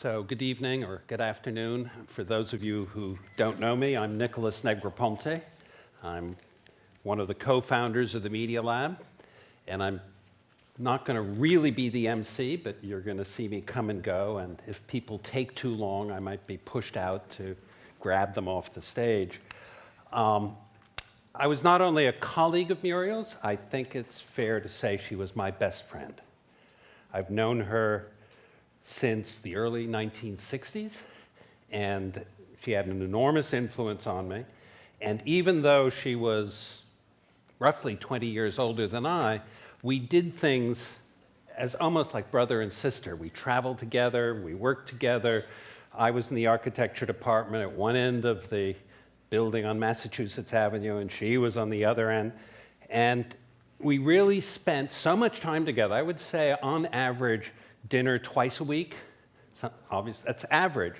So good evening or good afternoon. For those of you who don't know me, I'm Nicholas Negroponte. I'm one of the co-founders of the Media Lab, and I'm not going to really be the MC, but you're going to see me come and go, and if people take too long, I might be pushed out to grab them off the stage. Um, I was not only a colleague of Muriel's, I think it's fair to say she was my best friend. I've known her since the early 1960s, and she had an enormous influence on me. And even though she was roughly 20 years older than I, we did things as almost like brother and sister. We traveled together, we worked together. I was in the architecture department at one end of the building on Massachusetts Avenue, and she was on the other end. And we really spent so much time together. I would say, on average, dinner twice a week. So obviously, that's average.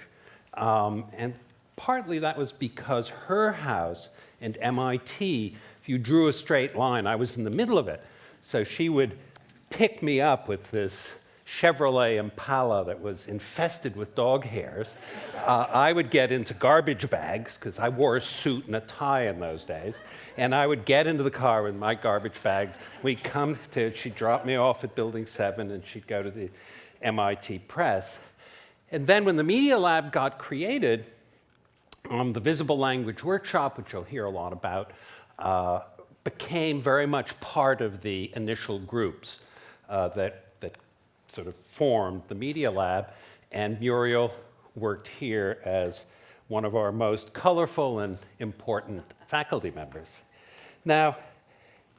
Um, and partly that was because her house and MIT, if you drew a straight line, I was in the middle of it. So she would pick me up with this Chevrolet Impala that was infested with dog hairs. Uh, I would get into garbage bags, because I wore a suit and a tie in those days, and I would get into the car with my garbage bags. We'd come to, she'd drop me off at Building 7, and she'd go to the MIT Press. And then when the Media Lab got created, um, the Visible Language Workshop, which you'll hear a lot about, uh, became very much part of the initial groups uh, that sort of formed the Media Lab, and Muriel worked here as one of our most colorful and important faculty members. Now,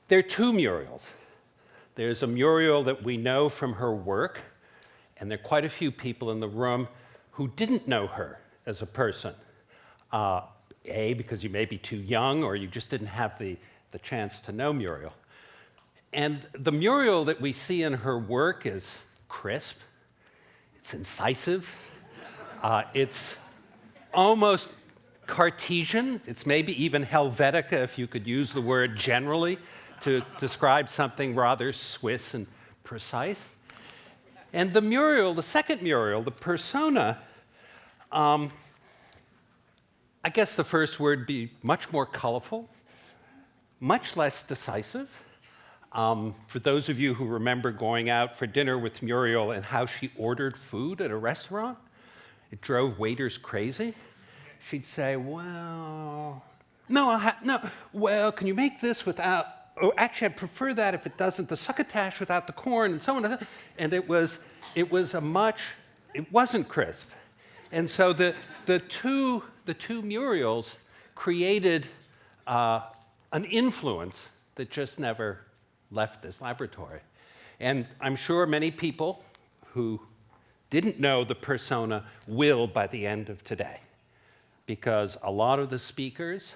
there are two Muriels. There's a Muriel that we know from her work, and there are quite a few people in the room who didn't know her as a person. Uh, a, because you may be too young or you just didn't have the, the chance to know Muriel. And the Muriel that we see in her work is crisp, it's incisive, uh, it's almost Cartesian, it's maybe even Helvetica if you could use the word generally to describe something rather Swiss and precise. And the Muriel, the second Muriel, the persona, um, I guess the first word be much more colorful, much less decisive, um, for those of you who remember going out for dinner with Muriel and how she ordered food at a restaurant, it drove waiters crazy. She'd say, well, no, no, well, can you make this without, oh, actually, I'd prefer that if it doesn't, the succotash without the corn and so on. And it was, it was a much, it wasn't crisp. And so the, the, two, the two Muriels created uh, an influence that just never left this laboratory. And I'm sure many people who didn't know the persona will by the end of today, because a lot of the speakers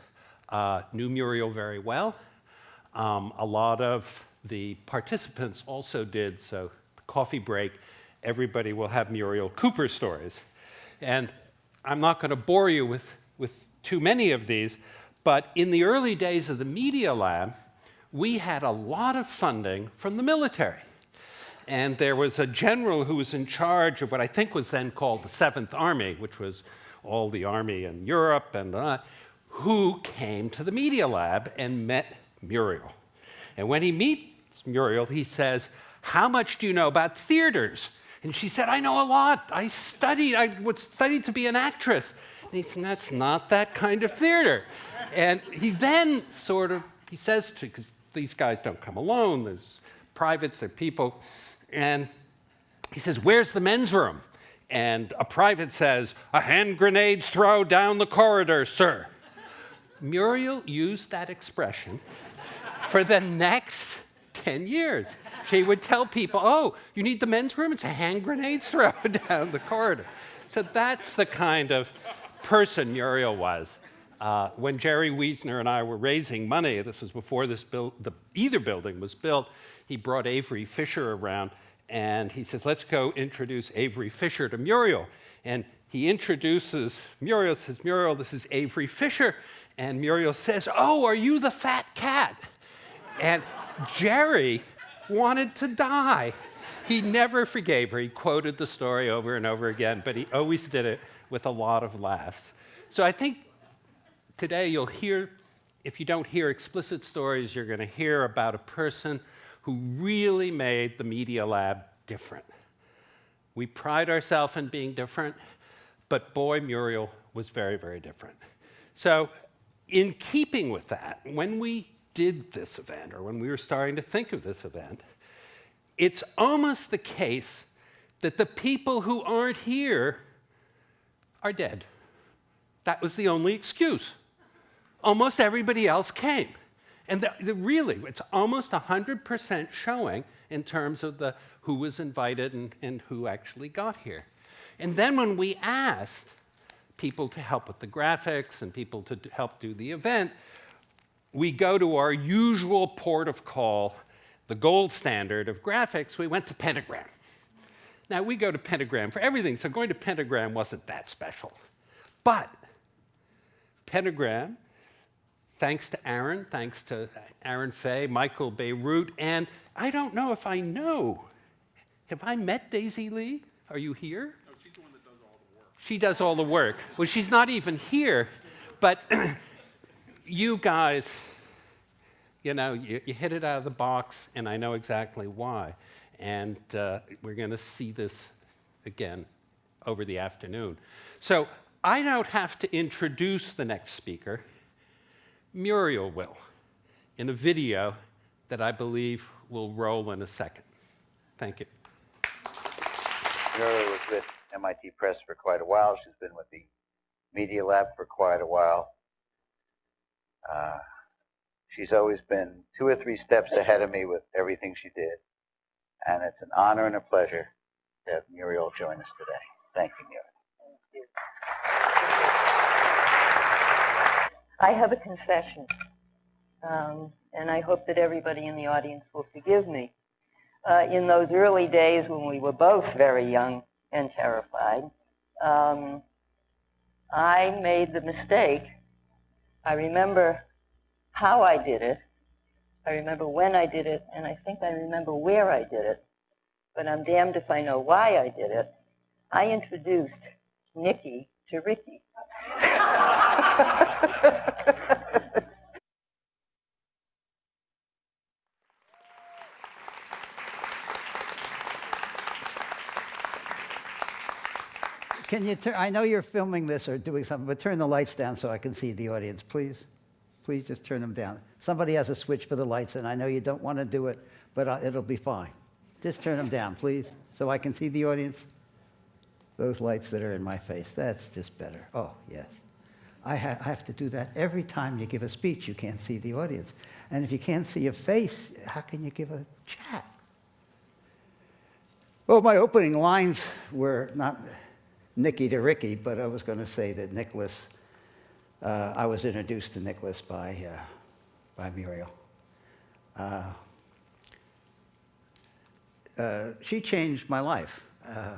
uh, knew Muriel very well. Um, a lot of the participants also did, so coffee break, everybody will have Muriel Cooper stories. And I'm not going to bore you with, with too many of these, but in the early days of the Media Lab, we had a lot of funding from the military. And there was a general who was in charge of what I think was then called the Seventh Army, which was all the army in Europe, and uh, who came to the Media Lab and met Muriel. And when he meets Muriel, he says, How much do you know about theaters? And she said, I know a lot. I studied, I would studied to be an actress. And he said, That's not that kind of theater. And he then sort of, he says to, these guys don't come alone. There's privates, there are people. And he says, where's the men's room? And a private says, a hand grenade's throw down the corridor, sir. Muriel used that expression for the next 10 years. She would tell people, oh, you need the men's room? It's a hand grenade's throw down the corridor. So that's the kind of person Muriel was. Uh, when Jerry Wiesner and I were raising money, this was before this the, either building was built, he brought Avery Fisher around and he says, let's go introduce Avery Fisher to Muriel. And he introduces Muriel, says, Muriel, this is Avery Fisher. And Muriel says, oh, are you the fat cat? And Jerry wanted to die he never forgave her. He quoted the story over and over again, but he always did it with a lot of laughs. So I think today you'll hear, if you don't hear explicit stories, you're going to hear about a person who really made the Media Lab different. We pride ourselves in being different, but boy, Muriel was very, very different. So, in keeping with that, when we did this event, or when we were starting to think of this event, it's almost the case that the people who aren't here are dead. That was the only excuse. Almost everybody else came. And the, the really, it's almost 100% showing in terms of the, who was invited and, and who actually got here. And then when we asked people to help with the graphics and people to help do the event, we go to our usual port of call, the gold standard of graphics, we went to Pentagram. Now, we go to Pentagram for everything, so going to Pentagram wasn't that special. But Pentagram, thanks to Aaron, thanks to Aaron Fay, Michael Bierut, and I don't know if I know. Have I met Daisy Lee? Are you here? No, she's the one that does all the work. She does all the work. Well, she's not even here, but you guys, you know, you, you, hit it out of the box, and I know exactly why. And uh, we're going to see this again over the afternoon. So I don't have to introduce the next speaker. Muriel will, in a video that I believe will roll in a second. Thank you. Muriel was with MIT Press for quite a while. She's been with the Media Lab for quite a while. Uh, she's always been two or three steps ahead of me with everything she did. And it's an honor and a pleasure to have Muriel join us today. Thank you, Muriel. I have a confession, um, and I hope that everybody in the audience will forgive me. Uh, in those early days when we were both very young and terrified, um, I made the mistake I remember how I did it. I remember when I did it, and I think I remember where I did it. But I'm damned if I know why I did it. I introduced Nikki to Ricky. Can you turn, I know you're filming this or doing something, but turn the lights down so I can see the audience, please. Please just turn them down. Somebody has a switch for the lights, and I know you don't want to do it, but uh, it'll be fine. Just turn them down, please, so I can see the audience. Those lights that are in my face, that's just better. Oh, yes. I, ha I have to do that every time you give a speech. You can't see the audience. And if you can't see a face, how can you give a chat? Well, my opening lines were not Nicky to Ricky, but I was going to say that Nicholas, uh, I was introduced to Nicholas by, uh, by Muriel. Uh, uh she changed my life. Uh,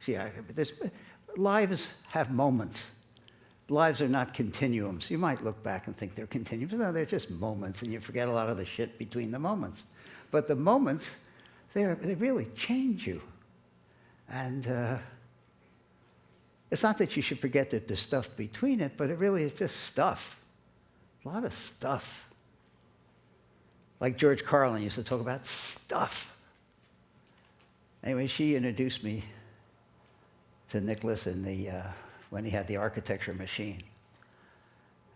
she, I, lives have moments. Lives are not continuums. You might look back and think they're continuums. No, they're just moments, and you forget a lot of the shit between the moments. But the moments, they really change you. And uh, it's not that you should forget that there's stuff between it, but it really is just stuff. A lot of stuff. Like George Carlin used to talk about stuff. Anyway, she introduced me to Nicholas in the, uh, when he had the architecture machine.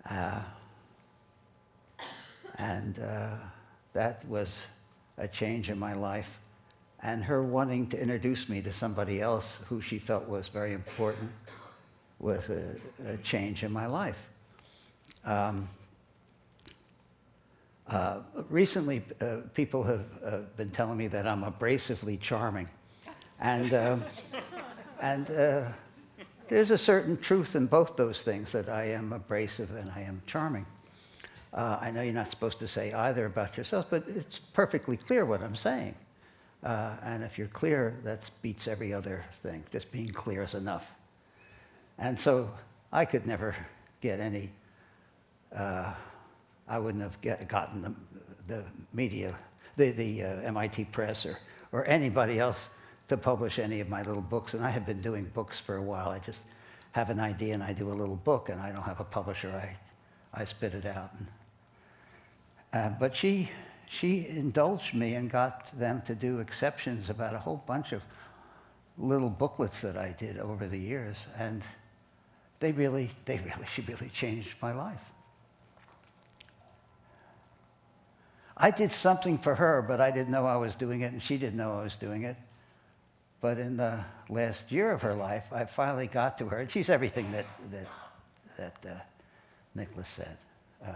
Uh, and uh, that was a change in my life. And her wanting to introduce me to somebody else who she felt was very important was a, a change in my life. Um, uh, recently, uh, people have uh, been telling me that I'm abrasively charming. And, um, and uh, there's a certain truth in both those things, that I am abrasive and I am charming. Uh, I know you're not supposed to say either about yourself, but it's perfectly clear what I'm saying. Uh, and if you're clear, that beats every other thing. Just being clear is enough. And so I could never get any, uh, I wouldn't have get, gotten the, the media, the, the uh, MIT press or, or anybody else to publish any of my little books. And I have been doing books for a while. I just have an idea and I do a little book, and I don't have a publisher. I, I spit it out. And, uh, but she, she indulged me and got them to do exceptions about a whole bunch of little booklets that I did over the years. And they really, they really, she really changed my life. I did something for her, but I didn't know I was doing it, and she didn't know I was doing it. But in the last year of her life, I finally got to her, and she's everything that, that, that uh, Nicholas said. Uh,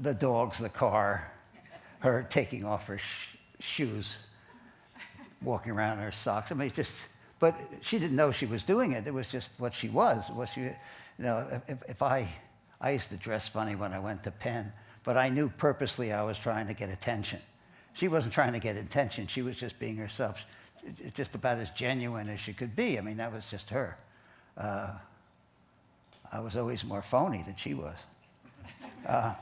the dogs, the car, her taking off her sh- shoes, walking around in her socks. I mean, just, but she didn't know she was doing it. It was just what she was. What she, you know, if, if I, I used to dress funny when I went to Penn, but I knew purposely I was trying to get attention. She wasn't trying to get attention. She was just being herself, just about as genuine as she could be. I mean, that was just her. Uh, I was always more phony than she was. Uh,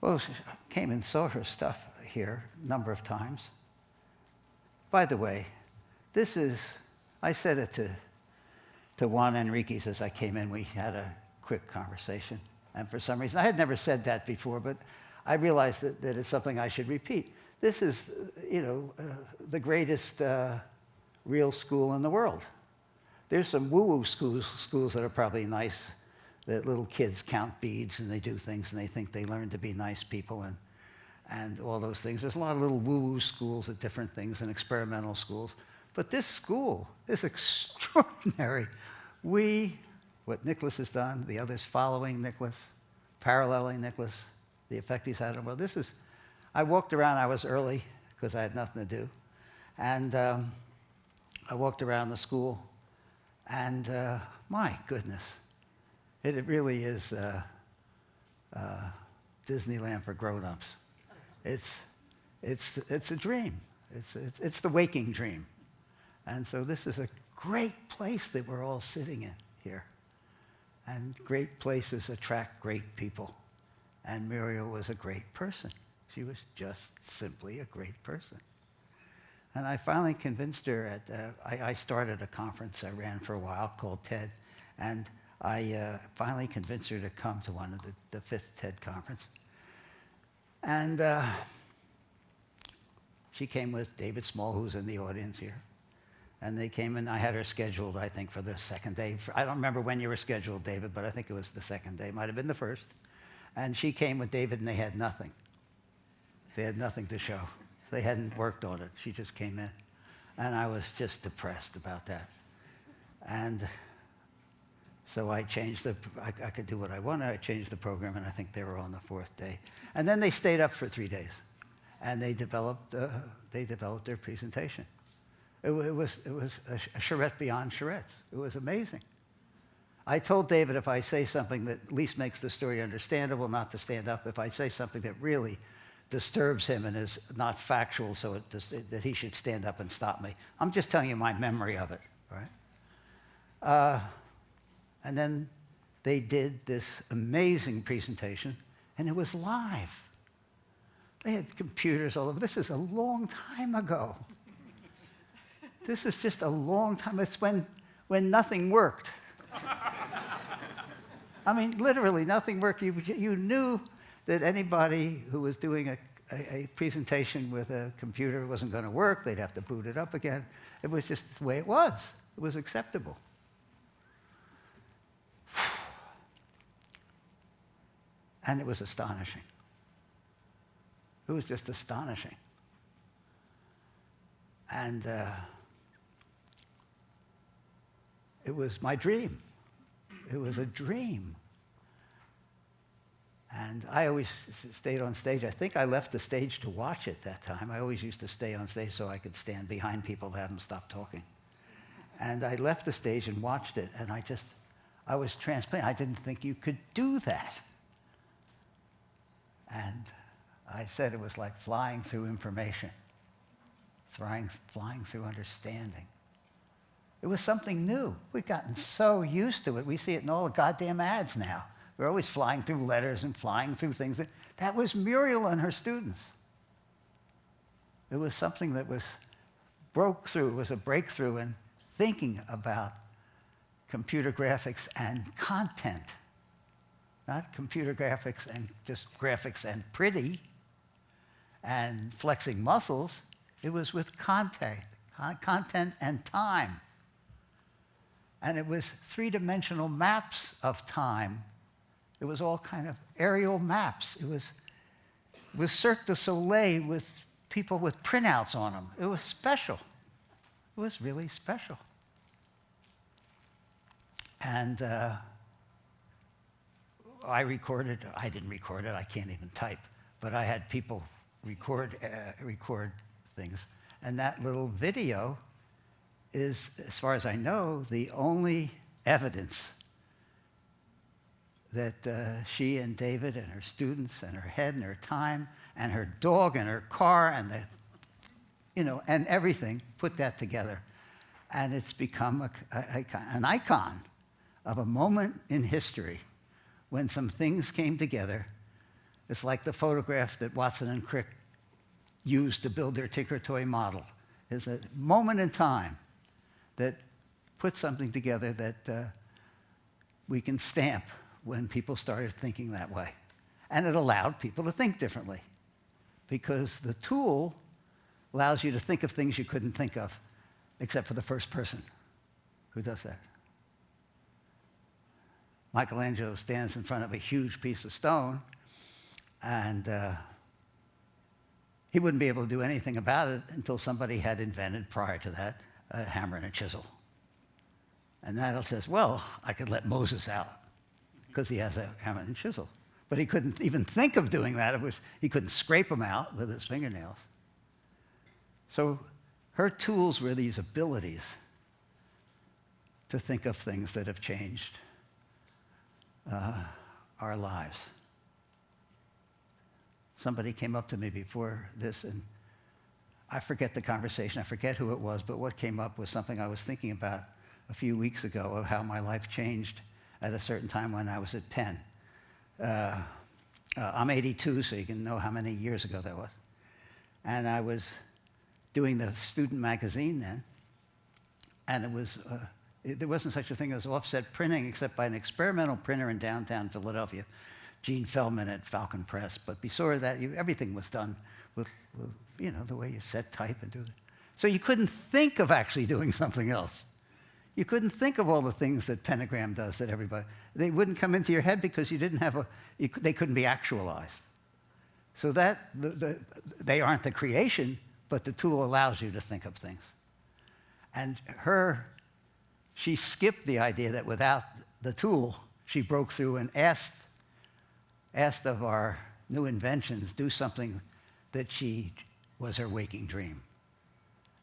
well, she came and saw her stuff here a number of times. By the way, this is, I said it to, to Juan Enriquez as I came in. We had a quick conversation. And for some reason, I had never said that before, but I realized that, that it's something I should repeat. This is, you know, uh, the greatest uh, real school in the world. There's some woo-woo schools, schools that are probably nice, that little kids count beads and they do things and they think they learn to be nice people and, and all those things. There's a lot of little woo-woo schools at different things and experimental schools. But this school is extraordinary. We, what Nicholas has done, the others following Nicholas, paralleling Nicholas, the effect he's had on the world. This is, I walked around, I was early because I had nothing to do. And um, I walked around the school and uh, my goodness, it, it really is uh, uh, Disneyland for grown-ups. It's, it's, it's a dream. It's, it's, it's the waking dream. And so this is a great place that we're all sitting in here. And great places attract great people. And Muriel was a great person. She was just simply a great person. And I finally convinced her at, uh, I, I, started a conference I ran for a while called TED, and I uh, finally convinced her to come to one of the, the fifth TED conference. And uh, she came with David Small, who's in the audience here. And they came and I had her scheduled, I think, for the second day. I don't remember when you were scheduled, David, but I think it was the second day. Might have been the first. And she came with David and they had nothing. They had nothing to show. They hadn't worked on it. She just came in. And I was just depressed about that. And so I changed the, I, I, could do what I wanted. I changed the program, and I think they were on the fourth day. And then they stayed up for three days, and they developed, uh, they developed their presentation. It, it, was, it was a, a charrette beyond charrettes. It was amazing. I told David if I say something that at least makes the story understandable, not to stand up. If I say something that really disturbs him and is not factual, so it, that he should stand up and stop me. I'm just telling you my memory of it, right? Uh, and then they did this amazing presentation, and it was live. They had computers all over. This is a long time ago. this is just a long time. It's when, when nothing worked. I mean, literally, nothing worked. You, you knew that anybody who was doing a, a, a presentation with a computer wasn't going to work. They'd have to boot it up again. It was just the way it was. It was acceptable. And it was astonishing. It was just astonishing. And uh, it was my dream. It was a dream. And I always stayed on stage. I think I left the stage to watch it that time. I always used to stay on stage so I could stand behind people to have them stop talking. And I left the stage and watched it, and I just, I was transplanted. I didn't think you could do that. And I said it was like flying through information, flying, flying through understanding. It was something new. We've gotten so used to it. We see it in all the goddamn ads now. We're always flying through letters and flying through things. That was Muriel and her students. It was something that was broke through, it was a breakthrough in thinking about computer graphics and content. Not computer graphics and just graphics and pretty and flexing muscles. It was with content, con- content and time. And it was three-dimensional maps of time. It was all kind of aerial maps. It was, it was Cirque du Soleil with people with printouts on them. It was special. It was really special. And uh, I recorded, I didn't record it, I can't even type, but I had people record, uh, record things. And that little video is, as far as I know, the only evidence that uh, she and David and her students and her head and her time and her dog and her car and the, you know, and everything put that together. And it's become a, a- an icon of a moment in history when some things came together. It's like the photograph that Watson and Crick used to build their Tinker Toy model. It's a moment in time that put something together that uh, we can stamp when people started thinking that way. And it allowed people to think differently because the tool allows you to think of things you couldn't think of except for the first person who does that. Michelangelo stands in front of a huge piece of stone and uh, he wouldn't be able to do anything about it until somebody had invented prior to that a hammer and a chisel. And that says, well, I could let Moses out because he has a hammer and chisel. But he couldn't even think of doing that. It was, he couldn't scrape them out with his fingernails. So her tools were these abilities to think of things that have changed uh, our lives. Somebody came up to me before this, and I forget the conversation, I forget who it was, but what came up was something I was thinking about a few weeks ago of how my life changed at a certain time when I was at Penn. Uh, uh, I'm 82, so you can know how many years ago that was. And I was doing the student magazine then, and it was, uh, it, there wasn't such a thing as offset printing except by an experimental printer in downtown Philadelphia, Gene Feldman at Falcon Press. But before that, you, everything was done with, with, you know, the way you set type and do it. So you couldn't think of actually doing something else. You couldn't think of all the things that Pentagram does that everybody, they wouldn't come into your head because you didn't have a, you, they couldn't be actualized. So that, the, the, they aren't the creation, but the tool allows you to think of things. And her, she skipped the idea that without the tool, she broke through and asked, asked of our new inventions, do something that she was her waking dream.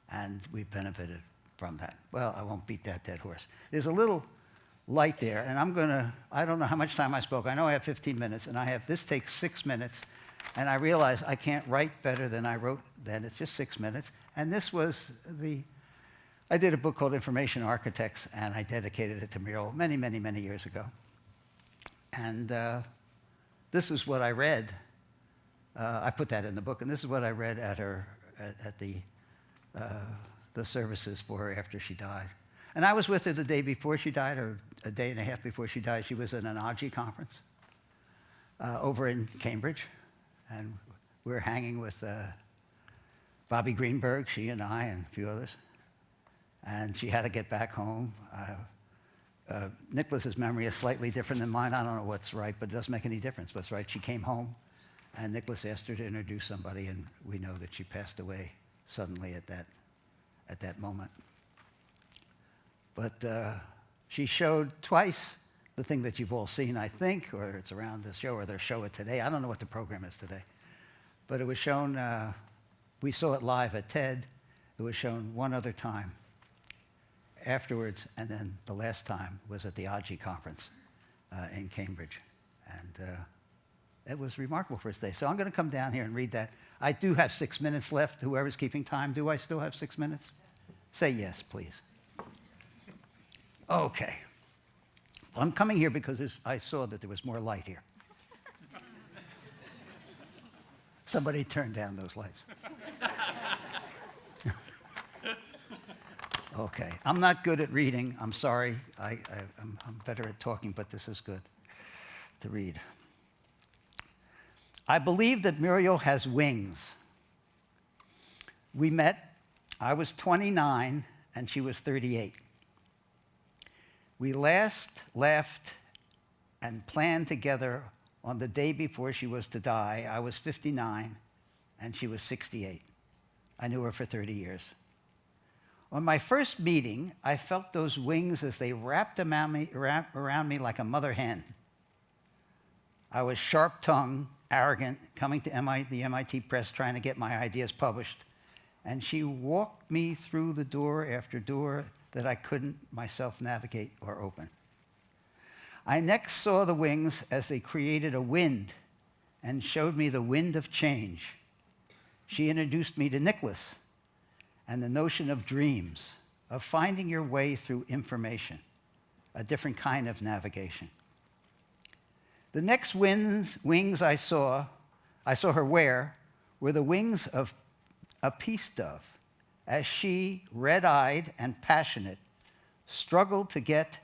And we benefited from that. Well, I won't beat that dead horse. There's a little light there, and I'm going to, I don't know how much time I spoke. I know I have 15 minutes, and I have, this takes six minutes, and I realize I can't write better than I wrote then. It's just six minutes. And this was the, I did a book called Information Architects, and I dedicated it to Muriel many, many, many years ago. And uh, this is what I read. Uh, I put that in the book, and this is what I read at her, at, at the, uh, the services for her after she died. And I was with her the day before she died, or a day and a half before she died. She was at an AGI conference uh, over in Cambridge, and we were hanging with uh, Bobby Greenberg, she and I, and a few others. And she had to get back home. Uh, uh, Nicholas's memory is slightly different than mine. I don't know what's right, but it doesn't make any difference what's right. She came home, and Nicholas asked her to introduce somebody, and we know that she passed away suddenly at that, at that moment. But uh, she showed twice the thing that you've all seen, I think, or it's around the show, or they'll show it today. I don't know what the program is today. But it was shown, uh, we saw it live at TED. It was shown one other time afterwards, and then the last time was at the AGI conference uh, in Cambridge. And uh, it was remarkable for its day. So I'm going to come down here and read that. I do have six minutes left. Whoever's keeping time, do I still have six minutes? Say yes, please. Okay. Well, I'm coming here because I saw that there was more light here. Somebody turn down those lights. okay, I'm not good at reading. I'm sorry. I, I'm better at talking, but this is good to read. I believe that Muriel has wings. We met, I was 29 and she was 38. We last laughed and planned together on the day before she was to die. I was 59 and she was 68. I knew her for 30 years. On my first meeting, I felt those wings as they wrapped around me, wrap around me like a mother hen. I was sharp tongued, arrogant, coming to MIT, the MIT press trying to get my ideas published. And she walked me through the door after door that I couldn't myself navigate or open. I next saw the wings as they created a wind and showed me the wind of change. She introduced me to Nicholas and the notion of dreams, of finding your way through information, a different kind of navigation. The next wings, wings I saw, I saw her wear, were the wings of a peace dove, as she, red eyed and passionate, struggled to get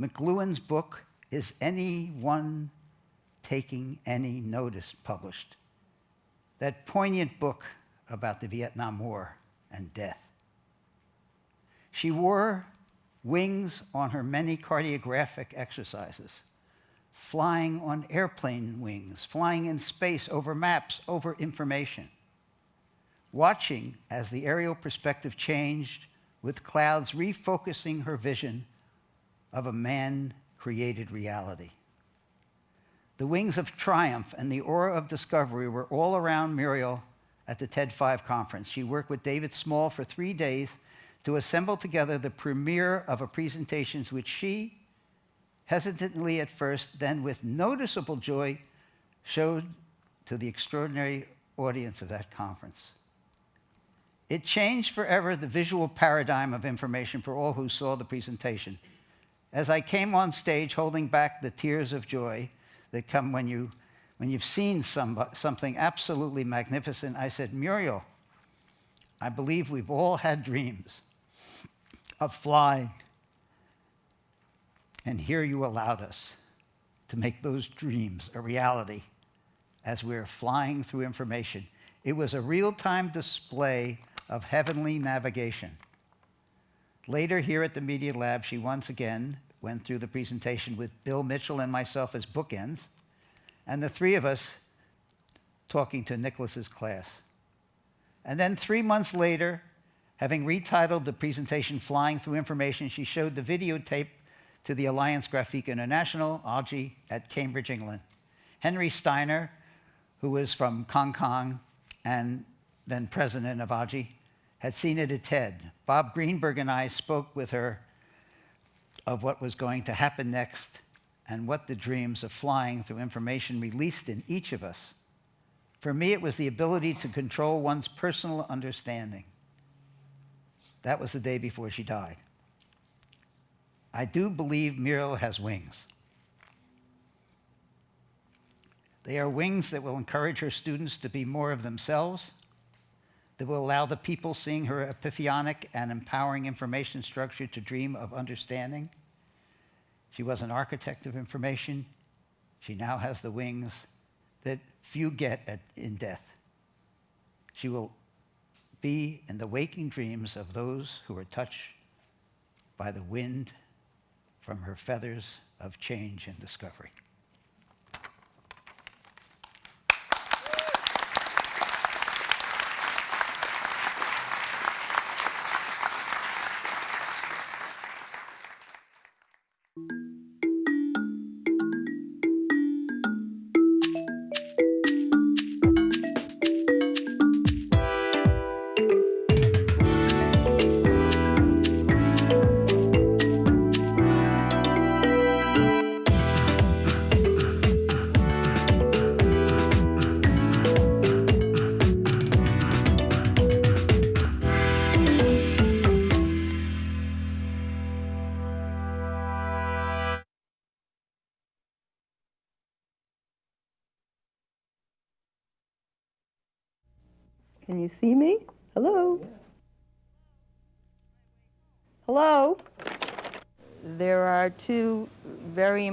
McCullin's book, Is Anyone Taking Any Notice, published. That poignant book about the Vietnam War and death. She wore wings on her many cartographic exercises flying on airplane wings, flying in space over maps, over information, watching as the aerial perspective changed with clouds refocusing her vision of a man created reality. The wings of triumph and the aura of discovery were all around Muriel at the TED 5 conference. She worked with David Small for three days to assemble together the premiere of a presentation which she hesitantly at first, then with noticeable joy, showed to the extraordinary audience of that conference. It changed forever the visual paradigm of information for all who saw the presentation. As I came on stage holding back the tears of joy that come when, you, when you've seen some, something absolutely magnificent, I said, Muriel, I believe we've all had dreams of flying and here you allowed us to make those dreams a reality as we are flying through information. It was a real-time display of heavenly navigation. Later here at the Media Lab, she once again went through the presentation with Bill Mitchell and myself as bookends, and the three of us talking to Nicholas's class. And then three months later, having retitled the presentation Flying Through Information, she showed the videotape to the Alliance Graphique International, AGI, at Cambridge, England. Henry Steiner, who was from Hong Kong and then president of AGI, had seen it at TED. Bob Greenberg and I spoke with her of what was going to happen next and what the dreams of flying through information released in each of us. For me, it was the ability to control one's personal understanding. That was the day before she died. I do believe Muriel has wings. They are wings that will encourage her students to be more of themselves, that will allow the people seeing her epiphanic and empowering information structure to dream of understanding. She was an architect of information. She now has the wings that few get at, in death. She will be in the waking dreams of those who are touched by the wind from her feathers of change and discovery.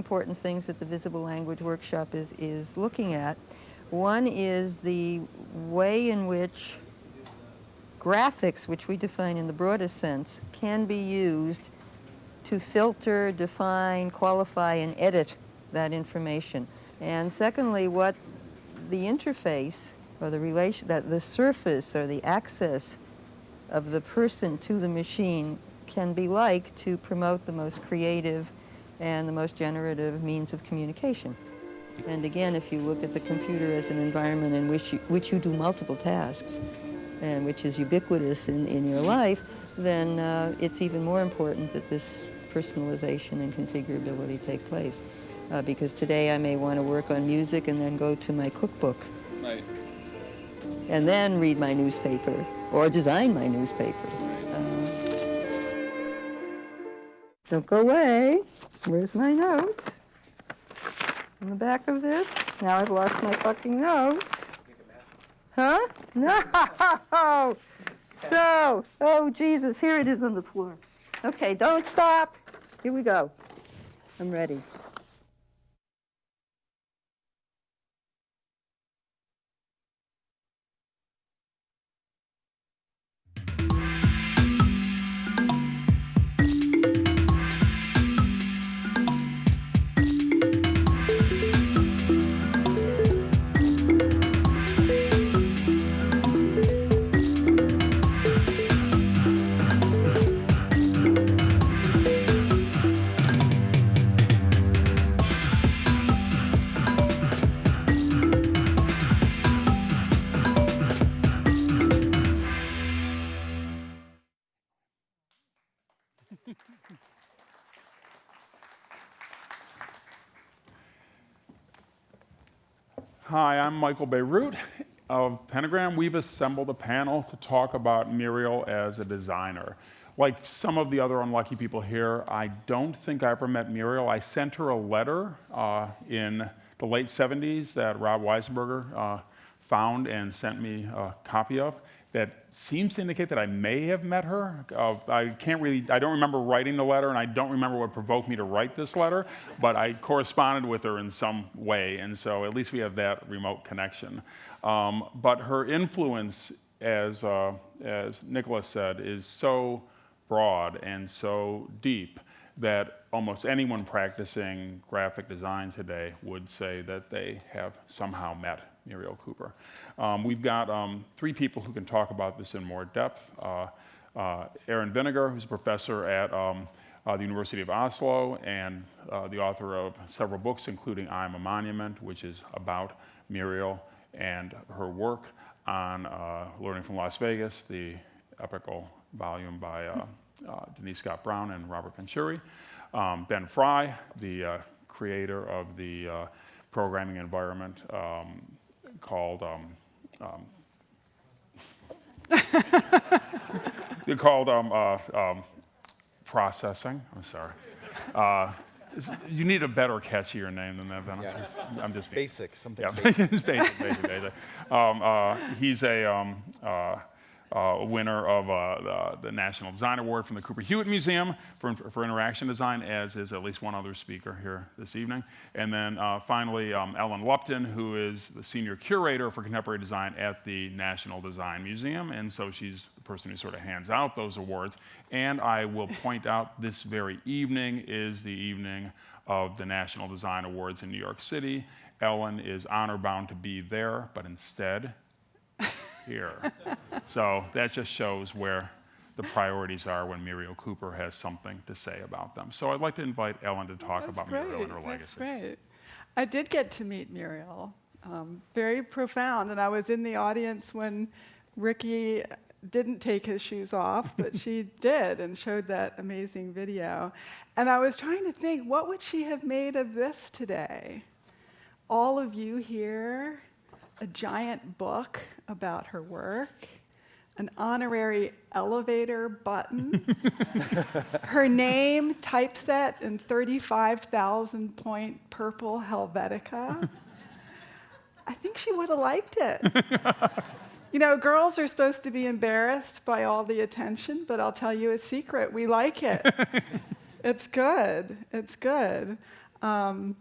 Important things that the Visible Language Workshop is, is looking at. One is the way in which graphics, which we define in the broadest sense, can be used to filter, define, qualify, and edit that information. And secondly, what the interface or the relation, that the surface or the access of the person to the machine can be like to promote the most creative and the most generative means of communication. And again, if you look at the computer as an environment in which you, which you do multiple tasks, and which is ubiquitous in, in your life, then uh, it's even more important that this personalization and configurability take place. Uh, because today I may want to work on music and then go to my cookbook Right. and then read my newspaper or design my newspaper. Don't go away. Where's my notes? In the back of this? Now I've lost my fucking notes. Huh? No! So, oh Jesus, here it is on the floor. Okay, don't stop. Here we go. I'm ready. Hi, I'm Michael Bierut of Pentagram. We've assembled a panel to talk about Muriel as a designer. Like some of the other unlucky people here, I don't think I ever met Muriel. I sent her a letter uh, in the late 70s that Rob Wiesenberger uh, found and sent me a copy of that seems to indicate that I may have met her. Uh, I can't really, I don't remember writing the letter, and I don't remember what provoked me to write this letter, but I corresponded with her in some way, and so at least we have that remote connection. Um, but her influence, as, uh, as Nicholas said, is so broad and so deep that almost anyone practicing graphic design today would say that they have somehow met Muriel Cooper. Um, we've got um, three people who can talk about this in more depth. Uh, uh, Aron Vinegar, who's a professor at um, uh, the University of Oslo and uh, the author of several books, including I Am a Monument, which is about Muriel and her work on uh, Learning from Las Vegas, the epical volume by uh, Denise Scott Brown and Robert Venturi. Um, ben Fry, the creator of the programming environment um, called um, um, they're called um, uh, um, processing. I'm sorry. Uh, you need a better, catchier name than that. Then Yeah. I'm just Basic, something yeah, basic. basic, basic, basic. Um, uh, he's a um, uh, winner of uh, the, the National Design Award from the Cooper Hewitt Museum for, for interaction design, as is at least one other speaker here this evening. And then uh, finally, um, Ellen Lupton, who is the senior curator for contemporary design at the National Design Museum. And so she's the person who sort of hands out those awards. And I will point out this very evening is the evening of the National Design Awards in New York City. Ellen is honor bound to be there, but instead, here. so that just shows where the priorities are when Muriel Cooper has something to say about them. So I'd like to invite Ellen to talk That's about great. Muriel and her That's legacy. great. I did get to meet Muriel. Um, very profound. And I was in the audience when Ricky didn't take his shoes off, but she did and showed that amazing video. And I was trying to think, what would she have made of this today? All of you here, a giant book about her work, an honorary elevator button, her name typeset in 35,000 point purple Helvetica. I think she would have liked it. You know, girls are supposed to be embarrassed by all the attention, but I'll tell you a secret. We like it. it's good. It's good. Um,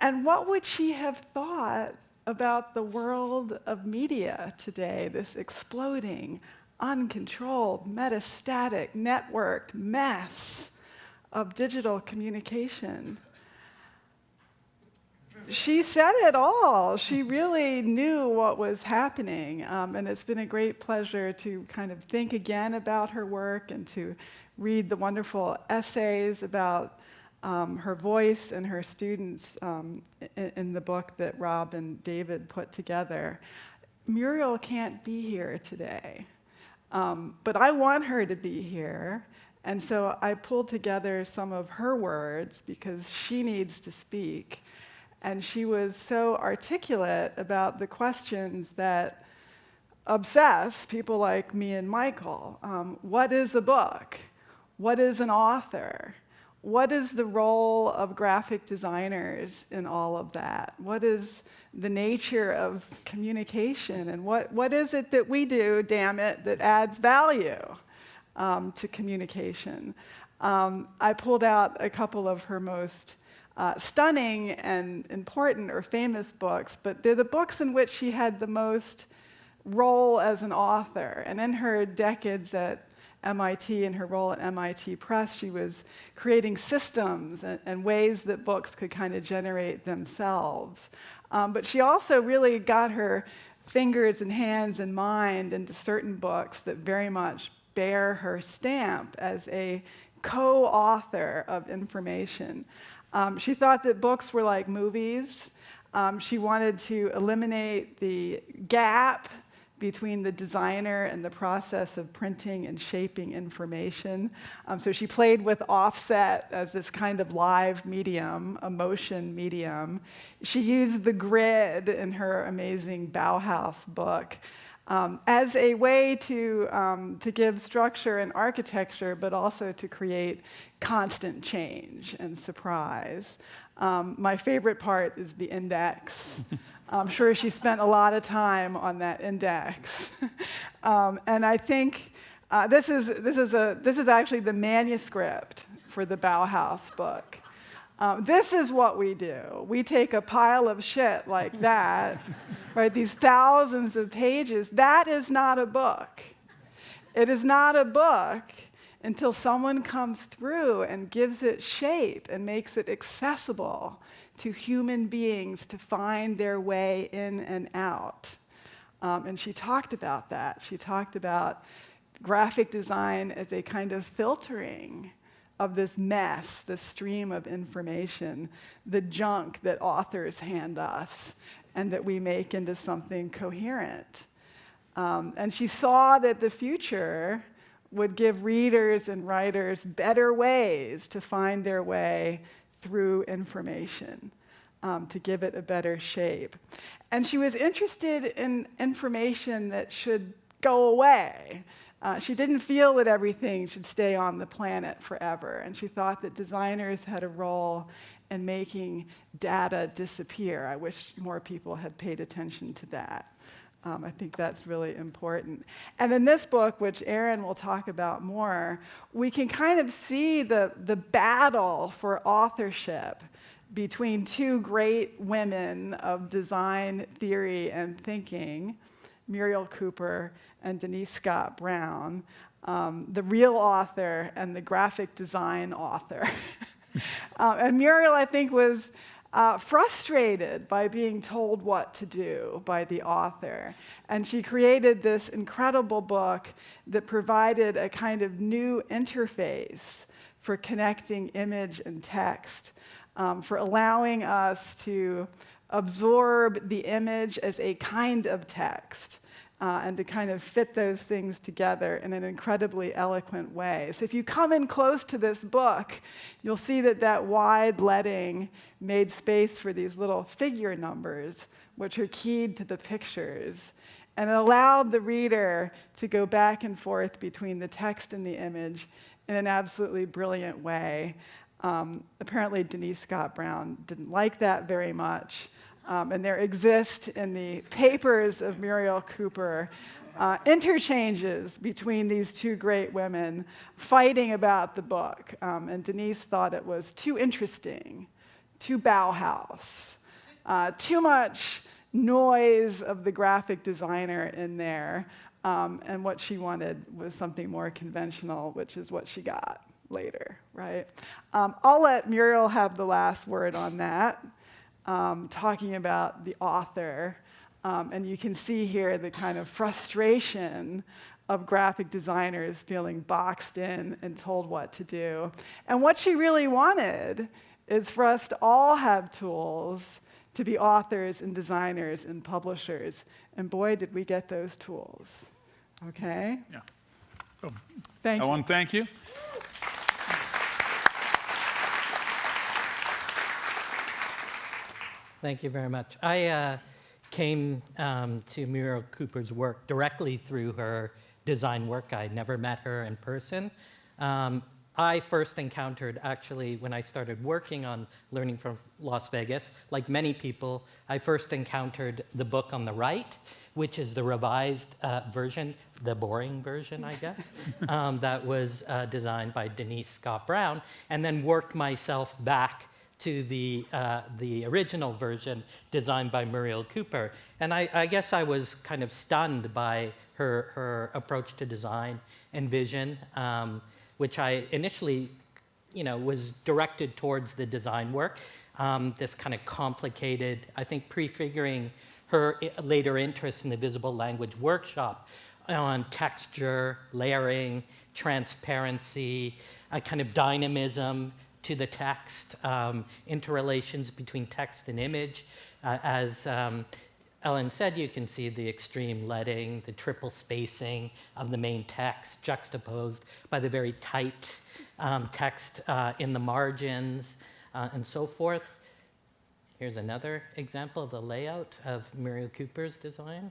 and what would she have thought about the world of media today, this exploding, uncontrolled, metastatic, networked mess of digital communication? she said it all. She really knew what was happening. Um, and it's been a great pleasure to kind of think again about her work and to read the wonderful essays about um, her voice and her students um, in, in, the book that Rob and David put together. Muriel can't be here today, um, but I want her to be here. And so I pulled together some of her words because she needs to speak. And she was so articulate about the questions that obsess people like me and Michael. Um, what is a book? What is an author? What is the role of graphic designers in all of that? What is the nature of communication? And what, what is it that we do, damn it, that adds value um, to communication? Um, I pulled out a couple of her most uh, stunning and important or famous books, but they're the books in which she had the most role as an author. And in her decades at MIT and her role at MIT Press, she was creating systems and, and ways that books could kind of generate themselves. Um, but she also really got her fingers and hands and mind into certain books that very much bear her stamp as a co author of information. Um, she thought that books were like movies. Um, she wanted to eliminate the gap between the designer and the process of printing and shaping information. Um, so she played with offset as this kind of live medium, a motion medium. She used the grid in her amazing Bauhaus book um, as a way to, um, to give structure and architecture, but also to create constant change and surprise. Um, my favorite part is the index. I'm sure she spent a lot of time on that index. Um, and I think uh, this, is, this, is a, this is actually the manuscript for the Bauhaus book. Um, this is what we do. We take a pile of shit like that, right? These thousands of pages. That is not a book. It is not a book until someone comes through and gives it shape and makes it accessible to human beings to find their way in and out. Um, and she talked about that. She talked about graphic design as a kind of filtering of this mess, the stream of information, the junk that authors hand us, and that we make into something coherent. Um, and she saw that the future would give readers and writers better ways to find their way through information, um, to give it a better shape. And she was interested in information that should go away, uh, she didn't feel that everything should stay on the planet forever, and she thought that designers had a role in making data disappear. I wish more people had paid attention to that. Um, I think that's really important. And in this book, which Aron will talk about more, we can kind of see the, the battle for authorship between two great women of design theory and thinking, Muriel Cooper and Denise Scott Brown, um, the real author and the graphic design author. um, and Muriel, I think, was uh, frustrated by being told what to do by the author. And she created this incredible book that provided a kind of new interface for connecting image and text, um, for allowing us to absorb the image as a kind of text uh, and to kind of fit those things together in an incredibly eloquent way. So if you come in close to this book, you'll see that that wide leading made space for these little figure numbers, which are keyed to the pictures. And it allowed the reader to go back and forth between the text and the image in an absolutely brilliant way. Um, apparently, Denise Scott Brown didn't like that very much. Um, and there exist in the papers of Muriel Cooper uh, interchanges between these two great women fighting about the book. Um, and Denise thought it was too interesting, too Bauhaus, uh, too much noise of the graphic designer in there. Um, and what she wanted was something more conventional, which is what she got later, right? Um, I'll let Muriel have the last word on that, um, talking about the author. Um, and you can see here the kind of frustration of graphic designers feeling boxed in and told what to do. And what she really wanted is for us to all have tools to be authors and designers and publishers. And boy, did we get those tools. Okay? Yeah. So, Thank you. Ellen, thank you. Thank you very much. I uh, came um, to Muriel Cooper's work directly through her design work. I never met her in person. Um, I first encountered, actually, when I started working on Learning from Las Vegas, like many people, I first encountered the book on the right, which is the revised uh, version, the boring version, I guess, um, that was uh, designed by Denise Scott Brown, and then worked myself back to the, uh, the original version designed by Muriel Cooper. And I, I guess I was kind of stunned by her, her approach to design and vision, um, which I initially you know, was directed towards the design work. Um, this kind of complicated, I think prefiguring her later interest in the visible language workshop on texture, layering, transparency, a kind of dynamism to the text, um, interrelations between text and image. Uh, as um, Ellen said, you can see the extreme leading, the triple spacing of the main text juxtaposed by the very tight um, text uh, in the margins uh, and so forth. Here's another example of the layout of Muriel Cooper's design.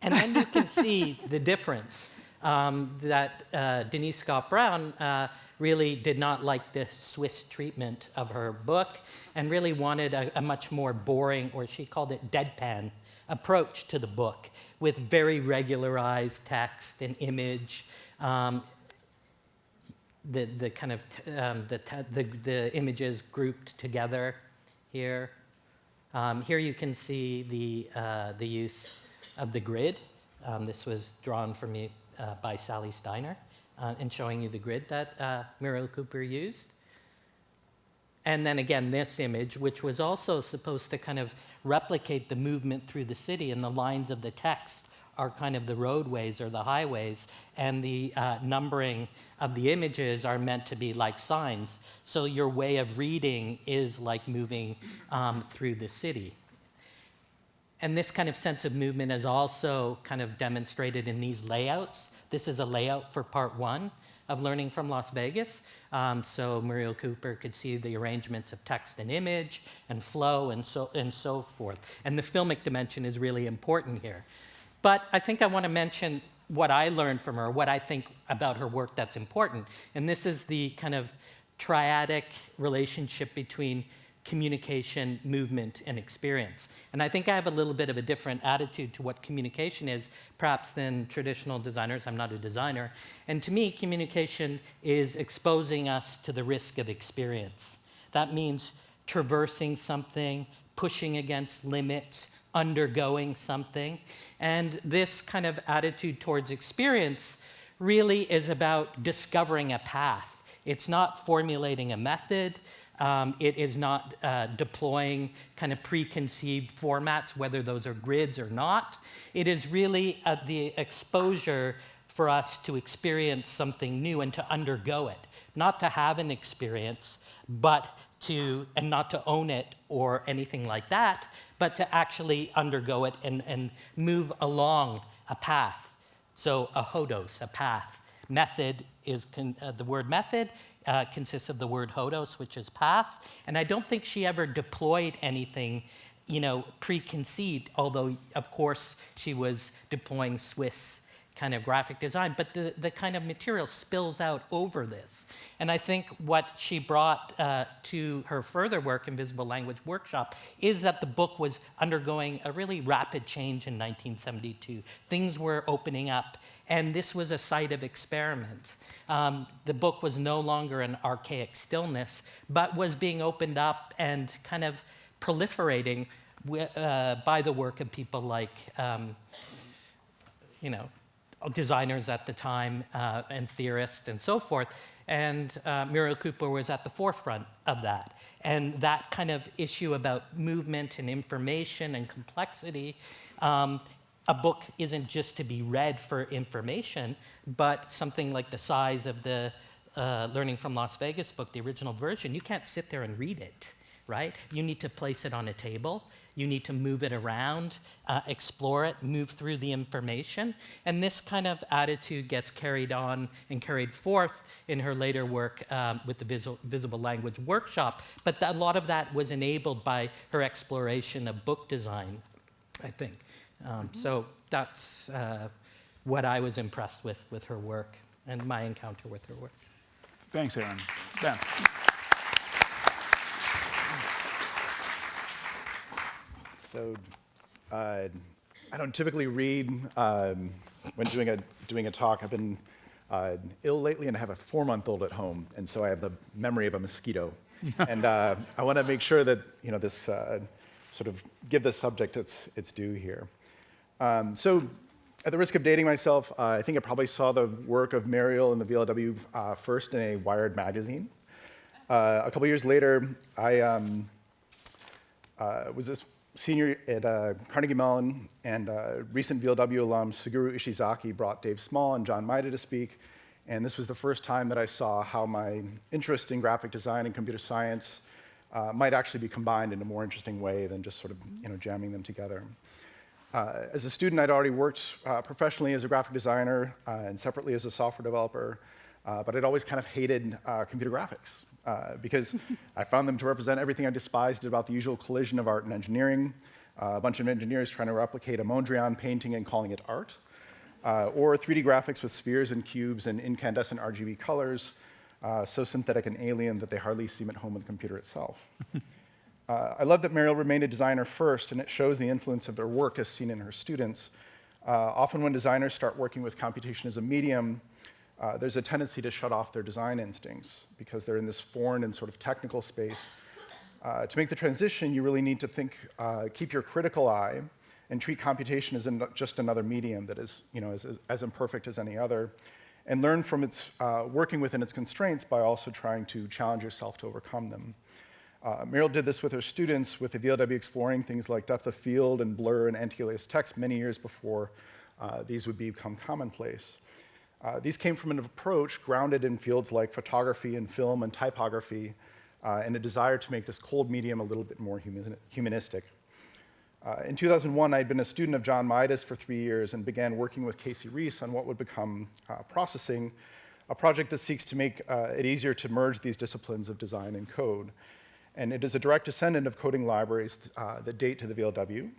And then you can see the difference um, that uh, Denise Scott Brown uh, really did not like the Swiss treatment of her book and really wanted a, a much more boring, or she called it deadpan, approach to the book with very regularized text and image. Um, the, the kind of um, the, the, the images grouped together here. Um, here you can see the, uh, the use of the grid. Um, this was drawn for me uh, by Sally Steiner uh, and showing you the grid that uh, Muriel Cooper used. And then again, this image, which was also supposed to kind of replicate the movement through the city, and the lines of the text are kind of the roadways or the highways, and the uh, numbering of the images are meant to be like signs. So your way of reading is like moving um, through the city. And this kind of sense of movement is also kind of demonstrated in these layouts. This is a layout for part one of Learning from Las Vegas. Um, so Muriel Cooper could see the arrangements of text and image and flow and so, and so forth. And the filmic dimension is really important here. But I think I want to mention what I learned from her, what I think about her work that's important. And this is the kind of triadic relationship between communication, movement, and experience. And I think I have a little bit of a different attitude to what communication is, perhaps than traditional designers. I'm not a designer. And to me, communication is exposing us to the risk of experience. That means traversing something, pushing against limits, undergoing something. And this kind of attitude towards experience really is about discovering a path. It's not formulating a method. Um, it is not uh, deploying kind of preconceived formats, whether those are grids or not. It is really uh, the exposure for us to experience something new and to undergo it, not to have an experience, but to, and not to own it or anything like that, but to actually undergo it and, and move along a path. So a hodos, a path. Method is uh, the word method uh, consists of the word hodos, which is path. And I don't think she ever deployed anything, you know, preconceived. Although of course she was deploying Swiss kind of graphic design, but the, the kind of material spills out over this. And I think what she brought uh, to her further work, in Visible Language Workshop, is that the book was undergoing a really rapid change in 1972. Things were opening up, and this was a site of experiment. Um, the book was no longer an archaic stillness, but was being opened up and kind of proliferating uh, by the work of people like, um, you know, designers at the time uh, and theorists and so forth. And uh, Muriel Cooper was at the forefront of that. And that kind of issue about movement and information and complexity, um, a book isn't just to be read for information, but something like the size of the uh, Learning from Las Vegas book, the original version, you can't sit there and read it, right? You need to place it on a table. You need to move it around, uh, explore it, move through the information. And this kind of attitude gets carried on and carried forth in her later work um, with the Visible Language Workshop. But a lot of that was enabled by her exploration of book design, I think. Um, so that's uh, what I was impressed with with her work and my encounter with her work. Thanks, Aron. Ben. So uh, I don't typically read um, when doing a, doing a talk. I've been uh, ill lately and I have a four-month-old at home, and so I have the memory of a mosquito. and uh, I want to make sure that you know this uh, sort of give the subject its, its due here. Um, so at the risk of dating myself, uh, I think I probably saw the work of Muriel and the VLW uh, first in a Wired magazine. a couple years later, I um, was this senior at uh, Carnegie Mellon and uh, recent VLW alum Suguru Ishizaki brought Dave Small and John Maeda to speak. And this was the first time that I saw how my interest in graphic design and computer science uh, might actually be combined in a more interesting way than just sort of you know, jamming them together. Uh, as a student, I'd already worked uh, professionally as a graphic designer uh, and separately as a software developer, but I'd always kind of hated computer graphics uh, because I found them to represent everything I despised about the usual collision of art and engineering. Uh, a bunch of engineers trying to replicate a Mondrian painting and calling it art, uh, or 3D graphics with spheres and cubes and incandescent RGB colors, uh, so synthetic and alien that they hardly seem at home with the computer itself. Uh, I love that Muriel remained a designer first, and it shows the influence of her work as seen in her students. Uh, often when designers start working with computation as a medium, uh, there's a tendency to shut off their design instincts because they're in this foreign and sort of technical space. Uh, to make the transition, you really need to think, uh, keep your critical eye and treat computation as just another medium that is, you know, as, as imperfect as any other, and learn from its uh, working within its constraints by also trying to challenge yourself to overcome them. Uh, Muriel did this with her students with the VLW exploring things like depth of field and blur and anti-alias text many years before uh, these would become commonplace. Uh, these came from an approach grounded in fields like photography and film and typography, uh, and a desire to make this cold medium a little bit more human humanistic. Uh, in 2001, I had been a student of John Maeda's for three years and began working with Casey Reas on what would become uh, processing, a project that seeks to make uh, it easier to merge these disciplines of design and code. And it is a direct descendant of coding libraries uh, that date to the VLW,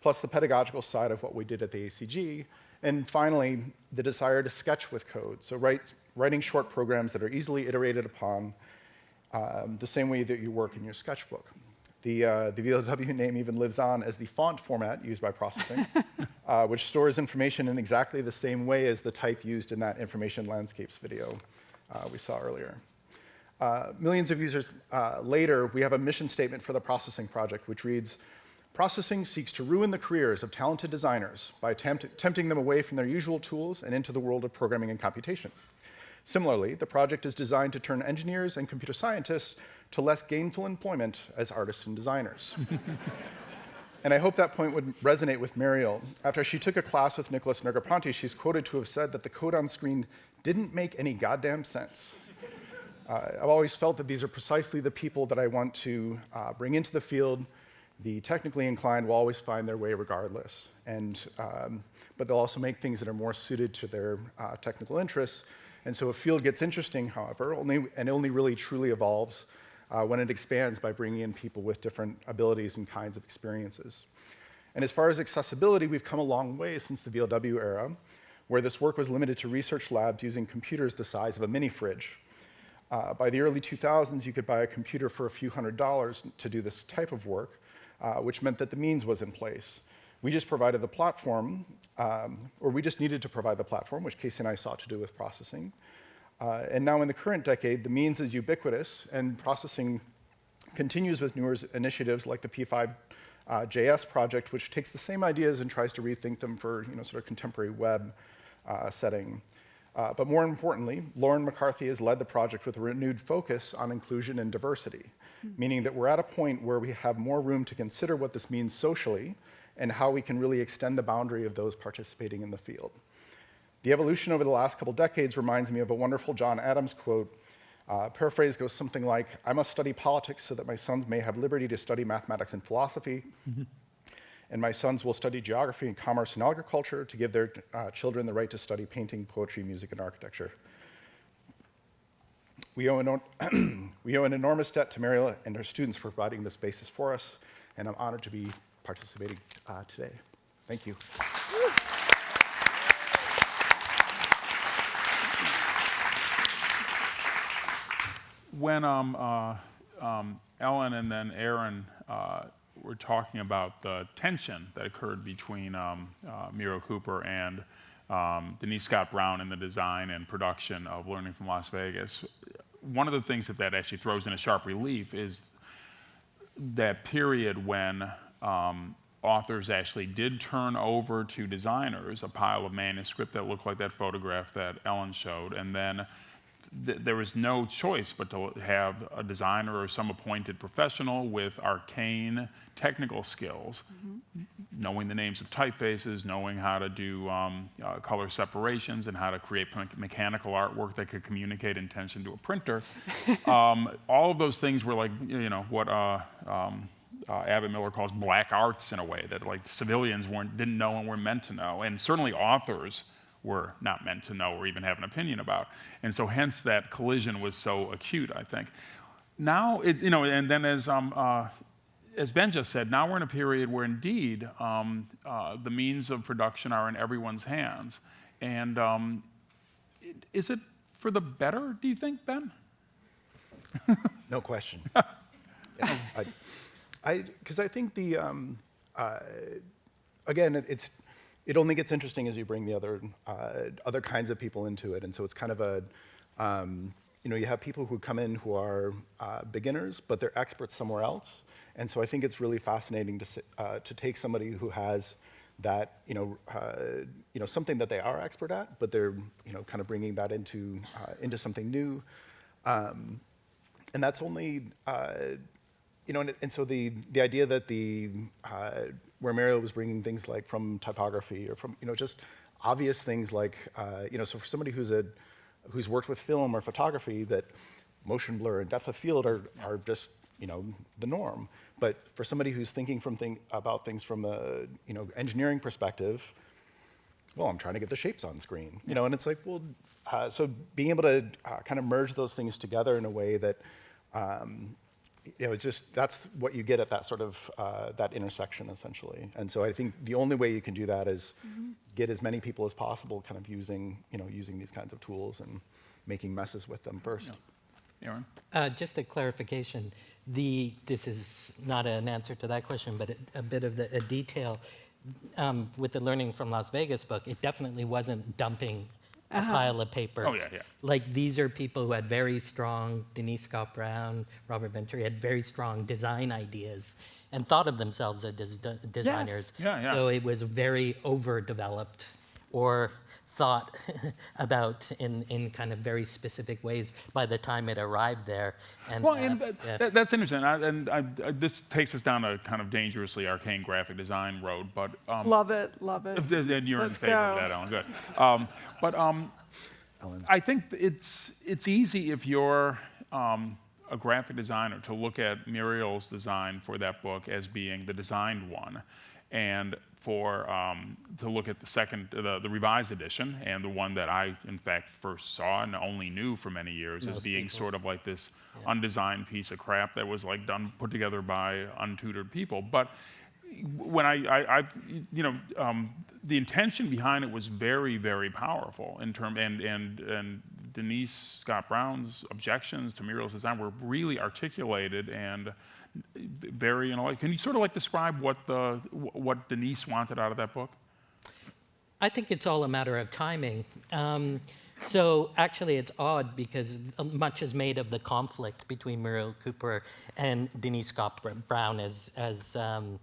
plus the pedagogical side of what we did at the ACG, and finally, the desire to sketch with code. So write, writing short programs that are easily iterated upon um, the same way that you work in your sketchbook. The, uh, the VLW name even lives on as the font format used by processing, uh, which stores information in exactly the same way as the type used in that information landscapes video uh, we saw earlier. Uh, millions of users uh, later, we have a mission statement for the processing project, which reads, Processing seeks to ruin the careers of talented designers by tempt tempting them away from their usual tools and into the world of programming and computation. Similarly, the project is designed to turn engineers and computer scientists to less gainful employment as artists and designers. and I hope that point would resonate with Muriel. After she took a class with Nicholas Negroponte, she's quoted to have said that the code on screen didn't make any goddamn sense. Uh, I've always felt that these are precisely the people that I want to uh, bring into the field the technically inclined will always find their way regardless. And, um, but they'll also make things that are more suited to their uh, technical interests. And so a field gets interesting, however, only, and only really truly evolves uh, when it expands by bringing in people with different abilities and kinds of experiences. And as far as accessibility, we've come a long way since the VLW era, where this work was limited to research labs using computers the size of a mini fridge. Uh, by the early 2000s, you could buy a computer for a few hundred dollars to do this type of work, uh, which meant that the means was in place. We just provided the platform, um, or we just needed to provide the platform, which Casey and I sought to do with processing. Uh, and now in the current decade, the means is ubiquitous, and processing continues with newer initiatives like the P5 uh, JS project, which takes the same ideas and tries to rethink them for you know, sort of contemporary web uh, setting. Uh, but more importantly, Lauren McCarthy has led the project with a renewed focus on inclusion and diversity, meaning that we're at a point where we have more room to consider what this means socially and how we can really extend the boundary of those participating in the field. The evolution over the last couple decades reminds me of a wonderful John Adams quote. Uh, paraphrase goes something like, I must study politics so that my sons may have liberty to study mathematics and philosophy. And my sons will study geography and commerce and agriculture to give their uh, children the right to study painting, poetry, music, and architecture. We owe, an, we owe an enormous debt to Muriel and her students for providing this basis for us, and I'm honored to be participating uh, today. Thank you. When um, uh, um, Ellen and then Aron uh, were talking about the tension that occurred between um, uh, Muriel Cooper and um, Denise Scott Brown in the design and production of Learning from Las Vegas, one of the things that that actually throws in a sharp relief is that period when um, authors actually did turn over to designers a pile of manuscript that looked like that photograph that Ellen showed, and then th- there was no choice but to have a designer or some appointed professional with arcane technical skills, knowing the names of typefaces, knowing how to do um, uh, color separations, and how to create me- mechanical artwork that could communicate intention to a printer. um, all of those things were like, you know, what. Uh, um, uh, Abbott Miller calls black arts in a way that like civilians weren't didn't know and were meant to know, and certainly authors were not meant to know or even have an opinion about. And so hence that collision was so acute, I think. Now, it, you know, and then as, um, uh, as Ben just said, now we're in a period where indeed um, uh, the means of production are in everyone's hands. And um, is it for the better, do you think, Ben? No question. yeah, I, because I, think the, um, uh, again, it, it's, it only gets interesting as you bring the other, uh, other kinds of people into it, and so it's kind of a, um, you know, you have people who come in who are uh, beginners, but they're experts somewhere else, and so I think it's really fascinating to uh, to take somebody who has that, you know, uh, you know, something that they are expert at, but they're, you know, kind of bringing that into uh, into something new. Um, and that's only uh, you know and, and so the the idea that the where Muriel was bringing things like from typography or from you know just obvious things like uh, you know so for somebody who's a who's worked with film or photography that motion blur and depth of field are are just you know the norm. But for somebody who's thinking from thing, about things from a you know engineering perspective well, I'm trying to get the shapes on screen, you know, and it's like, well, uh, so being able to uh, kind of merge those things together in a way that, um, you know, it's just that's what you get at that sort of uh, that intersection essentially. And so I think the only way you can do that is get as many people as possible, kind of using, you know, using these kinds of tools and making messes with them first. Aron? Uh, Just a clarification, the, this is not an answer to that question, but a- a bit of the, a detail. Um, With the Learning from Las Vegas book, it definitely wasn't dumping a uh-huh. pile of papers. Oh, yeah, yeah. Like, these are people who had very strong, Denise Scott Brown, Robert Venturi, had very strong design ideas and thought of themselves as des- designers. Yeah, yeah. So it was very overdeveloped or thought about in, in kind of very specific ways by the time it arrived there. And, Well, uh, and uh, that, that's interesting. I, and I, I, this takes us down a kind of dangerously arcane graphic design road. But um, Love it, love it. if the- then you're Let's in favor of that, Ellen. Good. Um, but um, I think it's it's easy if you're um, a graphic designer to look at Muriel's design for that book as being the designed one, and for um, to look at the second, the, the revised edition, and the one that I in fact first saw and only knew for many years as being people. sort of like this undesigned piece of crap that was like done put together by untutored people, but when I, I, I you know, um, the intention behind it was very, very powerful in term, and, and, and Denise Scott Brown's objections to Muriel's design were really articulated and very, like, can you sort of like describe what the, what Denise wanted out of that book? I think it's all a matter of timing. Um, so actually, it's odd because much is made of the conflict between Muriel Cooper and Denise Scott Brown, as as um,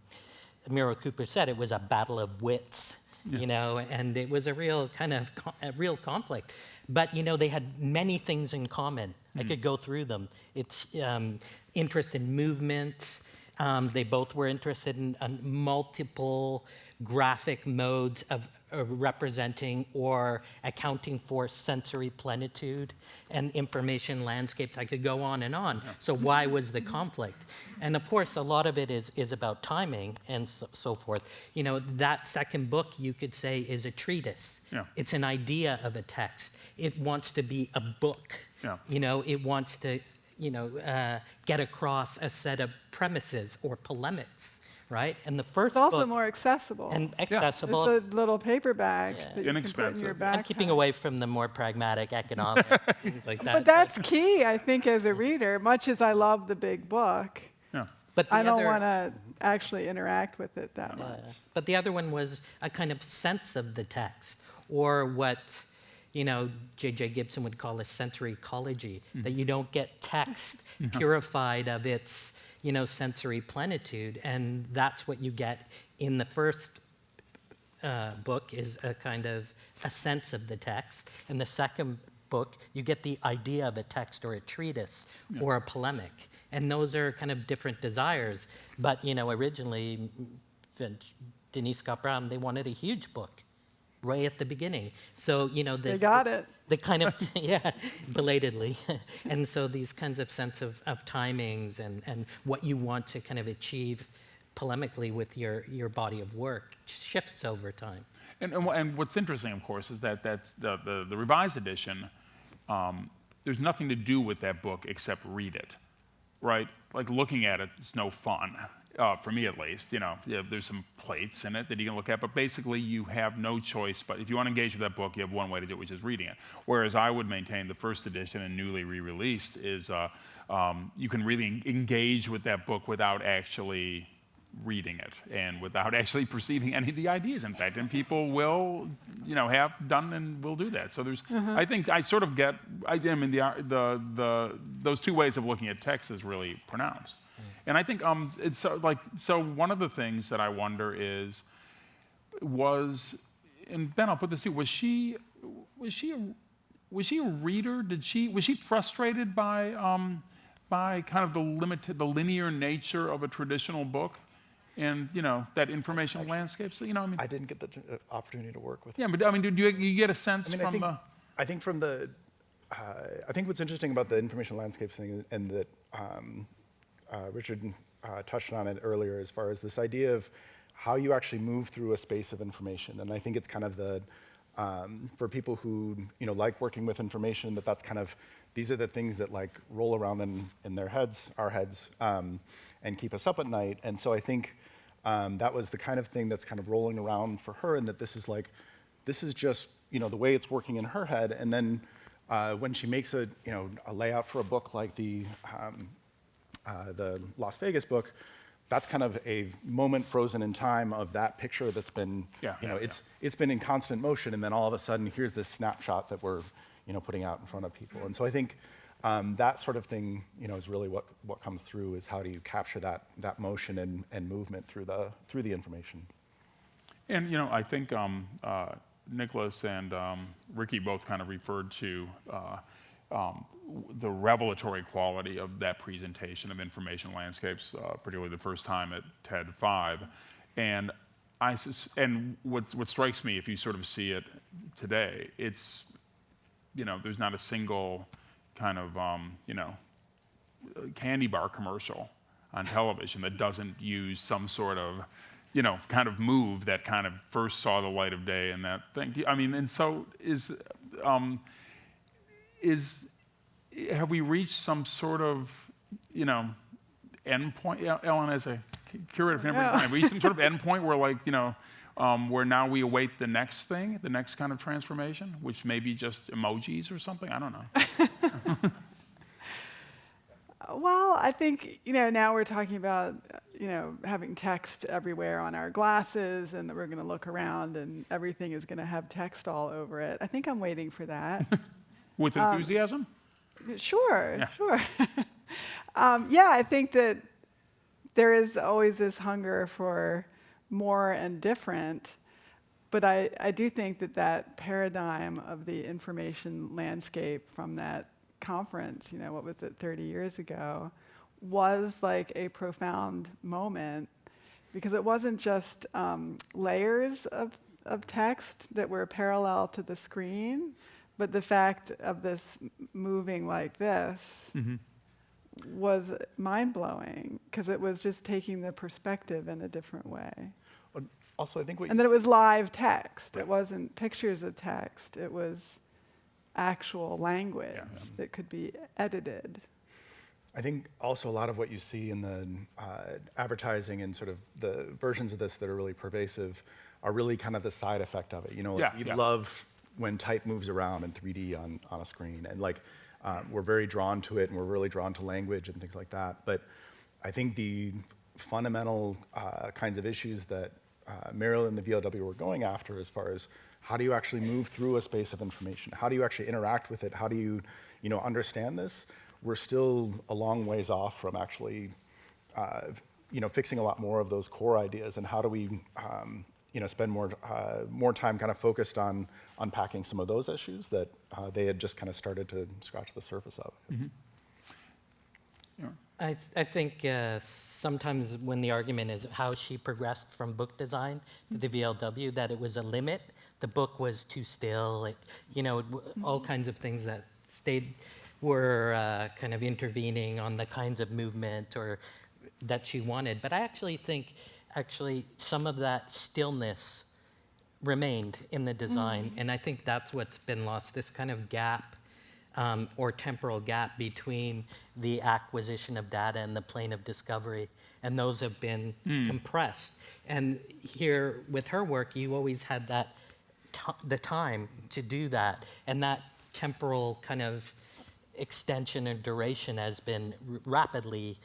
Muriel Cooper said, it was a battle of wits, yeah. you know, and it was a real kind of a real conflict. But you know, they had many things in common. Mm. I could go through them. It's um, interest in movement. Um, they both were interested in uh, multiple graphic modes of representing or accounting for sensory plenitude and information landscapes. I could go on and on. So why was the conflict? And of course, a lot of it is, is about timing and so, so forth. You know, that second book, you could say, is a treatise. Yeah. It's an idea of a text. It wants to be a book. Yeah. You know, it wants to, you know, uh, get across a set of premises or polemics right? And the first It's also book, more accessible. and accessible, It's a little paper bag Yeah. that you can put in Inexpensive. your and keeping away from the more pragmatic economic things like that. But that's key, I think, as a reader. Much as I love the big book, Yeah. But the I don't want to actually interact with it that Yeah. much. But the other one was a kind of sense of the text, or what, you know, J.J. Gibson would call a sensory ecology, that mm-hmm. you don't get text purified of its, you know, sensory plenitude, and that's what you get in the first uh, book is a kind of a sense of the text, and the second book you get the idea of a text or a treatise or a polemic, and those are kind of different desires. But you know, originally, Denise Scott Brown they wanted a huge book, right at the beginning. So you know, the, They got it. The kind of yeah belatedly. And so these kinds of sense of, of timings and, and what you want to kind of achieve polemically with your, your body of work shifts over time. And, and, and what's interesting, of course, is that that's the, the, the revised edition, um, there's nothing to do with that book except read it, right? Like looking at it, it is no fun, uh, for me at least. You know, there's some plates in it that you can look at, but basically you have no choice. But if you want to engage with that book, you have one way to do it, which is reading it. Whereas I would maintain the first edition and newly re-released is uh, um, you can really engage with that book without actually reading it and without actually perceiving any of the ideas in fact and people will you know have done and will do that so there's i think i sort of get i, I mean the, the the those two ways of looking at text is really pronounced and i think um it's so, like so one of the things that i wonder is was and ben i'll put this to you was she was she a, was she a reader? Did she was she frustrated by um by kind of the limited the linear nature of a traditional book and you know that informational landscape? So you know i mean I didn't get the uh, opportunity to work with yeah but i mean do you, you get a sense I mean, from I think, the I think from the, uh, I think what's interesting about the information landscape thing, and that um, uh, Richard uh, touched on it earlier, as far as this idea of how you actually move through a space of information, and I think it's kind of the, um, for people who you know like working with information, that that's kind of these are the things that like roll around in, in their heads, our heads, um, and keep us up at night. And so I think um, that was the kind of thing that's kind of rolling around for her, and that this is like, this is just you know the way it's working in her head. And then uh, when she makes a you know a layout for a book like the um, uh, the Las Vegas book, that's kind of a moment frozen in time of that picture that's been Yeah, you know yeah, it's it's been in constant motion, and then all of a sudden here's this snapshot that we're you know putting out in front of people. And so I think. Um, that sort of thing, you know, is really what, what comes through. Is how do you capture that that motion and, and movement through the through the information. And you know, I think um, uh, Nicholas and um, Ricky both kind of referred to uh, um, the revelatory quality of that presentation of information landscapes, uh, particularly the first time at TED Five. And I and what what strikes me, if you sort of see it today, it's you know, there's not a single kind of um, you know candy bar commercial on television that doesn't use some sort of, you know, kind of move that kind of first saw the light of day and that thing. I mean, and so is, um, is, have we reached some sort of, you know, endpoint? Yeah, Ellen, as a curator never Yeah. Are we some sort of endpoint where like, you know, um, where now we await the next thing, the next kind of transformation, which may be just emojis or something? I don't know. Well, I think, you know, now we're talking about, you know, having text everywhere on our glasses and that we're going to look around and everything is going to have text all over it. I think I'm waiting for that. With enthusiasm? Sure, Yeah. sure. um, yeah, I think that there is always this hunger for more and different, but I, I do think that that paradigm of the information landscape from that conference, you know, what was it, 30 years ago, was like a profound moment because it wasn't just um, layers of, of text that were parallel to the screen, but the fact of this moving like this was mind blowing because it was just taking the perspective in a different way. Also, I think what And you then it was live text. It wasn't pictures of text. It was actual language that could be edited. I think also a lot of what you see in the uh, advertising and sort of the versions of this that are really pervasive are really kind of the side effect of it. You know, like, Yeah, we yeah. love when type moves around in 3D on, on a screen, and like um, we're very drawn to it, and we're really drawn to language and things like that. But I think the fundamental uh, kinds of issues that uh, Muriel and the VLW were going after, as far as how do you actually move through a space of information, how do you actually interact with it, how do you, you know, understand this, we're still a long ways off from actually, uh, you know, fixing a lot more of those core ideas, and how do we, um, you know, spend more uh, more time kind of focused on unpacking some of those issues that uh, they had just kind of started to scratch the surface of. Yeah. I, th- I think uh, sometimes when the argument is how she progressed from book design to the VLW, that it was a limit. The book was too still, like, you know, all kinds of things that stayed, were uh, kind of intervening on the kinds of movement or that she wanted. But I actually think, actually, some of that stillness remained in the design, and I think that's what's been lost. This kind of gap um, or temporal gap between the acquisition of data and the plane of discovery, and those have been compressed. And here with her work, you always had that the time to do that, and that temporal kind of extension or duration has been rapidly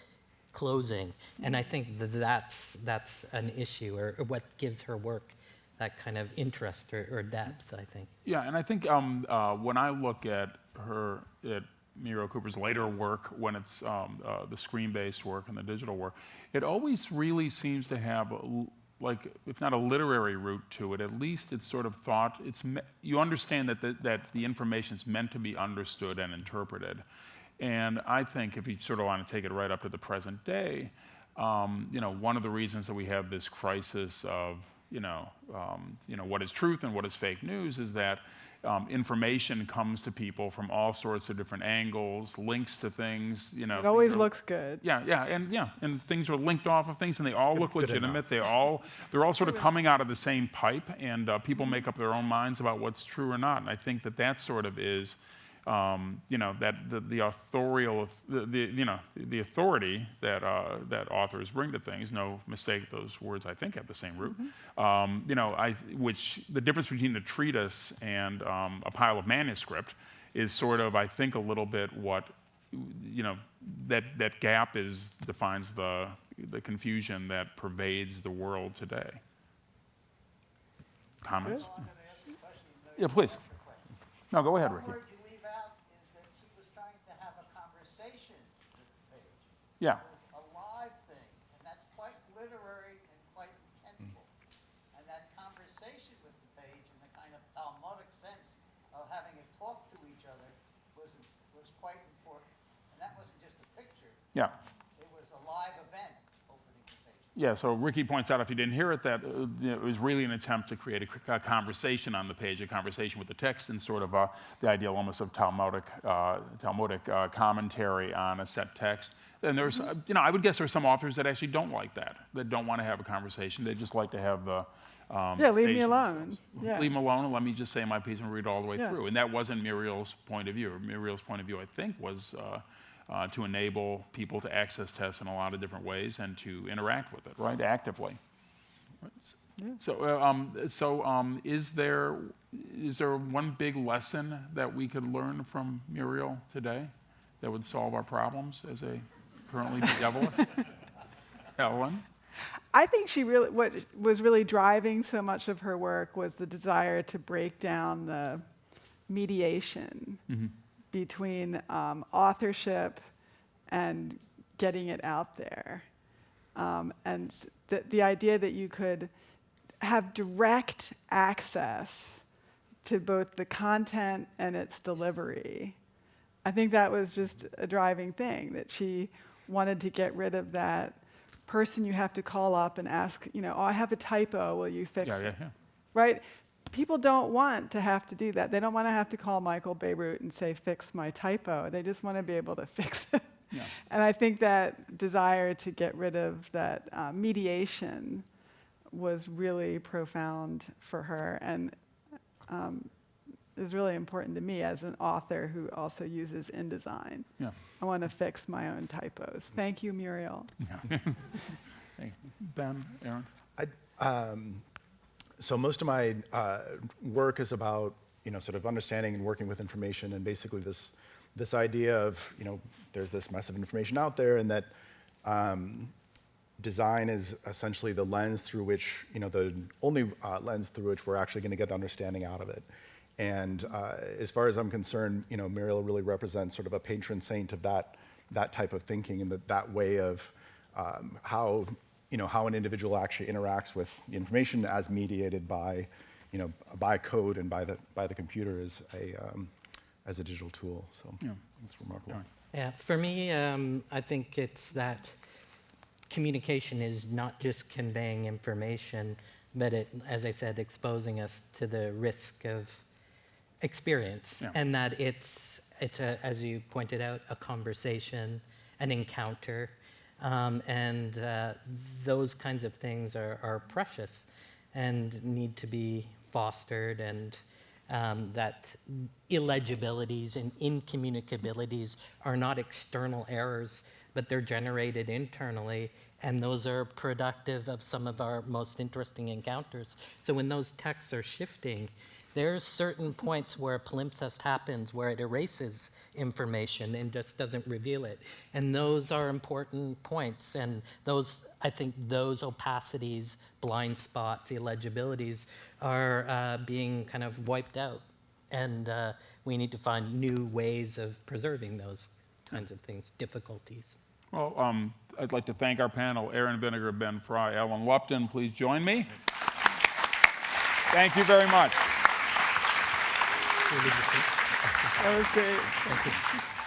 closing. And I think that that's, that's an issue, or, or what gives her work that kind of interest or, or depth, I think. Yeah, and I think um, uh, when I look at her, at Muriel Cooper's later work, when it's um, uh, the screen-based work and the digital work, it always really seems to have, a l- like, if not a literary root to it, at least it's sort of thought, it's, me- you understand that the, that the information is meant to be understood and interpreted. And I think if you sort of want to take it right up to the present day, um, you know, one of the reasons that we have this crisis of, you know, um, you know, what is truth and what is fake news is that um, information comes to people from all sorts of different angles, links to things, you know. It always are- looks good. yeah, yeah, and yeah, and things are linked off of things, and they all look good enough. legitimate. They all they're all sort of coming out of the same pipe, and uh, people make up their own minds about what's true or not. And I think that that sort of is, um, you know, that the, the authorial, the, the you know, the authority that uh, that authors bring to things. No mistake, those words I think have the same root. Um, you know, I which the difference between a treatise and um, a pile of manuscript is sort of I think a little bit what you know, that, that gap is, defines the, the confusion that pervades the world today. Comments? Yeah, please. No, go ahead, One Ricky. word you leave out is that she was trying to have a conversation with the page. Yeah, It a live thing, and that's quite literary and quite intentful. Hmm. And that conversation with the page in the kind of Talmudic sense of having it talk to each other was, was quite important. And that wasn't just a picture, yeah. it was a live event opening the page. Yeah, so Ricky points out, if you didn't hear it, that uh, it was really an attempt to create a conversation on the page, a conversation with the text, and sort of uh, the ideal almost of Talmudic, uh, Talmudic uh, commentary on a set text. And there's, uh, you know, I would guess there's some authors that actually don't like that, that don't want to have a conversation. They just like to have the. Um, Yeah, leave me alone. Yeah. Leave me alone and let me just say my piece and read all the way Yeah. through. And that wasn't Muriel's point of view. Muriel's point of view, I think, was uh, uh, to enable people to access tests in a lot of different ways and to interact with it, right, actively. So, uh, um, so um, is there is there one big lesson that we could learn from Muriel today that would solve our problems as a currently bedeviled? Ellen? I think she really, what was really driving so much of her work was the desire to break down the mediation between um, authorship and getting it out there. Um, and the, the idea that you could have direct access to both the content and its delivery. I think that was just a driving thing that she wanted to get rid of that person you have to call up and ask, you know, oh, I have a typo, will you fix Yeah, it? yeah, yeah. Right? People don't want to have to do that. They don't want to have to call Michael Bierut and say, fix my typo. They just want to be able to fix it. Yeah. And I think that desire to get rid of that uh, mediation was really profound for her and um, is really important to me as an author who also uses InDesign. Yeah. I want to fix my own typos. Thank you, Muriel. Thank you. Ben, Aron? I, um, so most of my uh, work is about you know sort of understanding and working with information and basically this this idea of you know there's this massive information out there and that um, design is essentially the lens through which you know the only uh, lens through which we're actually going to get understanding out of it. And uh, as far as I'm concerned, you know, Muriel really represents sort of a patron saint of that that type of thinking and that, that way of um, how you know how an individual actually interacts with the information as mediated by you know by code and by the by the computer as a um, as a digital tool. So Yeah. it's remarkable. Yeah, for me, um, I think it's that communication is not just conveying information, but it, as I said, exposing us to the risk of experience, Yeah. and that it's it's a, as you pointed out, a conversation, an encounter, um, and uh, those kinds of things are, are precious and need to be fostered and um, that illegibilities and incommunicabilities are not external errors, but they're generated internally, and those are productive of some of our most interesting encounters. So when those texts are shifting, there's certain points where palimpsest happens where it erases information and just doesn't reveal it. And those are important points. And those, I think those opacities, blind spots, illegibilities are uh, being kind of wiped out. And uh, we need to find new ways of preserving those kinds of things, difficulties. Well, um, I'd like to thank our panel, Aron Vinegar, Ben Fry, Ellen Lupton. Please join me. Thank you very much. That was great.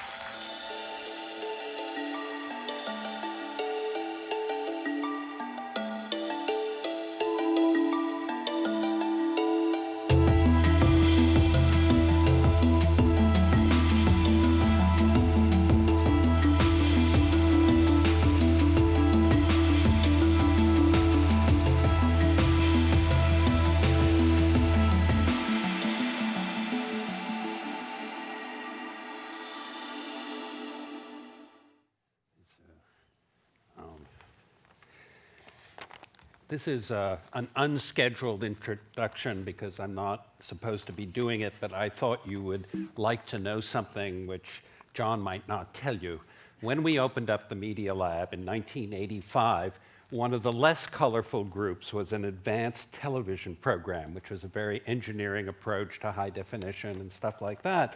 Is uh, an unscheduled introduction because I'm not supposed to be doing it, but I thought you would like to know something which John might not tell you. When we opened up the Media Lab in 1985, one of the less colorful groups was an advanced television program, which was a very engineering approach to high definition and stuff like that.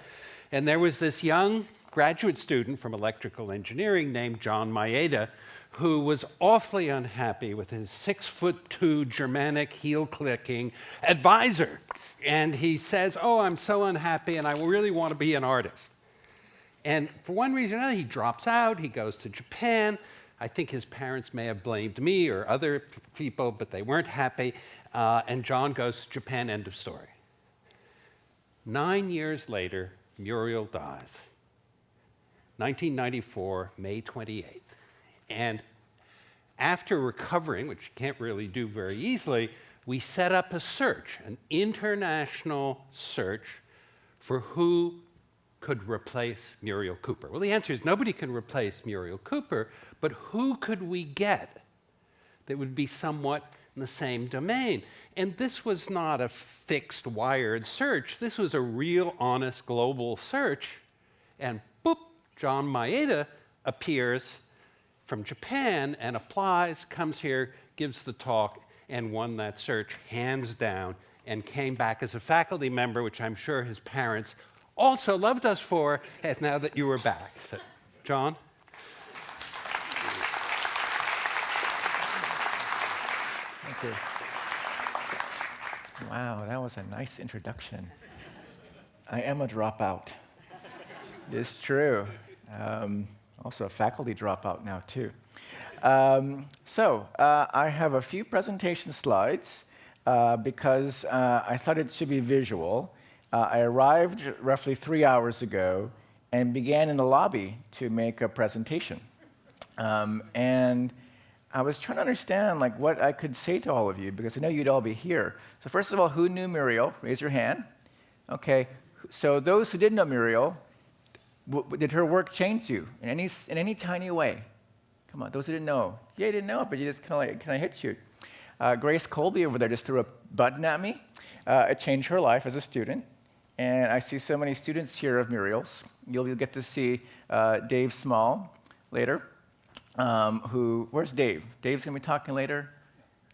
And there was this young graduate student from electrical engineering named John Maeda who was awfully unhappy with his six foot two Germanic heel clicking advisor. And he says, Oh, I'm so unhappy and I really want to be an artist. And for one reason or another, he drops out, he goes to Japan. I think his parents may have blamed me or other people, but they weren't happy. Uh, and John goes to Japan, end of story. Nine years later, Muriel dies. 1994, May 28th. And after recovering, which you can't really do very easily, we set up a search, an international search for who could replace Muriel Cooper? Well, the answer is nobody can replace Muriel Cooper, but who could we get that would be somewhat in the same domain? And this was not a fixed, wired search. This was a real, honest, global search. And boop, John Maeda appears from Japan and applies, comes here, gives the talk, and won that search hands down and came back as a faculty member, which I'm sure his parents also loved us for, and now that you were back. So, John? Thank you. Wow, that was a nice introduction. I am a dropout. It's true. Um, also a faculty dropout now, too. Um, so, uh, I have a few presentation slides uh, because uh, I thought it should be visual. Uh, I arrived roughly three hours ago and began in the lobby to make a presentation. Um, and I was trying to understand like what I could say to all of you because I know you'd all be here. So first of all, who knew Muriel? Raise your hand. Okay. So those who didn't know Muriel, did her work change you in any in any tiny way? Come on, those who didn't know. Yeah, you didn't know but you just kind of like can I hit you. Uh, Grace Colby over there just threw a button at me. Uh, it changed her life as a student. And I see so many students here of Muriel's. You'll, you'll get to see uh, Dave Small later um, who, where's Dave? Dave's going to be talking later.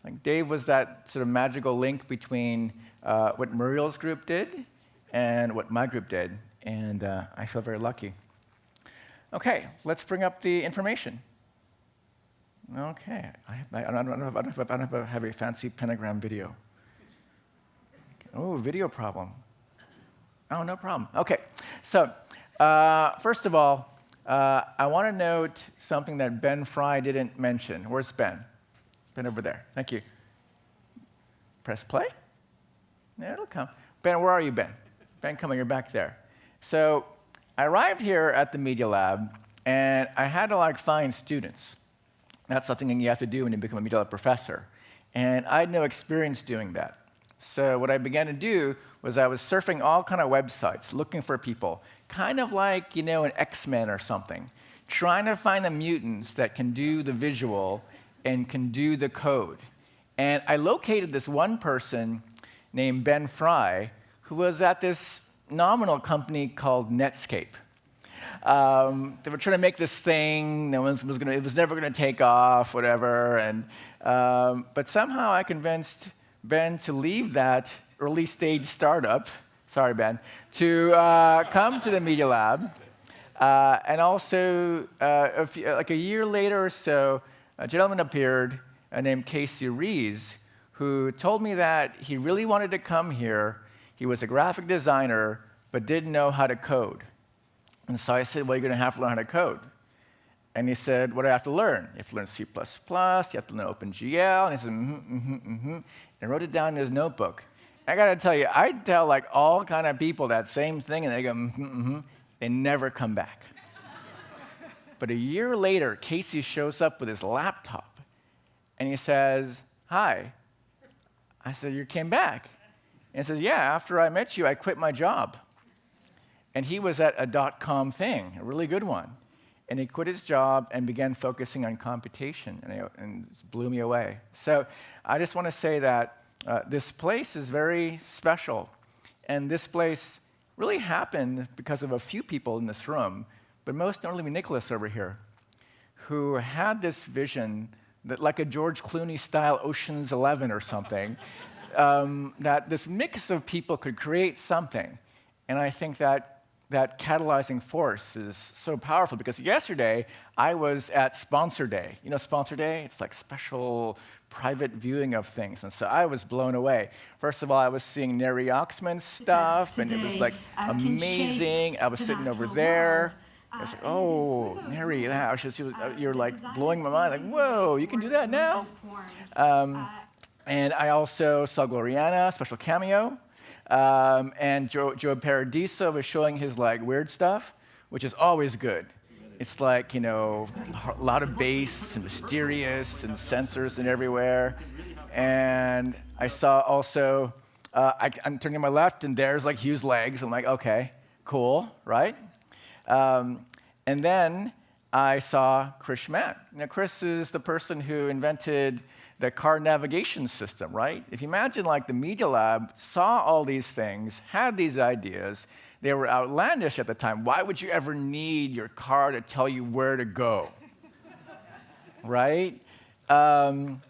Like Dave was that sort of magical link between uh, what Muriel's group did and what my group did, and uh, I feel very lucky. Okay, let's bring up the information. Okay, I, I, don't, I, don't if I don't have a fancy pentagram video. Oh, video problem. Oh, no problem. Okay, so uh, first of all, uh, I want to note something that Ben Fry didn't mention. Where's Ben? Ben over there. Thank you. Press play. There it'll come. Ben, where are you, Ben? Ben, come on, you're back there. So I arrived here at the Media Lab, and I had to like find students. That's something you have to do when you become a Media Lab professor. And I had no experience doing that. So what I began to do was I was surfing all kind of websites, looking for people, kind of like, you know, an X-Men or something, trying to find the mutants that can do the visual and can do the code. And I located this one person named Ben Fry, who was at this nominal company called Netscape. Um, they were trying to make this thing. No one was gonna, it was never going to take off, whatever. And, um, but somehow I convinced Ben to leave that early stage startup sorry, Ben, to uh, come to the Media Lab. Uh, and also, uh, a few, like a year later or so, a gentleman appeared uh, named Casey Reas, who told me that he really wanted to come here. He was a graphic designer, but didn't know how to code. And so I said, Well, you're going to have to learn how to code. And he said, What do I have to learn? You have to learn C, you have to learn OpenGL. And he said, Mm hmm, mm hmm, mm hmm. And wrote it down in his notebook. I got to tell you, I tell like all kind of people that same thing, and they go, mm-hmm, mm-hmm. they never come back. but a year later, Casey shows up with his laptop, and he says, "Hi." I said, "You came back?" And says, "Yeah. After I met you, I quit my job." And he was at a dot-com thing, a really good one. And he quit his job and began focusing on computation, and, it, and it blew me away. So I just want to say that uh, this place is very special. And this place really happened because of a few people in this room, but most notably Nicholas over here, who had this vision that, like a George Clooney style Ocean's Eleven or something, um, that this mix of people could create something. And I think that that catalyzing force is so powerful because yesterday I was at Sponsor Day. You know, Sponsor Day? It's like special private viewing of things. And so I was blown away. First of all, I was seeing Neri Oxman's stuff, and it was like amazing. I was sitting over there. I was like, oh, Neri, that, was, uh, you're like blowing my mind. Like, whoa, you can do that now? Um, and I also saw Glorianna, special cameo. Um, and Joe, Joe Paradiso was showing his like weird stuff, which is always good. It's like, you know, a lot of bass and mysterious and sensors and everywhere. And I saw also, uh, I, am turning to my left and there's like Hugh's legs. I'm like, okay, Cool, right? Um, and then I saw Chris Schmandt. Now, Chris is the person who invented the car navigation system, right? If you imagine like the Media Lab saw all these things, had these ideas, they were outlandish at the time. Why would you ever need your car to tell you where to go? right? Um,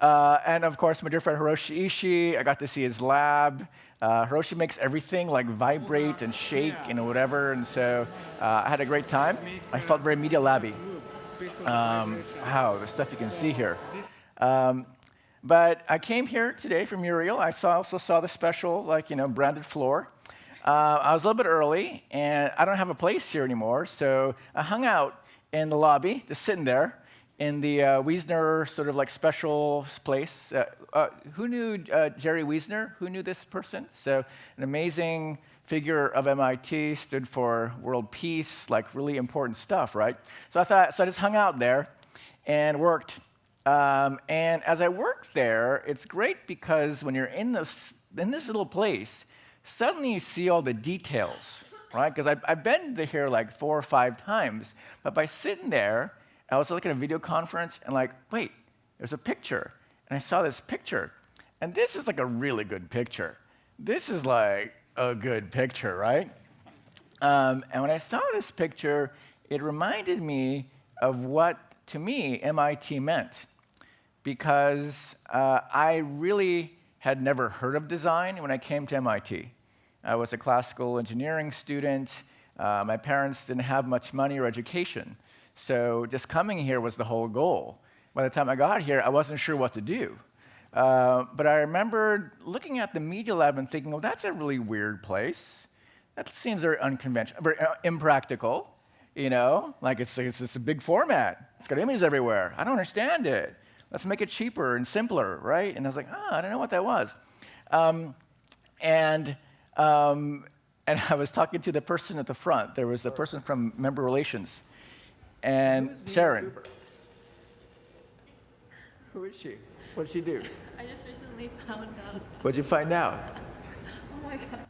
uh, and of course, my dear friend Hiroshi Ishii, I got to see his lab. Uh, Hiroshi makes everything like vibrate and shake and whatever, and so uh, I had a great time. I felt very media labby. Um, wow, the stuff you can see here. Um, but I came here today from Muriel. I saw, also saw the special, like, you know, branded floor. Uh, I was a little bit early, and I don't have a place here anymore, so I hung out in the lobby, just sitting there in the uh, Wiesner sort of like special place. Uh, uh, who knew uh, Jerry Wiesner? Who knew this person? So, an amazing figure of MIT, stood for world peace, like really important stuff, right? So I thought, so I just hung out there and worked. Um, and as I worked there, it's great because when you're in this, in this little place, suddenly you see all the details, right? Because I've, been here like four or five times, but by sitting there, I was looking at a video conference and like, wait, there's a picture. And I saw this picture. And this is like a really good picture. This is like a good picture, right? Um, and when I saw this picture, it reminded me of what, to me, MIT meant. Because uh, I really had never heard of design when I came to MIT. I was a classical engineering student. Uh, my parents didn't have much money or education. So just coming here was the whole goal. By the time I got here, I wasn't sure what to do. Uh, but I remember looking at the Media Lab and thinking, well, that's a really weird place. That seems very unconventional, very uh, impractical. You know, like it's, it's, it's a big format. It's got images everywhere. I don't understand it. Let's make it cheaper and simpler, right? And I was like, oh, I don't know what that was. Um, and, um, and I was talking to the person at the front. There was a person from member relations and Sharon. Who is she? What did she do? I just recently found out. What'd you find out? oh my god.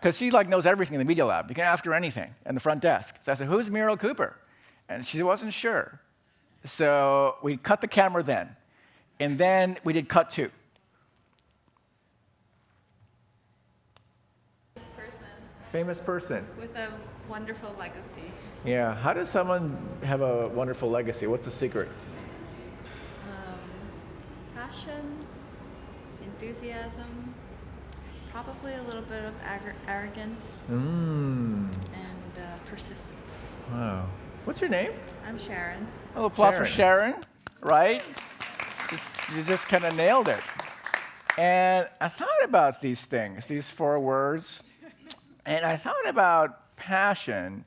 Because she like knows everything in the media lab. You can ask her anything in the front desk. So I said, "Who's Muriel Cooper?" And she wasn't sure. So we cut the camera then, and then we did cut two. Person Famous person. with a wonderful legacy. Yeah. How does someone have a wonderful legacy? What's the secret? Um, passion, enthusiasm, probably a little bit of arrogance Mmm. and uh, persistence. Wow. What's your name? I'm Sharon. Oh, applause for Sharon, right? Just, you just kind of nailed it. And I thought about these things, these four words, and I thought about passion.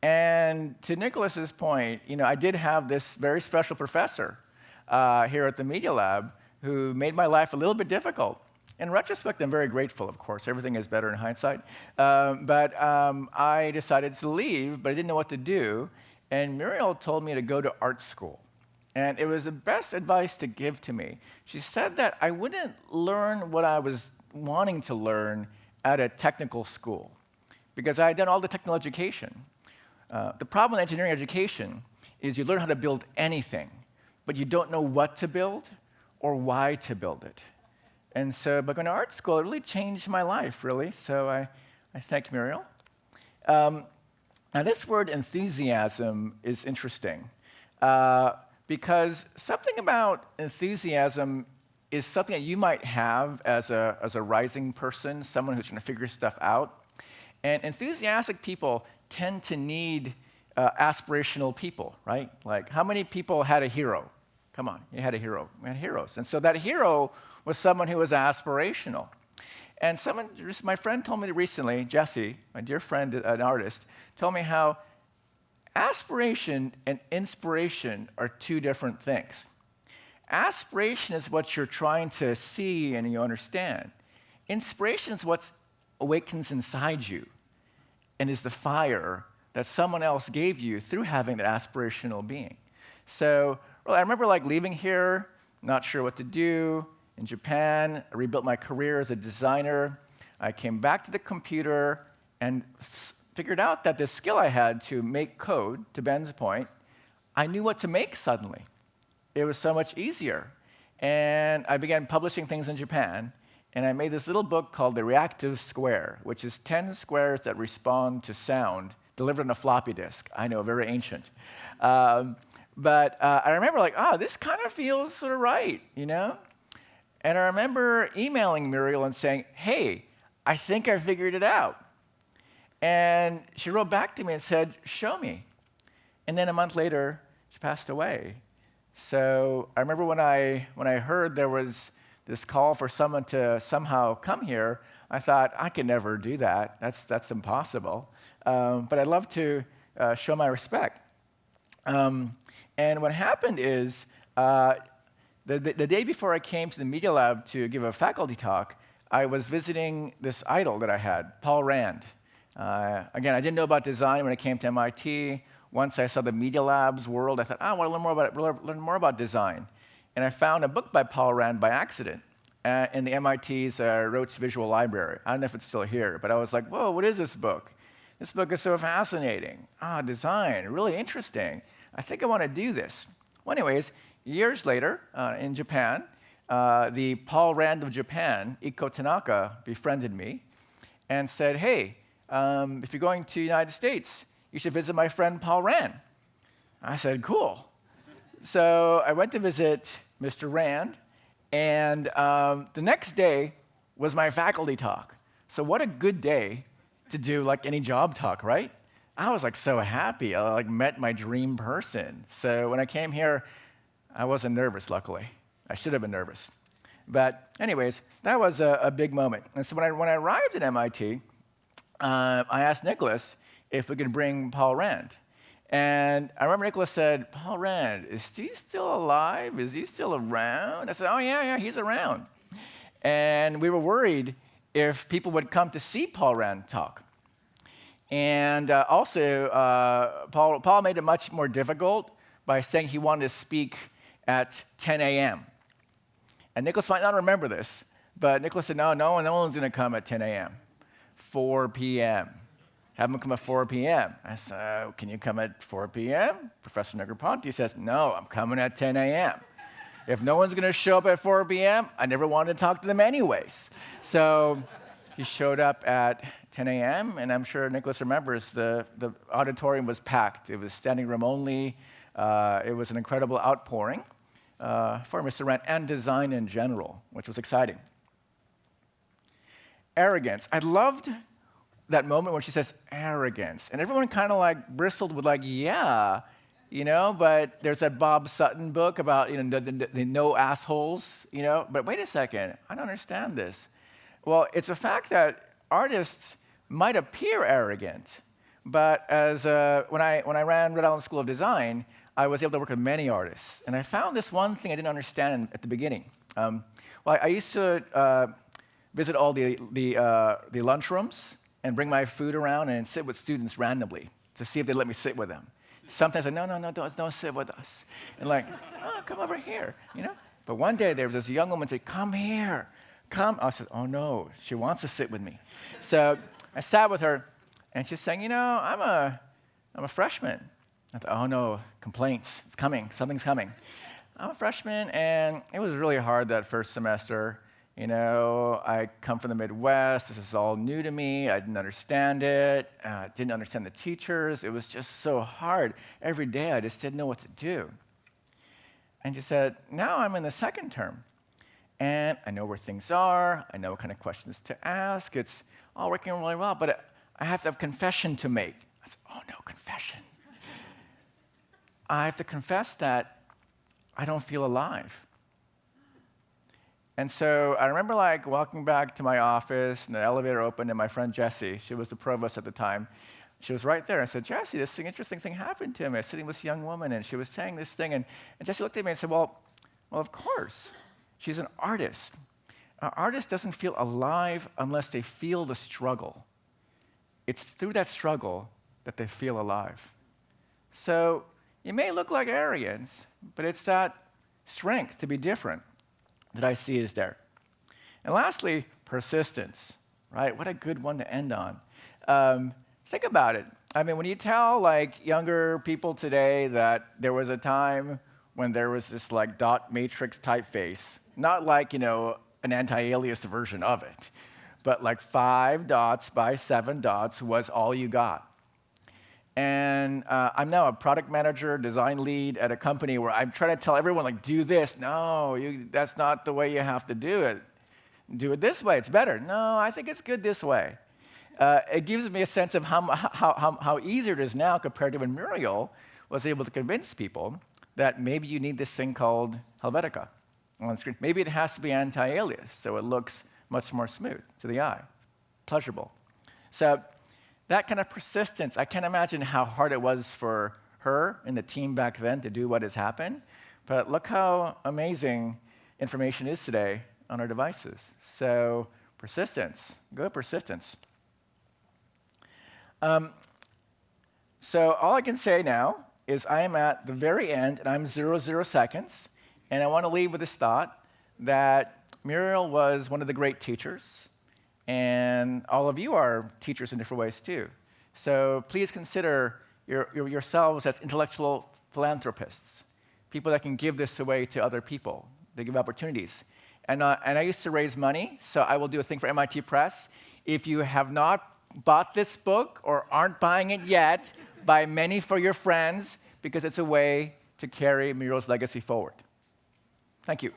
And to Nicholas's point, you know, I did have this very special professor uh, here at the Media Lab who made my life a little bit difficult. In retrospect, I'm very grateful, of course. Everything is better in hindsight. Um, but um, I decided to leave, but I didn't know what to do. And Muriel told me to go to art school. And it was the best advice to give to me. She said that I wouldn't learn what I was wanting to learn at a technical school because I had done all the technical education. Uh, the problem in engineering education is you learn how to build anything, but you don't know what to build or why to build it. And so by going to art school, it really changed my life, really. So I, I thank Muriel. Um, now, this word enthusiasm is interesting uh, because something about enthusiasm is something that you might have as a, as a rising person, someone who's trying to figure stuff out. And enthusiastic people tend to need uh, aspirational people, right? Like, how many people had a hero? Come on, you had a hero. We had heroes. And so that hero was someone who was aspirational. And someone, just my friend told me recently, Jessie, my dear friend, an artist, told me how aspiration and inspiration are two different things. Aspiration is what you're trying to see and you understand. Inspiration is what awakens inside you and is the fire that someone else gave you through having that aspirational being. So well, I remember like leaving here, not sure what to do. In Japan, I rebuilt my career as a designer. I came back to the computer and figured out that this skill I had to make code, to Ben's point, I knew what to make suddenly. It was so much easier. And I began publishing things in Japan, and I made this little book called The Reactive Square, which is 10 squares that respond to sound delivered on a floppy disk. I know, very ancient. Um, but uh, I remember, like, oh, this kind of feels sort of right, you know? And I remember emailing Muriel and saying, hey, I think I figured it out. And she wrote back to me and said, show me. And then a month later, she passed away. So I remember when I, when I heard there was this call for someone to somehow come here, I thought, I can never do that. That's, that's impossible. Um, but I'd love to uh, show my respect. Um, and what happened is, uh, the, the, the, day before I came to the Media Lab to give a faculty talk, I was visiting this idol that I had, Paul Rand. Uh, again, I didn't know about design when I came to MIT. Once I saw the Media Lab's world, I thought, oh, I want to learn more about, learn more about design. And I found a book by Paul Rand by accident uh, in the MIT's uh, Visual Library. I don't know if it's still here, but I was like, whoa, what is this book? This book is so fascinating. Ah, design, really interesting. I think I want to do this. Well, anyways, years later, uh, in Japan, uh, the Paul Rand of Japan, Ikko Tanaka, befriended me and said, hey, um, if you're going to the United States, you should visit my friend Paul Rand. I said, cool. So I went to visit Mr. Rand, and um, the next day was my faculty talk. So what a good day to do like any job talk, right? I was like so happy. I like met my dream person. So when I came here, I wasn't nervous, luckily. I should have been nervous. But anyways, that was a, a big moment. And so when I, when I arrived at MIT, uh, I asked Nicholas if we could bring Paul Rand. And I remember Nicholas said, Paul Rand, is he still alive? Is he still around? I said, oh, yeah, yeah, he's around. And we were worried if people would come to see Paul Rand talk. And uh, also, uh, Paul, Paul made it much more difficult by saying he wanted to speak at 10 a.m. And Nicholas might not remember this, but Nicholas said, no, no, no one's going to come at 10 a.m. 4 p.m. Have them come at 4 p.m. I said, oh, can you come at 4 p.m.? Professor Negroponte says, no, I'm coming at 10 a.m. If no one's going to show up at 4 p.m., I never wanted to talk to them anyways. So he showed up at 10 a.m., and I'm sure Nicholas remembers the, the auditorium was packed. It was standing room only. Uh, it was an incredible outpouring uh, for Mr. And design in general, which was exciting. Arrogance. I loved that moment when she says arrogance, and everyone kind of like bristled with like, yeah, you know. But there's that Bob Sutton book about you know the, the, the no assholes, you know. But wait a second, I don't understand this. Well, it's a fact that artists might appear arrogant, but as uh, when I when I ran Rhode Island School of Design, I was able to work with many artists, and I found this one thing I didn't understand at the beginning. Um, well, I, I, used to uh, visit all the the, uh, the lunchrooms and bring my food around and sit with students randomly to see if they let me sit with them. Sometimes I no, no, no, don't, don't sit with us. And like, oh, come over here, you know? But one day there was this young woman said, come here, come. I said, oh no, she wants to sit with me. So I sat with her and she's saying, you know, I'm a, I'm a freshman. I thought, oh no, complaints, it's coming, something's coming. I'm a freshman and it was really hard that first semester. You know, I come from the Midwest. This is all new to me. I didn't understand it. Uh, didn't understand the teachers. It was just so hard. Every day, I just didn't know what to do. And she said, now I'm in the second term. And I know where things are. I know what kind of questions to ask. It's all working really well, but I have to have confession to make. I said, oh no, confession. I have to confess that I don't feel alive. And so I remember like walking back to my office and the elevator opened and my friend Jessie, she was the provost at the time, she was right there. I said, Jessie, this thing, interesting thing happened to me. I was sitting with this young woman and she was saying this thing. And, and Jessie looked at me and said, well, well, of course. She's an artist. An artist doesn't feel alive unless they feel the struggle. It's through that struggle that they feel alive. So it may look like arrogance, but it's that strength to be different that I see is there. And lastly, persistence, right? What a good one to end on. Um, think about it. I mean, when you tell like younger people today that there was a time when there was this like dot matrix typeface, not like, you know, an anti-alias version of it, but like five dots by seven dots was all you got. And uh, I'm now a product manager, design lead at a company where I'm trying to tell everyone, like, do this. No, you, that's not the way you have to do it. Do it this way, it's better. No, I think it's good this way. Uh, it gives me a sense of how, how, how, how easier it is now compared to when Muriel was able to convince people that maybe you need this thing called Helvetica on screen. Maybe it has to be anti-alias, so it looks much more smooth to the eye, pleasurable. So that kind of persistence, I can't imagine how hard it was for her and the team back then to do what has happened. But look how amazing information is today on our devices. So persistence, good persistence. Um, so all I can say now is I am at the very end, and I'm zero, zero seconds. And I want to leave with this thought that Muriel was one of the great teachers. And all of you are teachers in different ways too. So please consider your, your, yourselves as intellectual philanthropists, people that can give this away to other people. They give opportunities. And, uh, and I used to raise money, so I will do a thing for MIT Press. If you have not bought this book or aren't buying it yet, buy many for your friends because it's a way to carry Muriel's legacy forward. Thank you.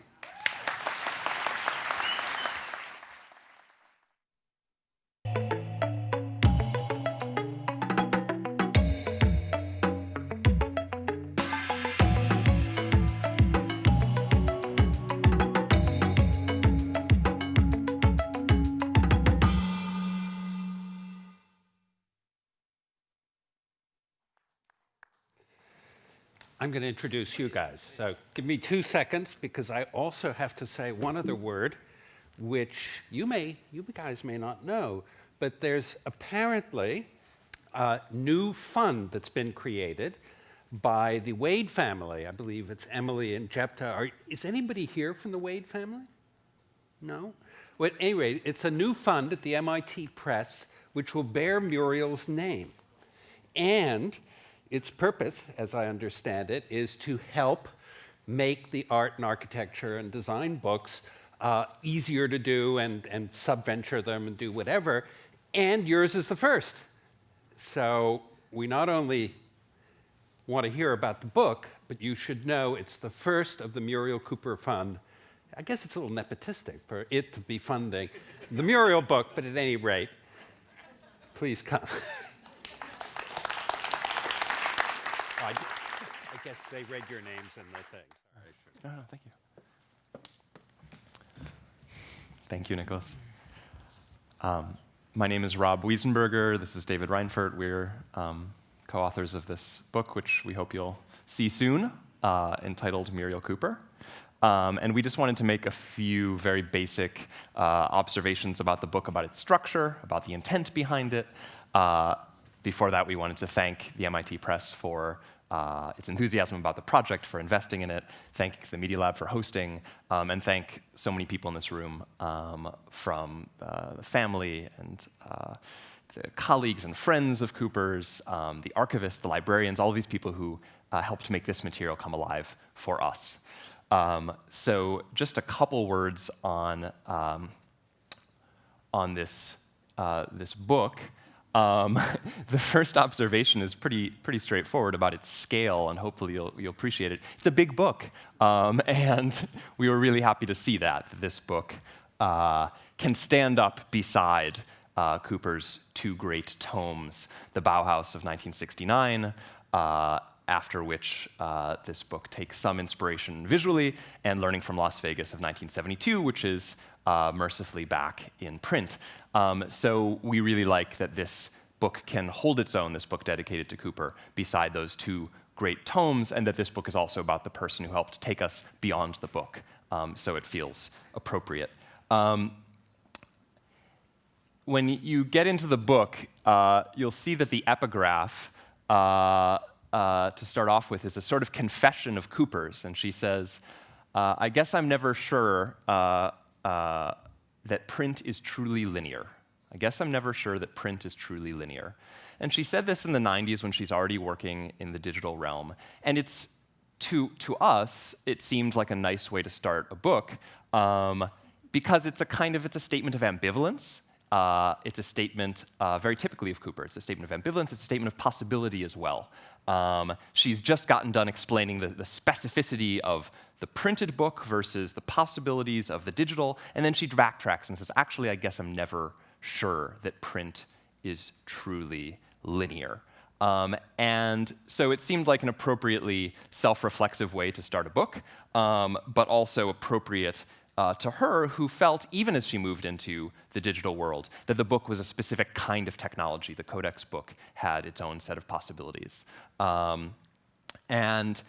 I'm going to introduce you guys. So give me two seconds because I also have to say one other word, which you may, you guys may not know, but there's apparently a new fund that's been created by the Wade family. I believe it's Emily and Jepta. Are, is anybody here from the Wade family? No? Well, at any rate, it's a new fund at the MIT Press which will bear Muriel's name. And its purpose, as I understand it, is to help make the art and architecture and design books uh, easier to do and, and subventure them and do whatever. And yours is the first. So we not only want to hear about the book, but you should know it's the first of the Muriel Cooper Fund. I guess it's a little nepotistic for it to be funding the Muriel book, but at any rate, please come. I, I guess they read your names and the thing. Sorry. No, no, thank you. Thank you, Nicholas. Um, my name is Rob Wiesenberger. This is David Reinfurt. We're um, co-authors of this book, which we hope you'll see soon, uh, entitled Muriel Cooper. Um, and we just wanted to make a few very basic uh, observations about the book, about its structure, about the intent behind it. Uh, before that, we wanted to thank the MIT Press for uh, its enthusiasm about the project, for investing in it, thank the Media Lab for hosting, um, and thank so many people in this room um, from uh, the family and uh, the colleagues and friends of Cooper's, um, the archivists, the librarians, all these people who uh, helped make this material come alive for us. Um, so just a couple words on, um, on this, uh, this book. Um, the first observation is pretty, pretty straightforward about its scale, and hopefully you'll, you'll appreciate it. It's a big book, um, and we were really happy to see that, that this book uh, can stand up beside uh, Cooper's two great tomes, The Bauhaus of 1969, uh, after which uh, this book takes some inspiration visually, and Learning from Las Vegas of 1972, which is uh, mercifully back in print. Um, so we really like that this book can hold its own, this book dedicated to Cooper, beside those two great tomes, and that this book is also about the person who helped take us beyond the book, um, so it feels appropriate. Um, when you get into the book, uh, you'll see that the epigraph, uh, uh, to start off with, is a sort of confession of Cooper's. And she says, uh, I guess I'm never sure uh, uh, that print is truly linear. I guess I'm never sure that print is truly linear. And she said this in the 90s when she's already working in the digital realm. And it's, to, to us, it seemed like a nice way to start a book um, because it's a kind of, it's a statement of ambivalence. Uh, it's a statement uh, very typically of Cooper. It's a statement of ambivalence. It's a statement of possibility as well. Um, she's just gotten done explaining the, the, specificity of the printed book versus the possibilities of the digital, and then she backtracks and says, actually, I guess I'm never sure that print is truly linear. Um, and so it seemed like an appropriately self-reflexive way to start a book, um, but also appropriate uh, to her, who felt, even as she moved into the digital world, that the book was a specific kind of technology. The Codex book had its own set of possibilities. Um, and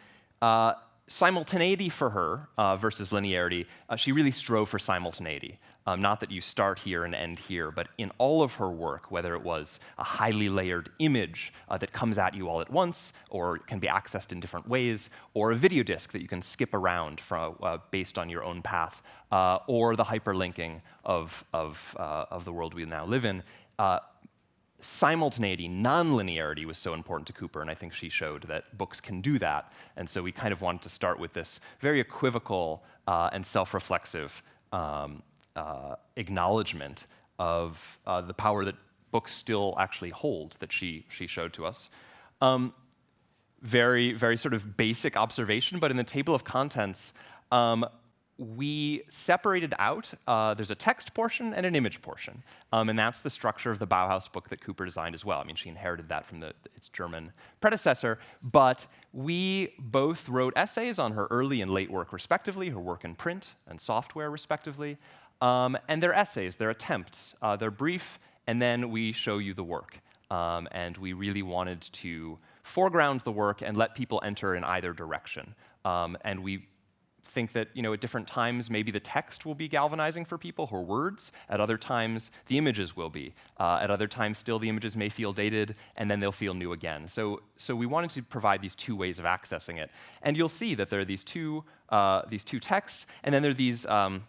uh, simultaneity for her uh, versus linearity, uh, she really strove for simultaneity. Um, not that you start here and end here, but in all of her work, whether it was a highly layered image uh, that comes at you all at once, or can be accessed in different ways, or a video disc that you can skip around from, uh, based on your own path, uh, or the hyperlinking of, of, uh, of the world we now live in, simultaneity, nonlinearity was so important to Cooper, and I think she showed that books can do that. And so we kind of wanted to start with this very equivocal uh, and self-reflexive um, uh, acknowledgement of uh, the power that books still actually hold that she, she showed to us. Um, very, very sort of basic observation, but in the table of contents, um, we separated out, uh, there's a text portion and an image portion. Um, and that's the structure of the Bauhaus book that Cooper designed as well. I mean, she inherited that from the, its German predecessor. But we both wrote essays on her early and late work, respectively, her work in print and software, respectively. Um, and they're essays, they're attempts. Uh, they're brief, and then we show you the work. Um, and we really wanted to foreground the work and let people enter in either direction. Um, and we think that you know, at different times, maybe the text will be galvanizing for people, her words. At other times, the images will be. Uh, at other times, still, the images may feel dated, and then they'll feel new again. So, so we wanted to provide these two ways of accessing it. And you'll see that there are these two, uh, these two texts, and then there are these, um,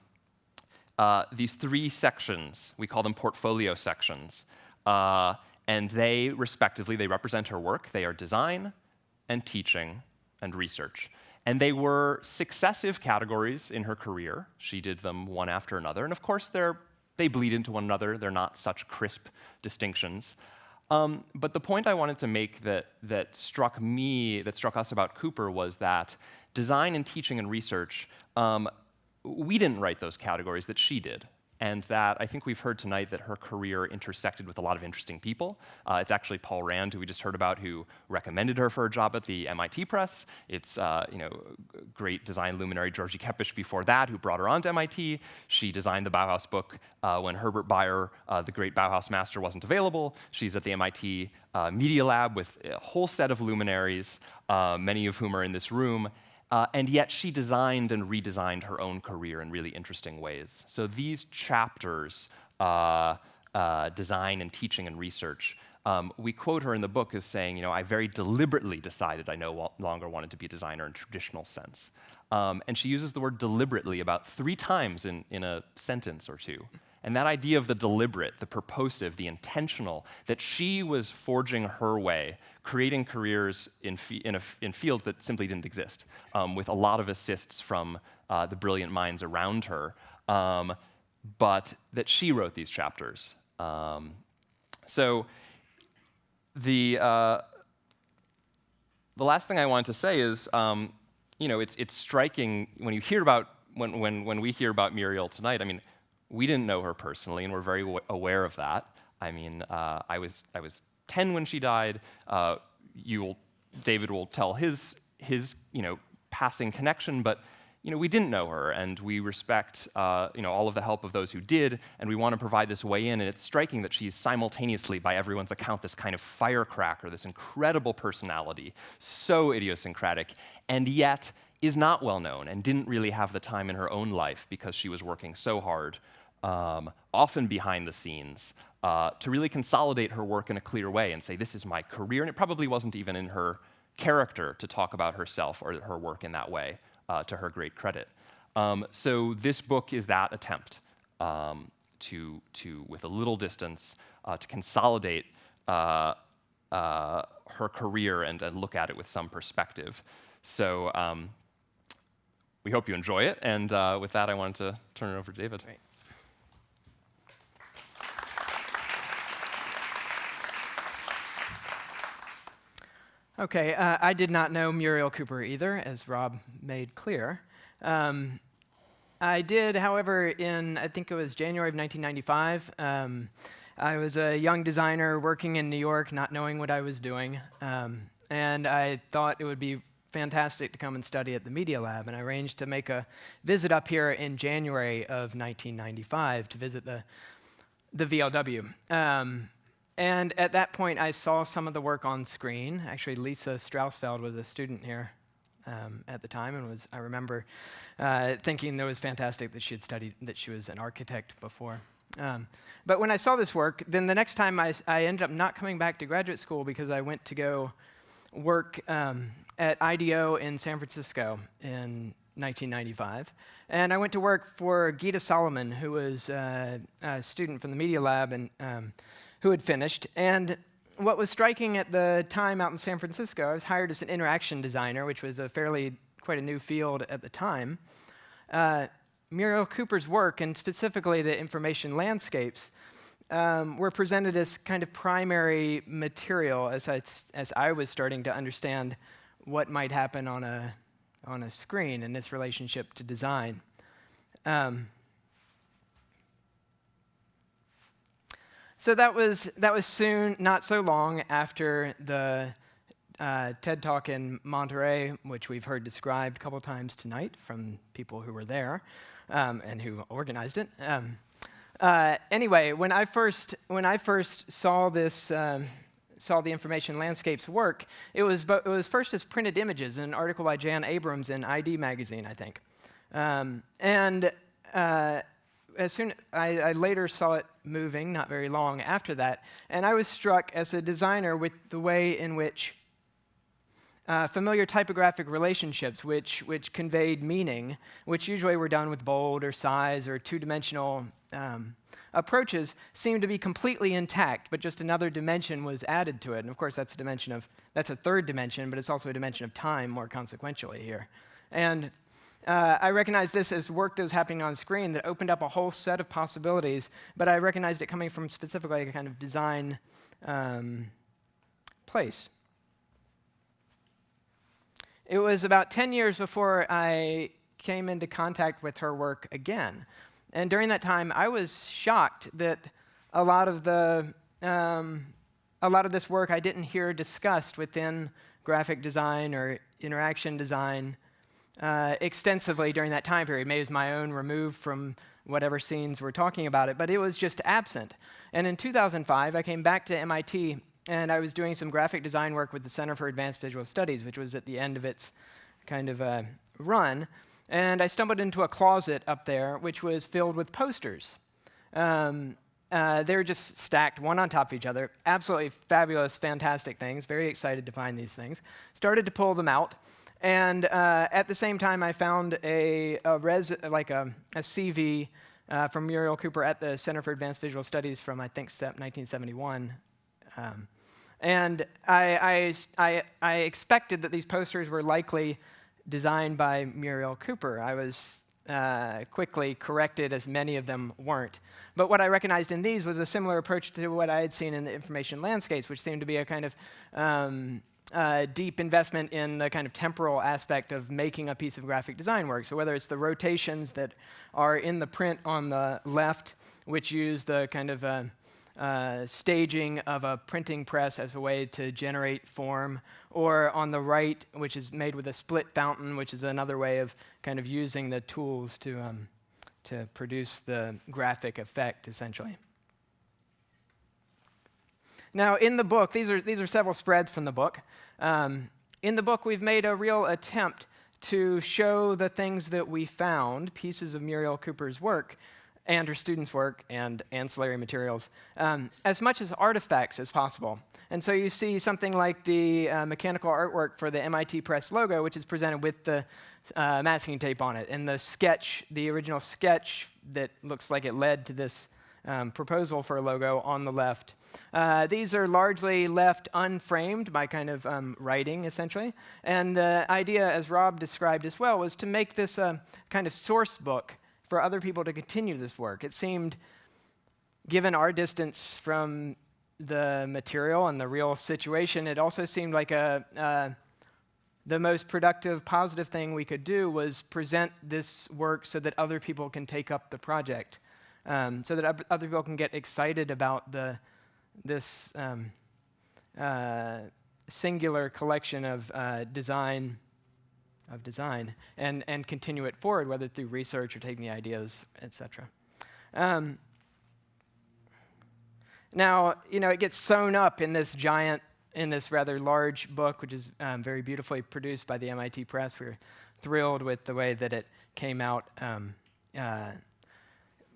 uh, these three sections. We call them portfolio sections. Uh, and they, respectively, they represent her work. They are design and teaching and research. And they were successive categories in her career. She did them one after another. And of course, they're, they bleed into one another. They're not such crisp distinctions. Um, but the point I wanted to make that, that struck me, that struck us about Cooper, was that design and teaching and research, um, we didn't write those categories, that she did and that I think we've heard tonight that her career intersected with a lot of interesting people. Uh, it's actually Paul Rand, who we just heard about, who recommended her for a job at the MIT Press. It's uh, you know great design luminary Gyorgy Kepes before that, who brought her on to MIT. She designed the Bauhaus book uh, when Herbert Bayer, uh, the great Bauhaus master, wasn't available. She's at the MIT uh, Media Lab with a whole set of luminaries, uh, many of whom are in this room. Uh, and yet she designed and redesigned her own career in really interesting ways. So these chapters, uh, uh, design and teaching and research, um, we quote her in the book as saying, you know, I very deliberately decided I no longer wanted to be a designer in traditional sense. Um, and she uses the word deliberately about three times in, in a sentence or two. And that idea of the deliberate, the purposive, the intentional, that she was forging her way, creating careers in, in, a, in fields that simply didn't exist, um, with a lot of assists from uh, the brilliant minds around her, um, but that she wrote these chapters. Um, so the, uh, the last thing I wanted to say is, um, you know, it's, it's striking when you hear about, when, when, when we hear about Muriel tonight, I mean, we didn't know her personally, and we're very aware of that. I mean, uh, I, was, I was 10 when she died. Uh, will, David will tell his, his you know, passing connection, but you know, we didn't know her, and we respect uh, you know, all of the help of those who did, and we want to provide this way in. And it's striking that she's simultaneously, by everyone's account, this kind of firecracker, this incredible personality, so idiosyncratic, and yet is not well known and didn't really have the time in her own life because she was working so hard um, often behind the scenes, uh, to really consolidate her work in a clear way and say, this is my career. And it probably wasn't even in her character to talk about herself or her work in that way, uh, to her great credit. Um, so this book is that attempt um, to, to, with a little distance, uh, to consolidate uh, uh, her career and, and look at it with some perspective. So um, we hope you enjoy it. And uh, with that, I wanted to turn it over to David. Okay, uh, I did not know Muriel Cooper either, as Rob made clear. Um, I did, however, in I think it was January of 1995. Um, I was a young designer working in New York, not knowing what I was doing, um, and I thought it would be fantastic to come and study at the Media Lab. And I arranged to make a visit up here in January of 1995 to visit the the VLW. Um, and at that point, I saw some of the work on screen. Actually, Lisa Strausfeld was a student here um, at the time, and was I remember uh, thinking that it was fantastic that she had studied that she was an architect before. Um, but when I saw this work, then the next time I, I, ended up not coming back to graduate school because I went to go work um, at IDEO in San Francisco in 1995. And I went to work for Gitta Salomon, who was uh, a student from the Media Lab and um, who had finished. And what was striking at the time out in San Francisco, I was hired as an interaction designer, which was a fairly quite a new field at the time. Uh, Muriel Cooper's work, and specifically the information landscapes, um, were presented as kind of primary material as I, as I was starting to understand what might happen on a, on a screen and its relationship to design. Um, So that was, that was soon, not so long after the uh, TED Talk in Monterey, which we've heard described a couple times tonight from people who were there um, and who organized it. Um, uh, anyway, when I first, when I first saw this, um, saw the information landscapes work, it was, it was first as printed images in an article by Jan Abrams in ID magazine, I think. Um, and uh, as soon I, I, later saw it moving, not very long after that, and I was struck as a designer with the way in which uh, familiar typographic relationships, which which conveyed meaning, which usually were done with bold or size or two-dimensional um, approaches, seemed to be completely intact, but just another dimension was added to it. And of course, that's a dimension of that's a third dimension, but it's also a dimension of time, more consequentially here. And uh, I recognized this as work that was happening on screen that opened up a whole set of possibilities, but I recognized it coming from specifically a kind of design um, place. It was about 10 years before I came into contact with her work again. And during that time, I was shocked that a lot of the um, a lot of this work I didn't hear discussed within graphic design or interaction design uh, extensively during that time period. Maybe it was my own removed from whatever scenes we're talking about it, but it was just absent. And in 2005, I came back to MIT and I was doing some graphic design work with the Center for Advanced Visual Studies, which was at the end of its kind of uh, run. And I stumbled into a closet up there, which was filled with posters. Um, uh, they were just stacked one on top of each other. Absolutely fabulous, fantastic things. Very excited to find these things. Started to pull them out. And uh, at the same time, I found a, a res, like a, a CV uh, from Muriel Cooper at the Center for Advanced Visual Studies from, I think, 1971. Um, and I, I, I, I, expected that these posters were likely designed by Muriel Cooper. I was uh, quickly corrected as many of them weren't. But what I recognized in these was a similar approach to what I had seen in the information landscapes, which seemed to be a kind of um, uh, deep investment in the kind of temporal aspect of making a piece of graphic design work. So whether it's the rotations that are in the print on the left, which use the kind of uh, uh, staging of a printing press as a way to generate form, or on the right, which is made with a split fountain, which is another way of kind of using the tools to, um, to produce the graphic effect, essentially. Now, in the book, these are, these are several spreads from the book. Um, in the book, we've made a real attempt to show the things that we found, pieces of Muriel Cooper's work, and her students' work and ancillary materials, um, as much as artifacts as possible. And so you see something like the uh, mechanical artwork for the MIT Press logo, which is presented with the uh, masking tape on it, and the sketch, the original sketch that looks like it led to this um, proposal for a logo on the left. Uh, these are largely left unframed by kind of um, writing, essentially. And the idea, as Rob described as well, was to make this a kind of source book for other people to continue this work. It seemed, given our distance from the material and the real situation, it also seemed like a, uh, the most productive, positive thing we could do was present this work so that other people can take up the project, um, so that other people can get excited about the, this um, uh, singular collection of uh, design of design and, and continue it forward, whether through research or taking the ideas, etc. Um, now, you know, it gets sewn up in this giant, in this rather large book, which is um, very beautifully produced by the MIT Press. We are thrilled with the way that it came out. Um, uh,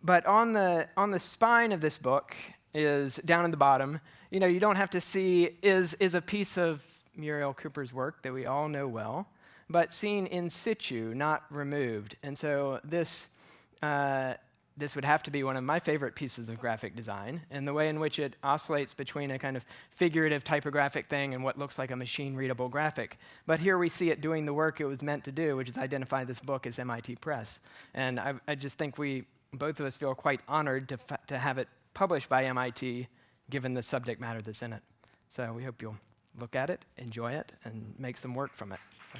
but on the, on the spine of this book is down in the bottom, you know, you don't have to see, is, is a piece of Muriel Cooper's work that we all know well, but seen in situ, not removed. And so this uh, this would have to be one of my favorite pieces of graphic design, and the way in which it oscillates between a kind of figurative typographic thing and what looks like a machine readable graphic. But here we see it doing the work it was meant to do, which is identify this book as MIT Press. And I, I just think we, both of us, feel quite honored to, to have it published by MIT, given the subject matter that's in it. So we hope you'll look at it, enjoy it, and make some work from it. So.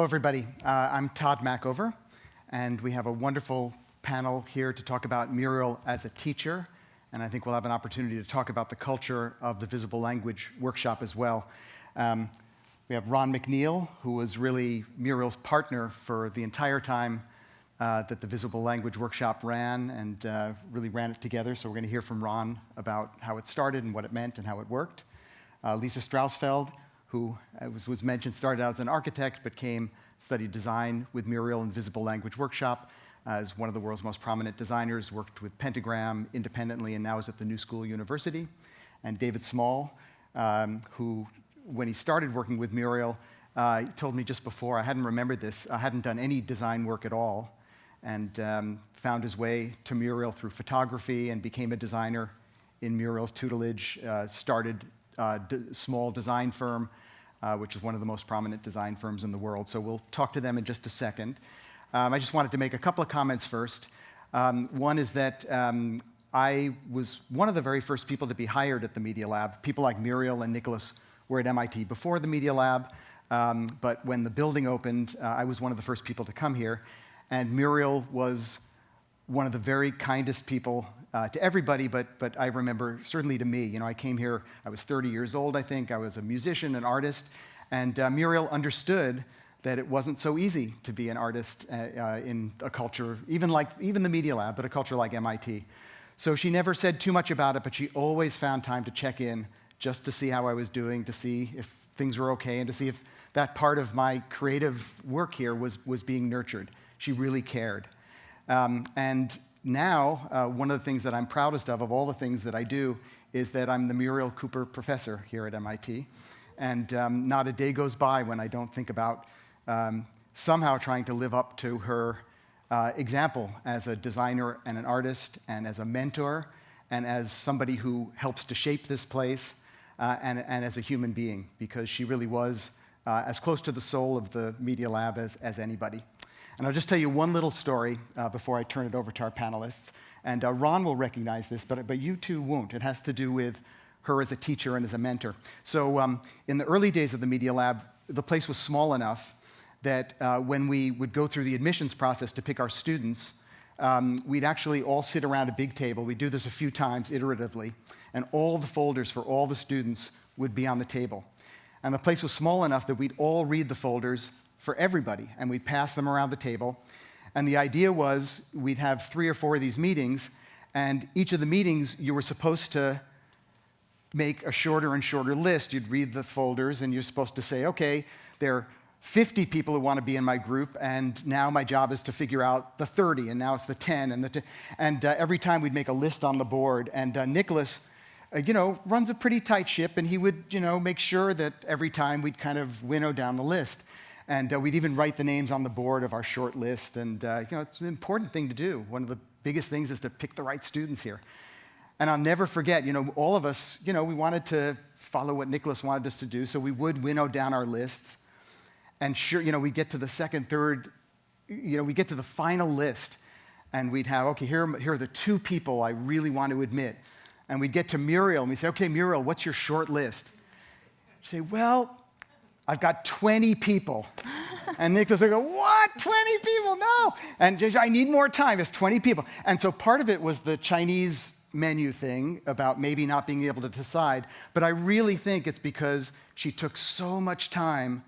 Hello, everybody. Uh, I'm Tod Machover, and we have a wonderful panel here to talk about Muriel as a teacher, and I think we'll have an opportunity to talk about the culture of the Visible Language Workshop as well. Um, we have Ron MacNeil, who was really Muriel's partner for the entire time uh, that the Visible Language Workshop ran and uh, really ran it together. So we're going to hear from Ron about how it started and what it meant and how it worked. Uh, Lisa Strausfeld, who was, was mentioned, started out as an architect, but came, studied design with Muriel and Visible Language Workshop uh, as one of the world's most prominent designers, worked with Pentagram independently, and now is at the New School University. And David Small, um, who, when he started working with Muriel, uh, told me just before, I hadn't remembered this, I hadn't done any design work at all, and um, found his way to Muriel through photography and became a designer in Muriel's tutelage, uh, started uh, small design firm, uh, which is one of the most prominent design firms in the world. So we'll talk to them in just a second. Um, I just wanted to make a couple of comments first. Um, one is that um, I was one of the very first people to be hired at the Media Lab. People like Muriel and Nicholas were at MIT before the Media Lab, um, but when the building opened, uh, I was one of the first people to come here. And Muriel was one of the very kindest people uh, to everybody, but, but I remember certainly to me. You know, I came here, I was 30 years old, I think. I was a musician, an artist, and uh, Muriel understood that it wasn't so easy to be an artist uh, uh in a culture, even like even the Media Lab, but a culture like MIT. So she never said too much about it, but she always found time to check in just to see how I was doing, to see if things were okay, and to see if that part of my creative work here was, was being nurtured. She really cared. Um, and now, uh, one of the things that I'm proudest of, of all the things that I do, is that I'm the Muriel Cooper Professor here at MIT. And um, not a day goes by when I don't think about um, somehow trying to live up to her uh, example as a designer and an artist, and as a mentor, and as somebody who helps to shape this place, uh, and, and, as a human being, because she really was uh, as close to the soul of the Media Lab as, as anybody. And I'll just tell you one little story uh, before I turn it over to our panelists. And uh, Ron will recognize this, but, but you two won't. It has to do with her as a teacher and as a mentor. So, um, in the early days of the Media Lab, the place was small enough that uh, when we would go through the admissions process to pick our students, um, we'd actually all sit around a big table. We'd do this a few times iteratively, and all the folders for all the students would be on the table. And the place was small enough that we'd all read the folders for everybody, and we'd pass them around the table. And the idea was we'd have three or four of these meetings, and each of the meetings you were supposed to make a shorter and shorter list. You'd read the folders, and you're supposed to say, okay, there are 50 people who want to be in my group, and now my job is to figure out the 30, and now it's the 10, and the and uh, every time we'd make a list on the board, and uh, Nicholas, uh, you know, runs a pretty tight ship, and he would, you know, make sure that every time we'd kind of winnow down the list, and uh, we'd even write the names on the board of our short list, and uh, you know, it's an important thing to do. One of the biggest things is to pick the right students here. And I'll never forget, you know, all of us, you know, we wanted to follow what Nicholas wanted us to do, so we would winnow down our lists. And sure, you know, we get to the second, third, you know, we get to the final list, and we'd have, okay, here, here are the two people I really want to admit. And we'd get to Muriel, and we'd say, okay, Muriel, what's your short list? She'd say, well, I've got 20 people. And Nicholas would go, what, 20 people? No. And I need more time. It's 20 people. And so part of it was the Chinese menu thing about maybe not being able to decide, but I really think it's because she took so much time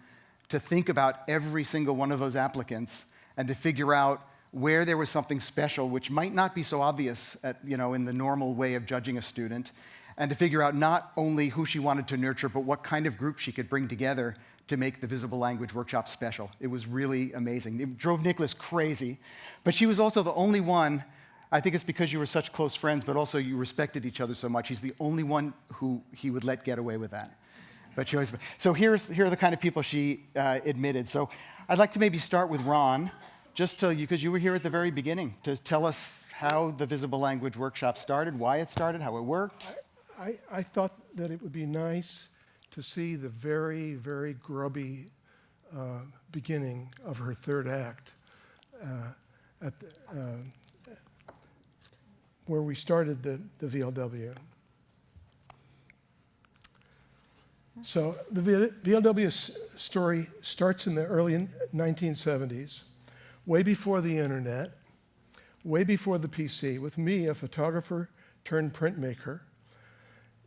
to think about every single one of those applicants and to figure out where there was something special, which might not be so obvious at, you know, in the normal way of judging a student, and to figure out not only who she wanted to nurture, but what kind of group she could bring together to make the Visible Language Workshop special. It was really amazing. It drove Nicholas crazy, but she was also the only one I think it's because you were such close friends, but also you respected each other so much. He's the only one who he would let get away with that. But she always, so here's, here are the kind of people she uh, admitted. So I'd like to maybe start with Ron, just to you, because you were here at the very beginning, to tell us how the Visible Language Workshop started, why it started, how it worked. I, I thought that it would be nice to see the very, very grubby uh, beginning of her third act uh, at the, uh, where we started the, the VLW. So the VLW story starts in the early 1970s, way before the internet, way before the PC, with me, a photographer turned printmaker,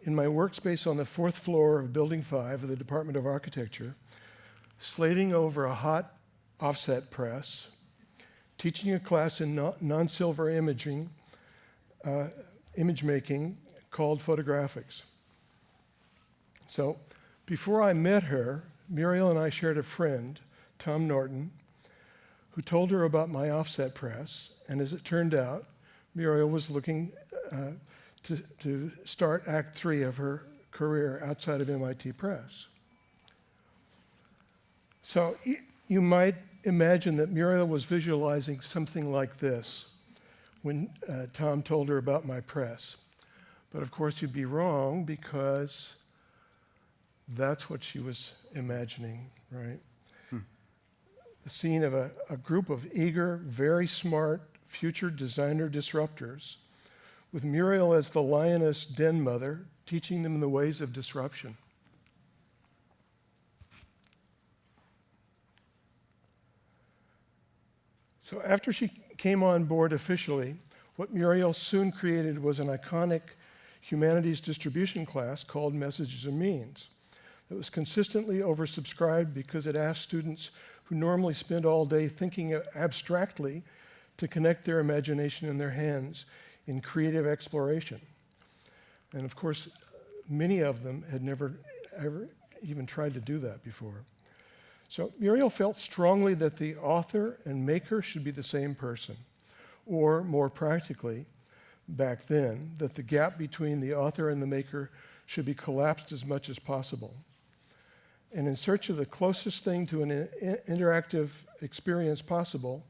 in my workspace on the fourth floor of Building 5 of the Department of Architecture, slating over a hot offset press, teaching a class in non silver imaging uh, image making called photographics. So before I met her, Muriel and I shared a friend, Tom Norton, who told her about my offset press. And as it turned out, Muriel was looking uh, to, to start Act Three of her career outside of MIT Press. So you might imagine that Muriel was visualizing something like this when uh, Tom told her about my press. But of course, you'd be wrong because that's what she was imagining, right? Hmm. The scene of a, a group of eager, very smart future designer disruptors with Muriel as the lioness den mother, teaching them the ways of disruption. So after she came on board officially, what Muriel soon created was an iconic humanities distribution class called Messages and Means that was consistently oversubscribed because it asked students who normally spend all day thinking abstractly to connect their imagination in their hands in creative exploration. And of course, many of them had never ever even tried to do that before. So Muriel felt strongly that the author and maker should be the same person, or more practically, back then, that the gap between the author and the maker should be collapsed as much as possible. And in search of the closest thing to an interactive experience possible,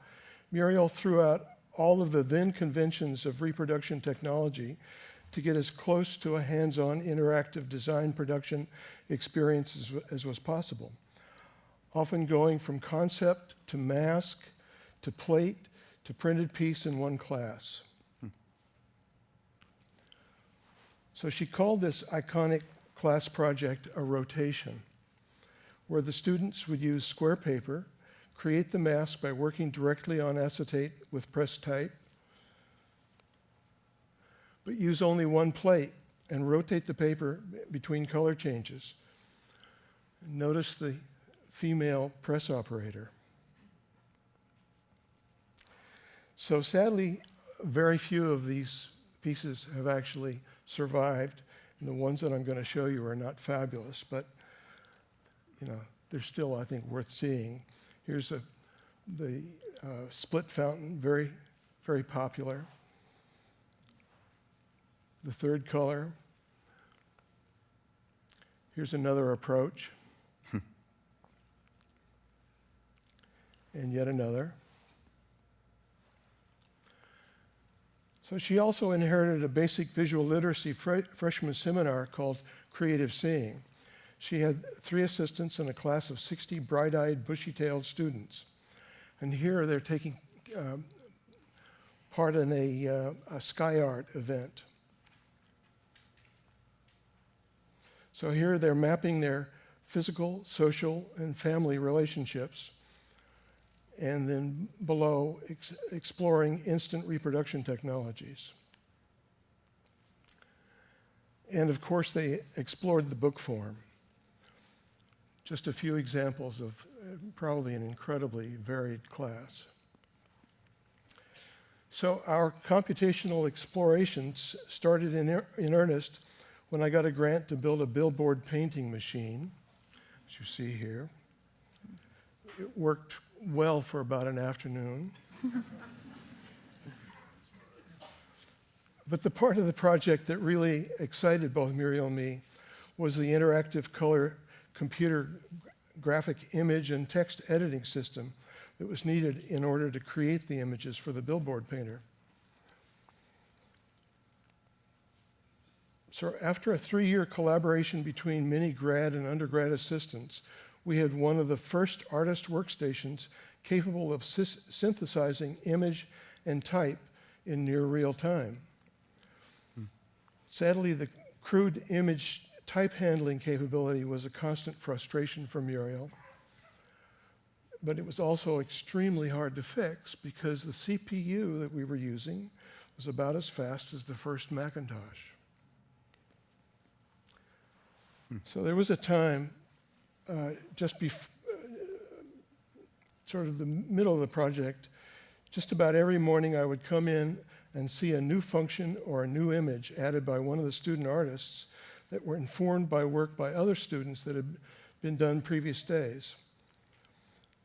Muriel threw out all of the then conventions of reproduction technology to get as close to a hands on interactive design production experience as, as, was possible, often going from concept to mask to plate to printed piece in one class. Hmm. So she called this iconic class project a rotation, where the students would use square paper create the mask by working directly on acetate with press type, but use only one plate and rotate the paper between color changes. Notice the female press operator. So sadly, very few of these pieces have actually survived, and the ones that I'm going to show you are not fabulous, but you know, they're still, I think, worth seeing. Here's a, the uh, split fountain, very, very popular. The third color. Here's another approach. and yet another. So she also inherited a basic visual literacy fre- freshman seminar called Creative Seeing. She had three assistants and a class of 60 bright eyed, bushy tailed students. And here they're taking um, part in a, uh, a sky art event. So here they're mapping their physical, social, and family relationships. And then below, ex- exploring instant reproduction technologies. And of course, they explored the book form. Just a few examples of uh, probably an incredibly varied class. So our computational explorations started in, ear- in earnest when I got a grant to build a billboard painting machine, as you see here. It worked well for about an afternoon. but the part of the project that really excited both Muriel and me was the interactive color computer graphic image and text editing system that was needed in order to create the images for the billboard painter. So after a three-year collaboration between many grad and undergrad assistants, we had one of the first artist workstations capable of synthesizing image and type in near real time. Hmm. Sadly, the crude image type handling capability was a constant frustration for Muriel, but it was also extremely hard to fix because the CPU that we were using was about as fast as the first Macintosh. So there was a time uh, just before, sort of the middle of the project, just about every morning I would come in and see a new function or a new image added by one of the student artists that were informed by work by other students that had been done previous days.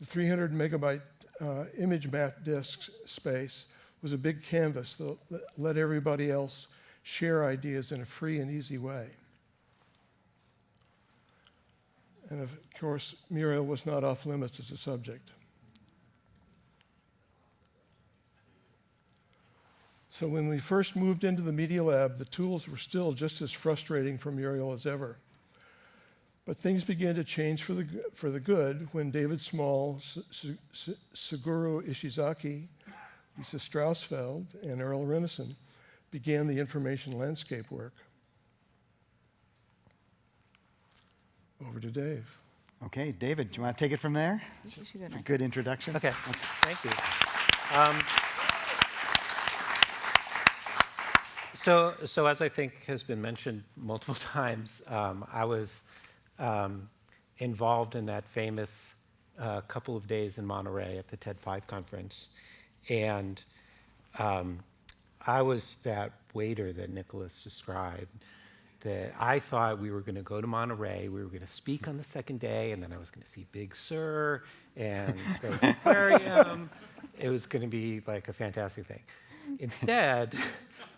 The 300 megabyte uh, image map disk space was a big canvas that let everybody else share ideas in a free and easy way. And of course, Muriel was not off limits as a subject. So when we first moved into the Media Lab, the tools were still just as frustrating for Muriel as ever. But things began to change for the, for the good when David Small, Suguru Ishizaki, Lisa Strausfeld, and Earl Rennison began the information landscape work. Over to Dave. Okay, David, do you want to take it from there? It's a good introduction. Okay, thank you. Um, so, so as I think has been mentioned multiple times, um, I was um, involved in that famous uh, couple of days in Monterey at the TED 5 conference. And um, I was that waiter that Nicholas described that I thought we were going to go to Monterey, we were going to speak on the second day, and then I was going to see Big Sur and go to the aquarium. It was going to be like a fantastic thing. Instead,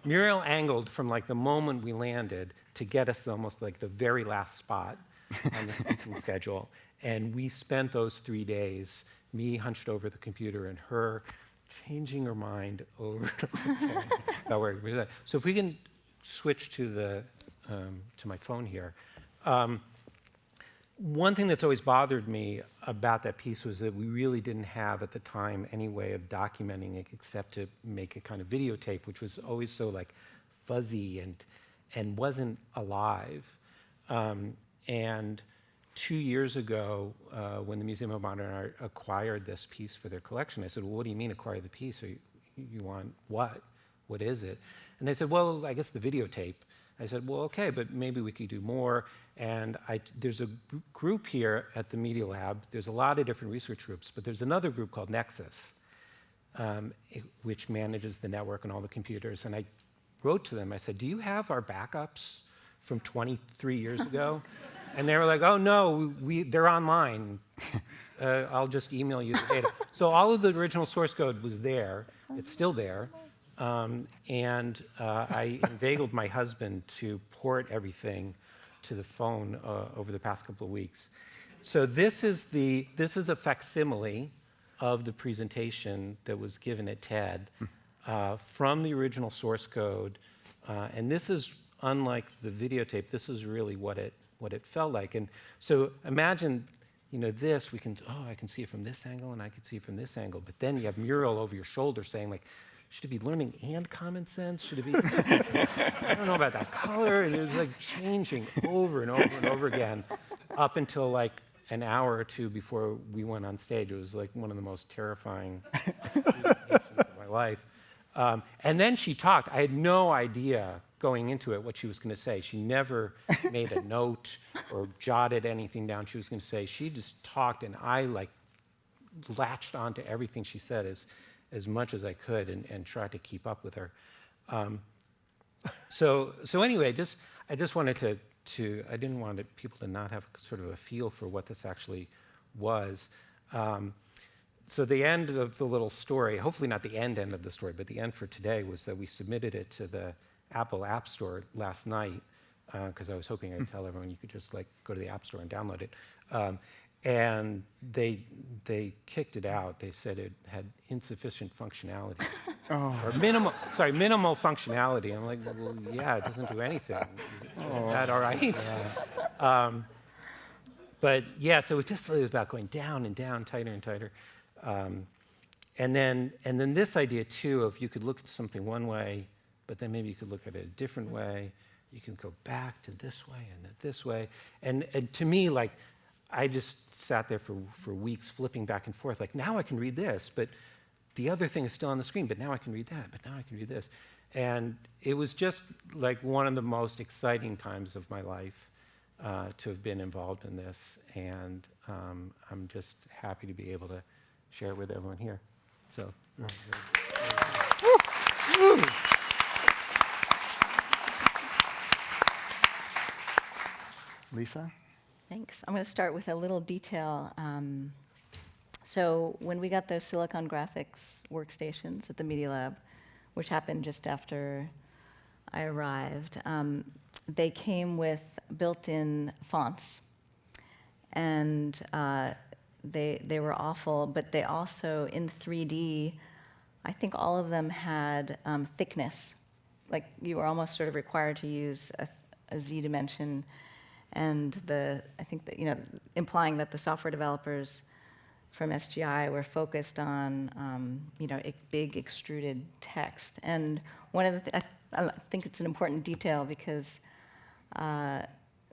Muriel angled from like the moment we landed to get us almost like the very last spot on the speaking schedule. And we spent those three days, me hunched over the computer and her changing her mind over about where. So if we can switch to the um, to my phone here. Um, one thing that's always bothered me about that piece was that we really didn't have at the time any way of documenting it except to make a kind of videotape, which was always so like fuzzy and and wasn't alive. Um, and two years ago, uh, when the Museum of Modern Art acquired this piece for their collection, I said, "Well, what do you mean acquire the piece? Or you, you want what? What is it?" And they said, well, I guess the videotape. I said, well, okay, but maybe we could do more. And I, there's a group here at the Media Lab. There's a lot of different research groups, but there's another group called Necsys, um, it- which manages the network and all the computers. And I wrote to them. I said, do you have our backups from 23 years ago? and they were like, oh, no, we, they're online. Uh, I'll just email you the data. so all of the original source code was there. It's still there. Um, and uh, I inveigled my husband to port everything to the phone uh, over the past couple of weeks. So this is the this is a facsimile of the presentation that was given at TED uh, from the original source code, uh, and this is unlike the videotape. This is really what it what it felt like. And so imagine. You know, this, we can, oh, I can see it from this angle and I can see it from this angle. But then you have Muriel over your shoulder saying, like, should it be learning and common sense? Should it be, I don't know about that color. And it was like changing over and over and over again up until like an hour or two before we went on stage. It was like one of the most terrifying of my life. Um, and then she talked. I had no idea going into it what she was going to say. She never made a note or jotted anything down she was going to say. She just talked, and I like latched onto everything she said as, as much as I could and, and tried to keep up with her. Um, so, so anyway, just, I just wanted to, to, I didn't want it, people to not have sort of a feel for what this actually was. Um, so the end of the little story, hopefully not the end end of the story, but the end for today was that we submitted it to the Apple App Store last night because I was hoping I'd tell everyone you could just like go to the App Store and download it. Um, and they they kicked it out. They said it had insufficient functionality Oh. or minimal. Sorry, minimal functionality. I'm like, well, yeah, it doesn't do anything. Is that all right? Um, but yeah, so it was just it was about going down and down, tighter and tighter. Um, and then and then this idea too of you could look at something one way, but then maybe you could look at it a different way. You can go back to this way and then this way. And and to me, like I just sat there for, for weeks flipping back and forth. Like now I can read this, but the other thing is still on the screen, but now I can read that, but now I can read this. And it was just like one of the most exciting times of my life uh, to have been involved in this. And um, I'm just happy to be able to share it with everyone here. So. Lisa? Thanks. I'm going to start with a little detail. Um, so when we got those Silicon Graphics workstations at the Media Lab, which happened just after I arrived, um, they came with built-in fonts, and uh, they they were awful. But they also in 3D, I think all of them had um, thickness, like you were almost sort of required to use a, a z dimension and the I think that you know implying that the software developers from SGI were focused on um, you know big extruded text. And one of the th- I, I think it's an important detail because uh,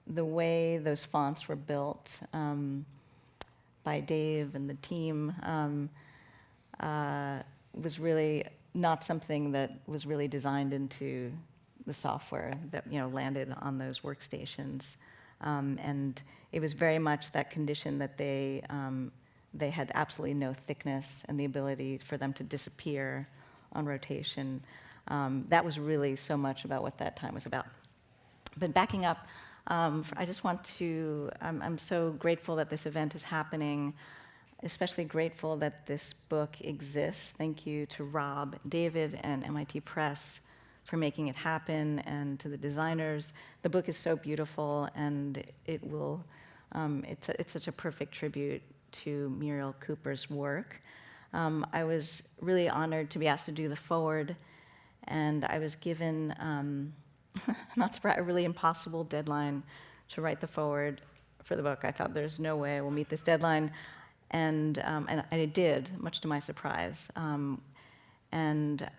the way those fonts were built um, by Dave and the team um, uh, was really not something that was really designed into the software that you know landed on those workstations. Um, and it was very much that condition that they, um, they had absolutely no thickness and the ability for them to disappear on rotation. Um, that was really so much about what that time was about. But backing up, um, I just want to, I'm, I'm so grateful that this event is happening, especially grateful that this book exists. Thank you to Rob, David, and MIT Press for making it happen and to the designers. The book is so beautiful and it will, um, it's, a, it's such a perfect tribute to Muriel Cooper's work. Um, I was really honored to be asked to do the foreword and I was given, um, not surprised, a really impossible deadline to write the foreword for the book. I thought there's no way I will meet this deadline. And, um, and I did, much to my surprise. Um, and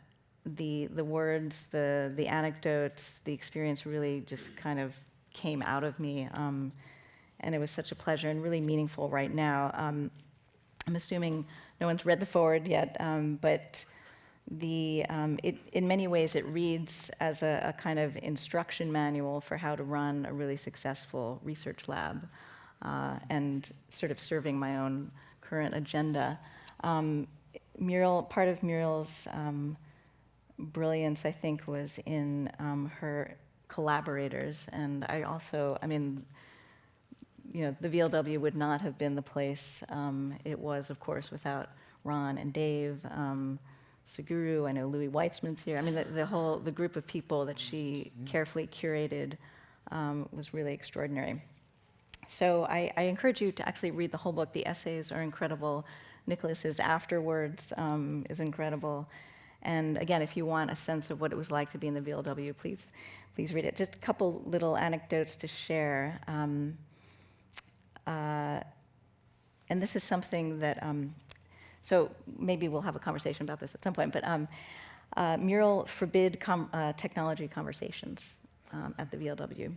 the the words, the the anecdotes, the experience really just kind of came out of me, um, and it was such a pleasure and really meaningful right now. Um, I'm assuming no one's read the foreword yet, um, but the, um, it, in many ways, it reads as a, a, kind of instruction manual for how to run a really successful research lab uh, and sort of serving my own current agenda. Um, Muriel, part of Muriel's um, brilliance, I think, was in um, her collaborators. And I also, I mean, you know, the VLW would not have been the place um, it was, of course, without Ron and Dave. Um, Suguru, I know Louis Weitzman's here. I mean, the, the whole, the group of people that she carefully curated um, was really extraordinary. So I, I, encourage you to actually read the whole book. The essays are incredible. Nicholas's afterwards um, is incredible. And again, if you want a sense of what it was like to be in the VLW, please, please read it. Just a couple little anecdotes to share. Um, uh, and this is something that um, so maybe we'll have a conversation about this at some point. But um, uh, Muriel forbid com uh, technology conversations um, at the VLW.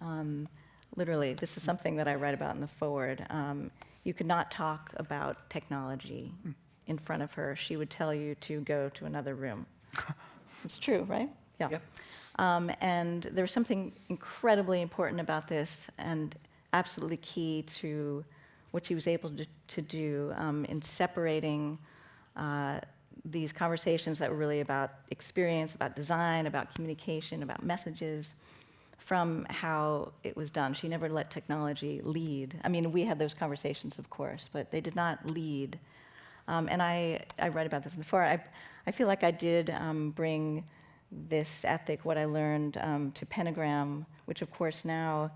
Um, literally, this is something that I write about in the foreword. Um, you could not talk about technology in front of her. She would tell you to go to another room. it's true, right? Yeah. Yep. Um, and there's something incredibly important about this and absolutely key to what she was able to, to do um, in separating uh, these conversations that were really about experience, about design, about communication, about messages, from how it was done. She never let technology lead. I mean, we had those conversations, of course, but they did not lead. Um, and I, I write about this before. I, I feel like I did um, bring this ethic, what I learned, um, to Pentagram, which of course now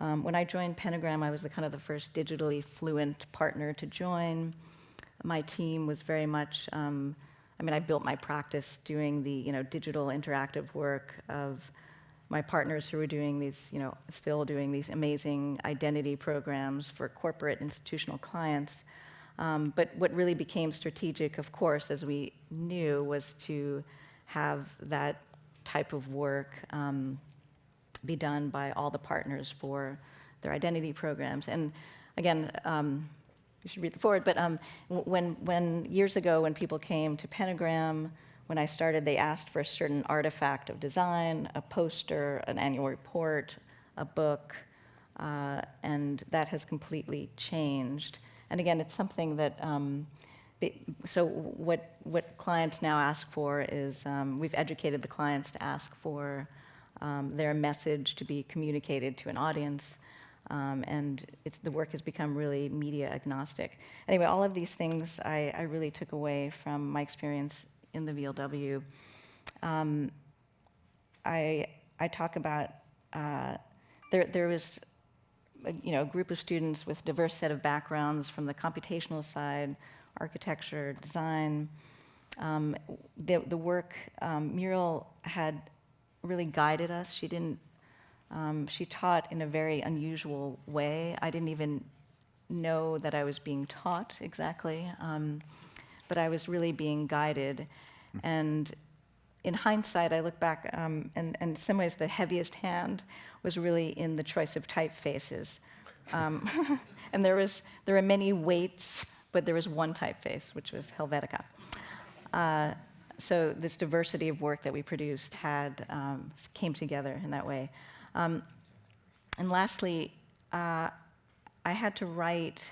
um, when I joined Pentagram, I was the kind of the first digitally fluent partner to join. My team was very much, um, I mean, I built my practice doing the, you know, digital interactive work of my partners who were doing these, you know, still doing these amazing identity programs for corporate institutional clients. Um, but what really became strategic, of course, as we knew, was to have that type of work um, be done by all the partners for their identity programs. And again, um, you should read the foreword, but um, when, when years ago when people came to Pentagram, when I started, they asked for a certain artifact of design, a poster, an annual report, a book, uh, and that has completely changed. And again, it's something that, um, so what, what clients now ask for is, um, we've educated the clients to ask for um, their message to be communicated to an audience. Um, and it's the work has become really media agnostic. Anyway, all of these things I, I really took away from my experience in the VLW. Um, I, I talk about, uh, there, there was you know, a group of students with diverse set of backgrounds from the computational side, architecture, design. Um, the, the work, um, Muriel had really guided us. She didn't, um, she taught in a very unusual way. I didn't even know that I was being taught exactly, um, but I was really being guided. And in hindsight, I look back, um, and, and in some ways, the heaviest hand was really in the choice of typefaces. Um, and there was there are many weights, but there was one typeface, which was Helvetica. Uh, so this diversity of work that we produced had um, came together in that way. Um, and lastly, uh, I had to write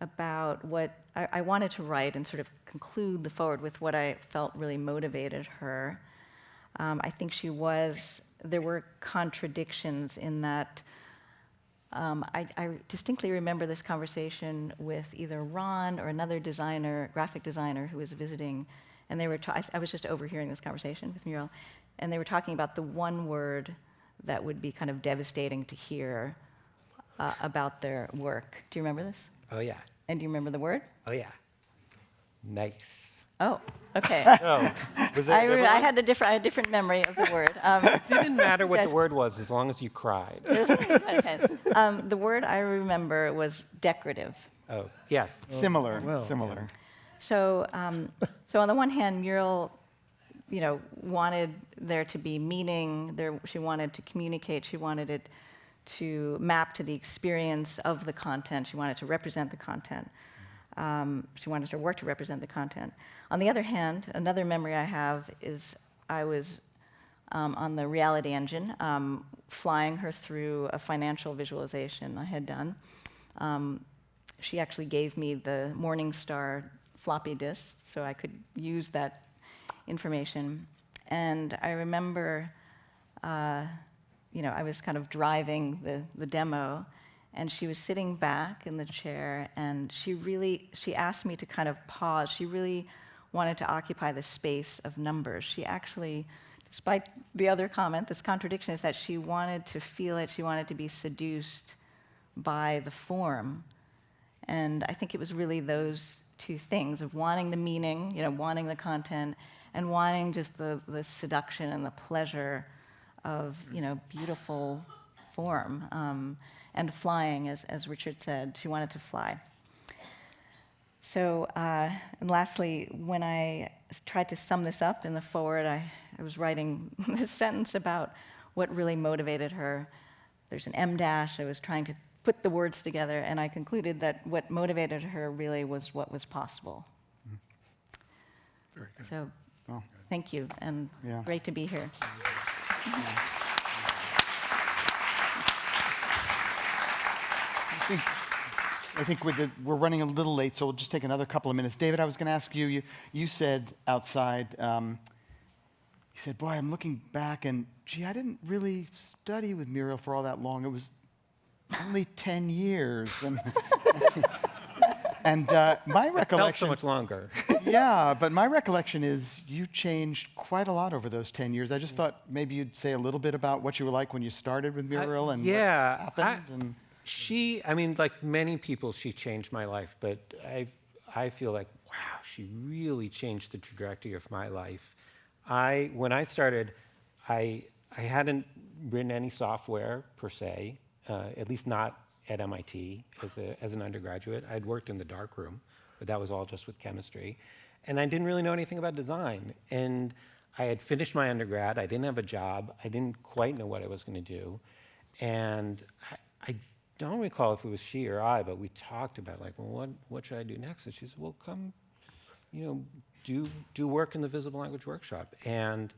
about what I, I, wanted to write and sort of conclude the foreword with what I felt really motivated her. Um, I think she was, there were contradictions in that. Um, I, I, distinctly remember this conversation with either Ron or another designer, graphic designer, who was visiting and they were, I, I was just overhearing this conversation with Muriel, and they were talking about the one word that would be kind of devastating to hear uh, about their work. Do you remember this? Oh, yeah. And do you remember the word? Oh, yeah. Nice. Oh, okay. oh, I, re- I, had a different, I had a different memory of the word. Um, it didn't matter what the word was as long as you cried. okay. um, the word I remember was decorative. Oh, yes. Similar, well, similar. So, um, so on the one hand, Muriel, you know, wanted there to be meaning. There, she wanted to communicate. She wanted it to map to the experience of the content. She wanted to represent the content. Um, she wanted her work to represent the content. On the other hand, another memory I have is I was um, on the reality engine, um, flying her through a financial visualization I had done. Um, she actually gave me the Morningstar floppy disk so I could use that information. And I remember, uh, you know, I was kind of driving the, the demo, and she was sitting back in the chair, and she really, she asked me to kind of pause. She really wanted to occupy the space of numbers. She actually, despite the other comment, this contradiction is that she wanted to feel it, she wanted to be seduced by the form. And I think it was really those two things of wanting the meaning, you know, wanting the content, and wanting just the, the seduction and the pleasure of, you know, beautiful form. Um, and flying, as, as Richard said, she wanted to fly. So, uh, and lastly, when I tried to sum this up in the foreword, I, I was writing this sentence about what really motivated her. There's an M dash. I was trying to put the words together, and I concluded that what motivated her really was what was possible. Very good. So, Well, thank you, and Yeah. great to be here. Think, I think with the, we're running a little late, so we'll just take another couple of minutes. David, I was going to ask you, you, you said outside, um, you said, boy, I'm looking back and, gee, I didn't really study with Muriel for all that long. It was only 10 years. And, and uh, my It felt recollection... so much longer. yeah, but my recollection is you changed quite a lot over those 10 years. I just thought maybe you'd say a little bit about what you were like when you started with Muriel and yeah, what happened. and She, I mean, like many people, she changed my life, but I, I feel like, wow, she really changed the trajectory of my life. I, when I started, I, I hadn't written any software per se, uh, at least not at MIT as, a, as an undergraduate. I'd worked in the darkroom, but that was all just with chemistry. And I didn't really know anything about design. And I had finished my undergrad, I didn't have a job, I didn't quite know what I was going to do. And I, I don't recall if it was she or I, but we talked about like, well, what, what should I do next? And she said, well, come, you know, do, do work in the visible language workshop. And,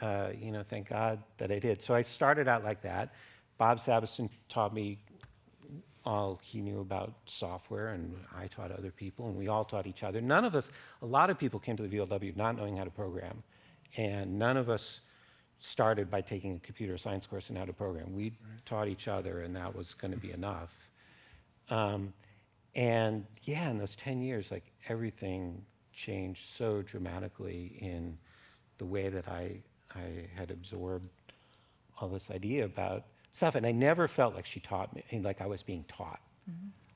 uh, you know, thank God that I did. So I started out like that. Bob Sabiston taught me all he knew about software, and I taught other people, and we all taught each other. None of us, a lot of people came to the VLW not knowing how to program, and none of us started by taking a computer science course in how to program. We taught each other, and that was going to be enough. Um, and yeah, in those 10 years, like everything changed so dramatically in the way that I, I had absorbed all this idea about stuff. And I never felt like she taught me, like I was being taught.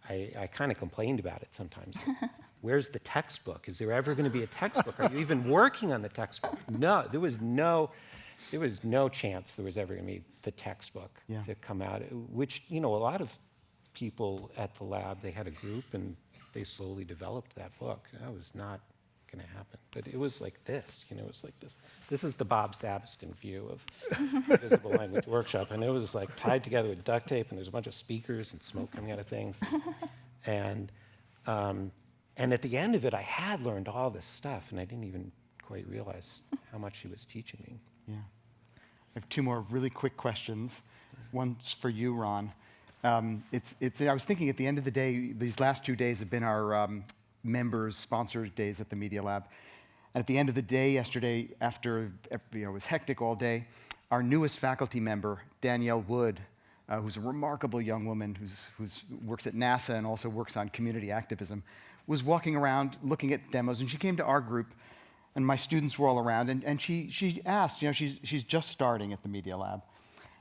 I, I kind of complained about it sometimes. Where's the textbook? Is there ever going to be a textbook? Are you even working on the textbook? No, there was no, there was no chance there was ever going to be the textbook Yeah. to come out. Which you know, a lot of people at the lab, they had a group and they slowly developed that book. That was not going to happen. But it was like this, you know, it was like this. This is the Bob Sabiston view of Visible Language Workshop. And it was like tied together with duct tape, and there's a bunch of speakers and smoke coming out of things. And, um, and at the end of it, I had learned all this stuff, and I didn't even quite realize how much she was teaching me. Yeah. I have two more really quick questions. One's for you, Ron. Um, it's, it's, I was thinking at the end of the day, these last two days have been our um, members' sponsored days at the Media Lab. And at the end of the day yesterday, after you know, it was hectic all day, our newest faculty member, Danielle Wood, uh, who's a remarkable young woman who's works at NASA and also works on community activism, was walking around looking at demos, and she came to our group, and my students were all around, and, and she, she asked, you know, she's, she's just starting at the Media Lab,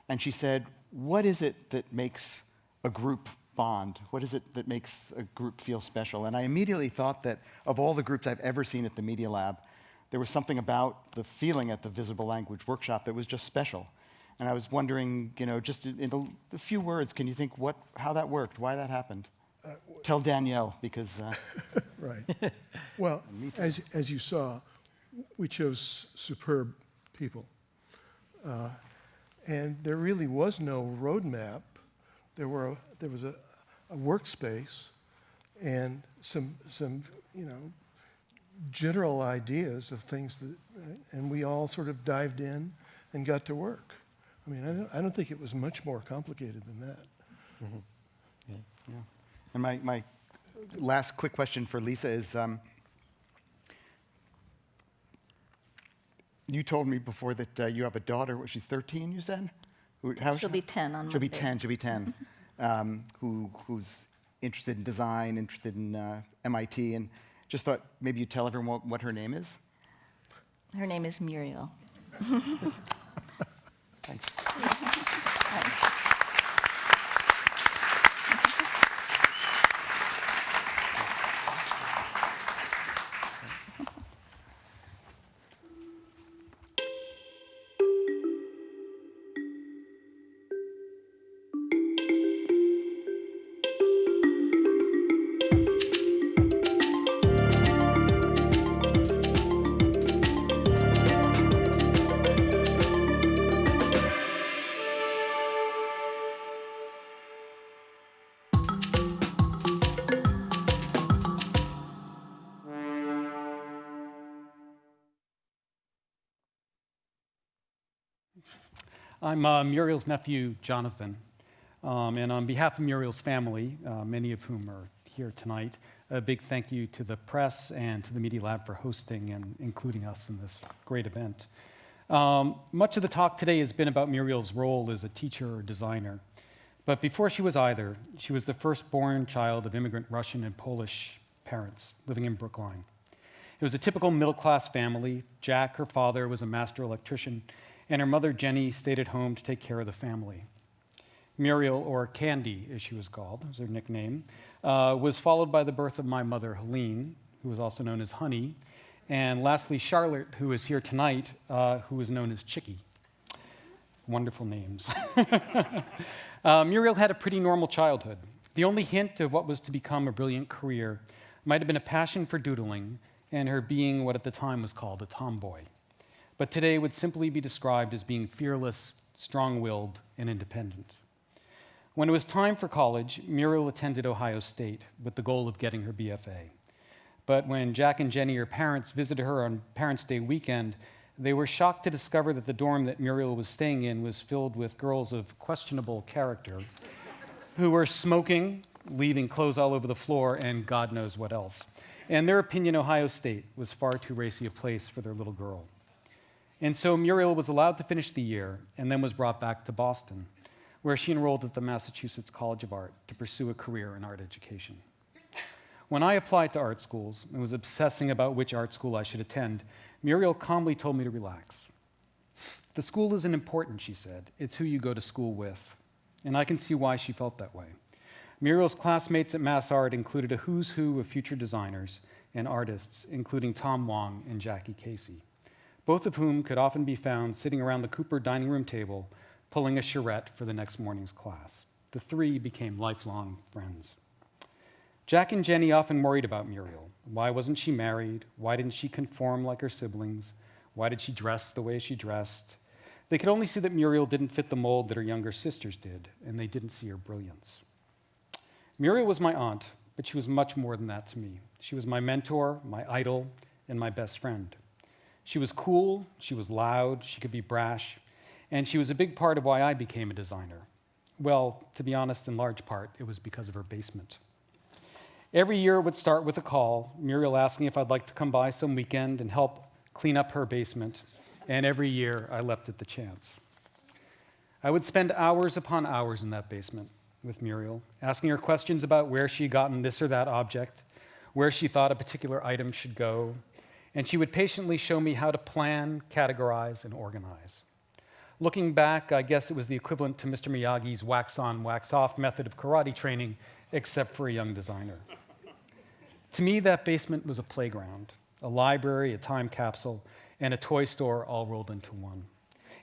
and she said, what is it that makes a group bond? What is it that makes a group feel special? And I immediately thought that of all the groups I've ever seen at the Media Lab, there was something about the feeling at the Visible Language Workshop that was just special. And I was wondering, you know, just in a, a few words, can you think what, how that worked, why that happened? Tell Danielle, because uh, Right. Well, as, as you saw, we chose superb people. Uh, and there really was no roadmap. There, were a, there was a, a workspace, and some, some, you know, general ideas of things that, and we all sort of dived in and got to work. I mean, I don't, I don't think it was much more complicated than that. Yeah. And my, my last quick question for Lisa is, um, you told me before that uh, you have a daughter, what, she's 13, you said? Who- how She'll she? be 10 on She'll be 10, she'll be 10, um, who, who's interested in design, interested in uh, MIT, and just thought maybe you'd tell everyone what, what her name is? Her name is Muriel. Thanks. I'm uh, Muriel's nephew, Jonathan. Um, and on behalf of Muriel's family, uh, many of whom are here tonight, a big thank you to the press and to the Media Lab for hosting and including us in this great event. Um, much of the talk today has been about Muriel's role as a teacher or designer. But before she was either, she was the firstborn child of immigrant Russian and Polish parents living in Brookline. It was a typical middle class family. Jack, her father, was a master electrician, and her mother, Jenny, stayed at home to take care of the family. Muriel, or Candy as she was called, was her nickname, uh, was followed by the birth of my mother, Helene, who was also known as Honey, and lastly, Charlotte, who is here tonight, uh, who is known as Chicky. Wonderful names. uh, Muriel had a pretty normal childhood. The only hint of what was to become a brilliant career might have been a passion for doodling and her being what at the time was called a tomboy, but today would simply be described as being fearless, strong willed, and independent. When it was time for college, Muriel attended Ohio State with the goal of getting her BFA. But when Jack and Jenny, her parents, visited her on Parents' Day weekend, they were shocked to discover that the dorm that Muriel was staying in was filled with girls of questionable character who were smoking, leaving clothes all over the floor, and God knows what else. In their opinion, Ohio State was far too racy a place for their little girl. And so Muriel was allowed to finish the year and then was brought back to Boston, where she enrolled at the Massachusetts College of Art to pursue a career in art education. When I applied to art schools and was obsessing about which art school I should attend, Muriel calmly told me to relax. The school isn't important, she said. It's who you go to school with. And I can see why she felt that way. Muriel's classmates at Mass Art included a who's who of future designers and artists, including Tom Wong and Jackie Casey, both of whom could often be found sitting around the Cooper dining room table pulling a charrette for the next morning's class. The three became lifelong friends. Jack and Jenny often worried about Muriel. Why wasn't she married? Why didn't she conform like her siblings? Why did she dress the way she dressed? They could only see that Muriel didn't fit the mold that her younger sisters did, and they didn't see her brilliance. Muriel was my aunt, but she was much more than that to me. She was my mentor, my idol, and my best friend. She was cool, she was loud, she could be brash, and she was a big part of why I became a designer. Well, to be honest, in large part, it was because of her basement. Every year it would start with a call, Muriel asking if I'd like to come by some weekend and help clean up her basement, and every year I left it the chance. I would spend hours upon hours in that basement with Muriel, asking her questions about where she had gotten this or that object, where she thought a particular item should go, and she would patiently show me how to plan, categorize, and organize. Looking back, I guess it was the equivalent to Mr. Miyagi's wax on, wax off method of karate training, except for a young designer. to me, that basement was a playground, a library, a time capsule, and a toy store all rolled into one.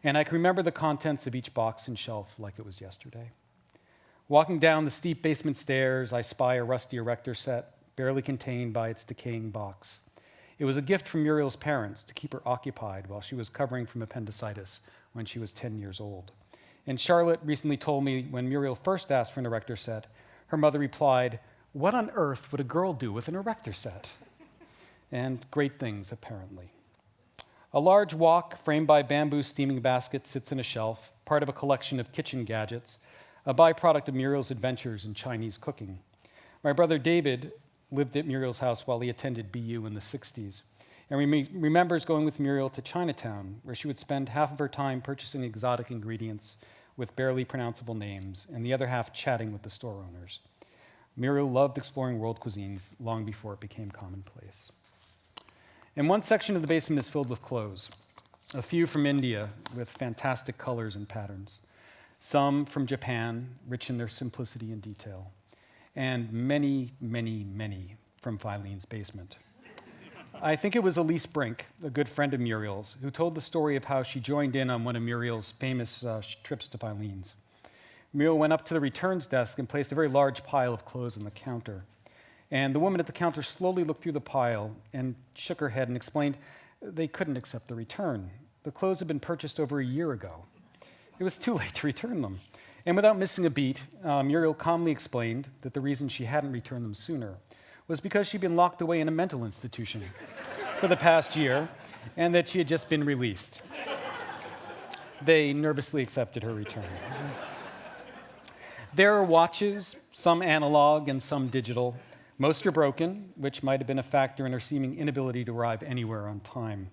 And I can remember the contents of each box and shelf like it was yesterday. Walking down the steep basement stairs, I spy a rusty erector set, barely contained by its decaying box. It was a gift from Muriel's parents to keep her occupied while she was recovering from appendicitis when she was 10 years old. And Charlotte recently told me when Muriel first asked for an erector set, her mother replied, What on earth would a girl do with an erector set? And great things, apparently. A large wok framed by bamboo steaming baskets sits in a shelf, part of a collection of kitchen gadgets, a byproduct of Muriel's adventures in Chinese cooking. My brother David lived at Muriel's house while he attended BU in the 60s and rem- remembers going with Muriel to Chinatown, where she would spend half of her time purchasing exotic ingredients with barely pronounceable names, and the other half chatting with the store owners. Muriel loved exploring world cuisines long before it became commonplace. And one section of the basement is filled with clothes, a few from India with fantastic colors and patterns, some from Japan, rich in their simplicity and detail, and many, many, many from Filene's basement. I think it was Elise Brink, a good friend of Muriel's, who told the story of how she joined in on one of Muriel's famous uh, trips to Filene's. Muriel went up to the returns desk and placed a very large pile of clothes on the counter. And the woman at the counter slowly looked through the pile and shook her head and explained they couldn't accept the return. The clothes had been purchased over a year ago. It was too late to return them. And without missing a beat, uh, Muriel calmly explained that the reason she hadn't returned them sooner was because she'd been locked away in a mental institution for the past year and that she had just been released. They nervously accepted her return. There are watches, some analog and some digital. Most are broken, which might have been a factor in her seeming inability to arrive anywhere on time.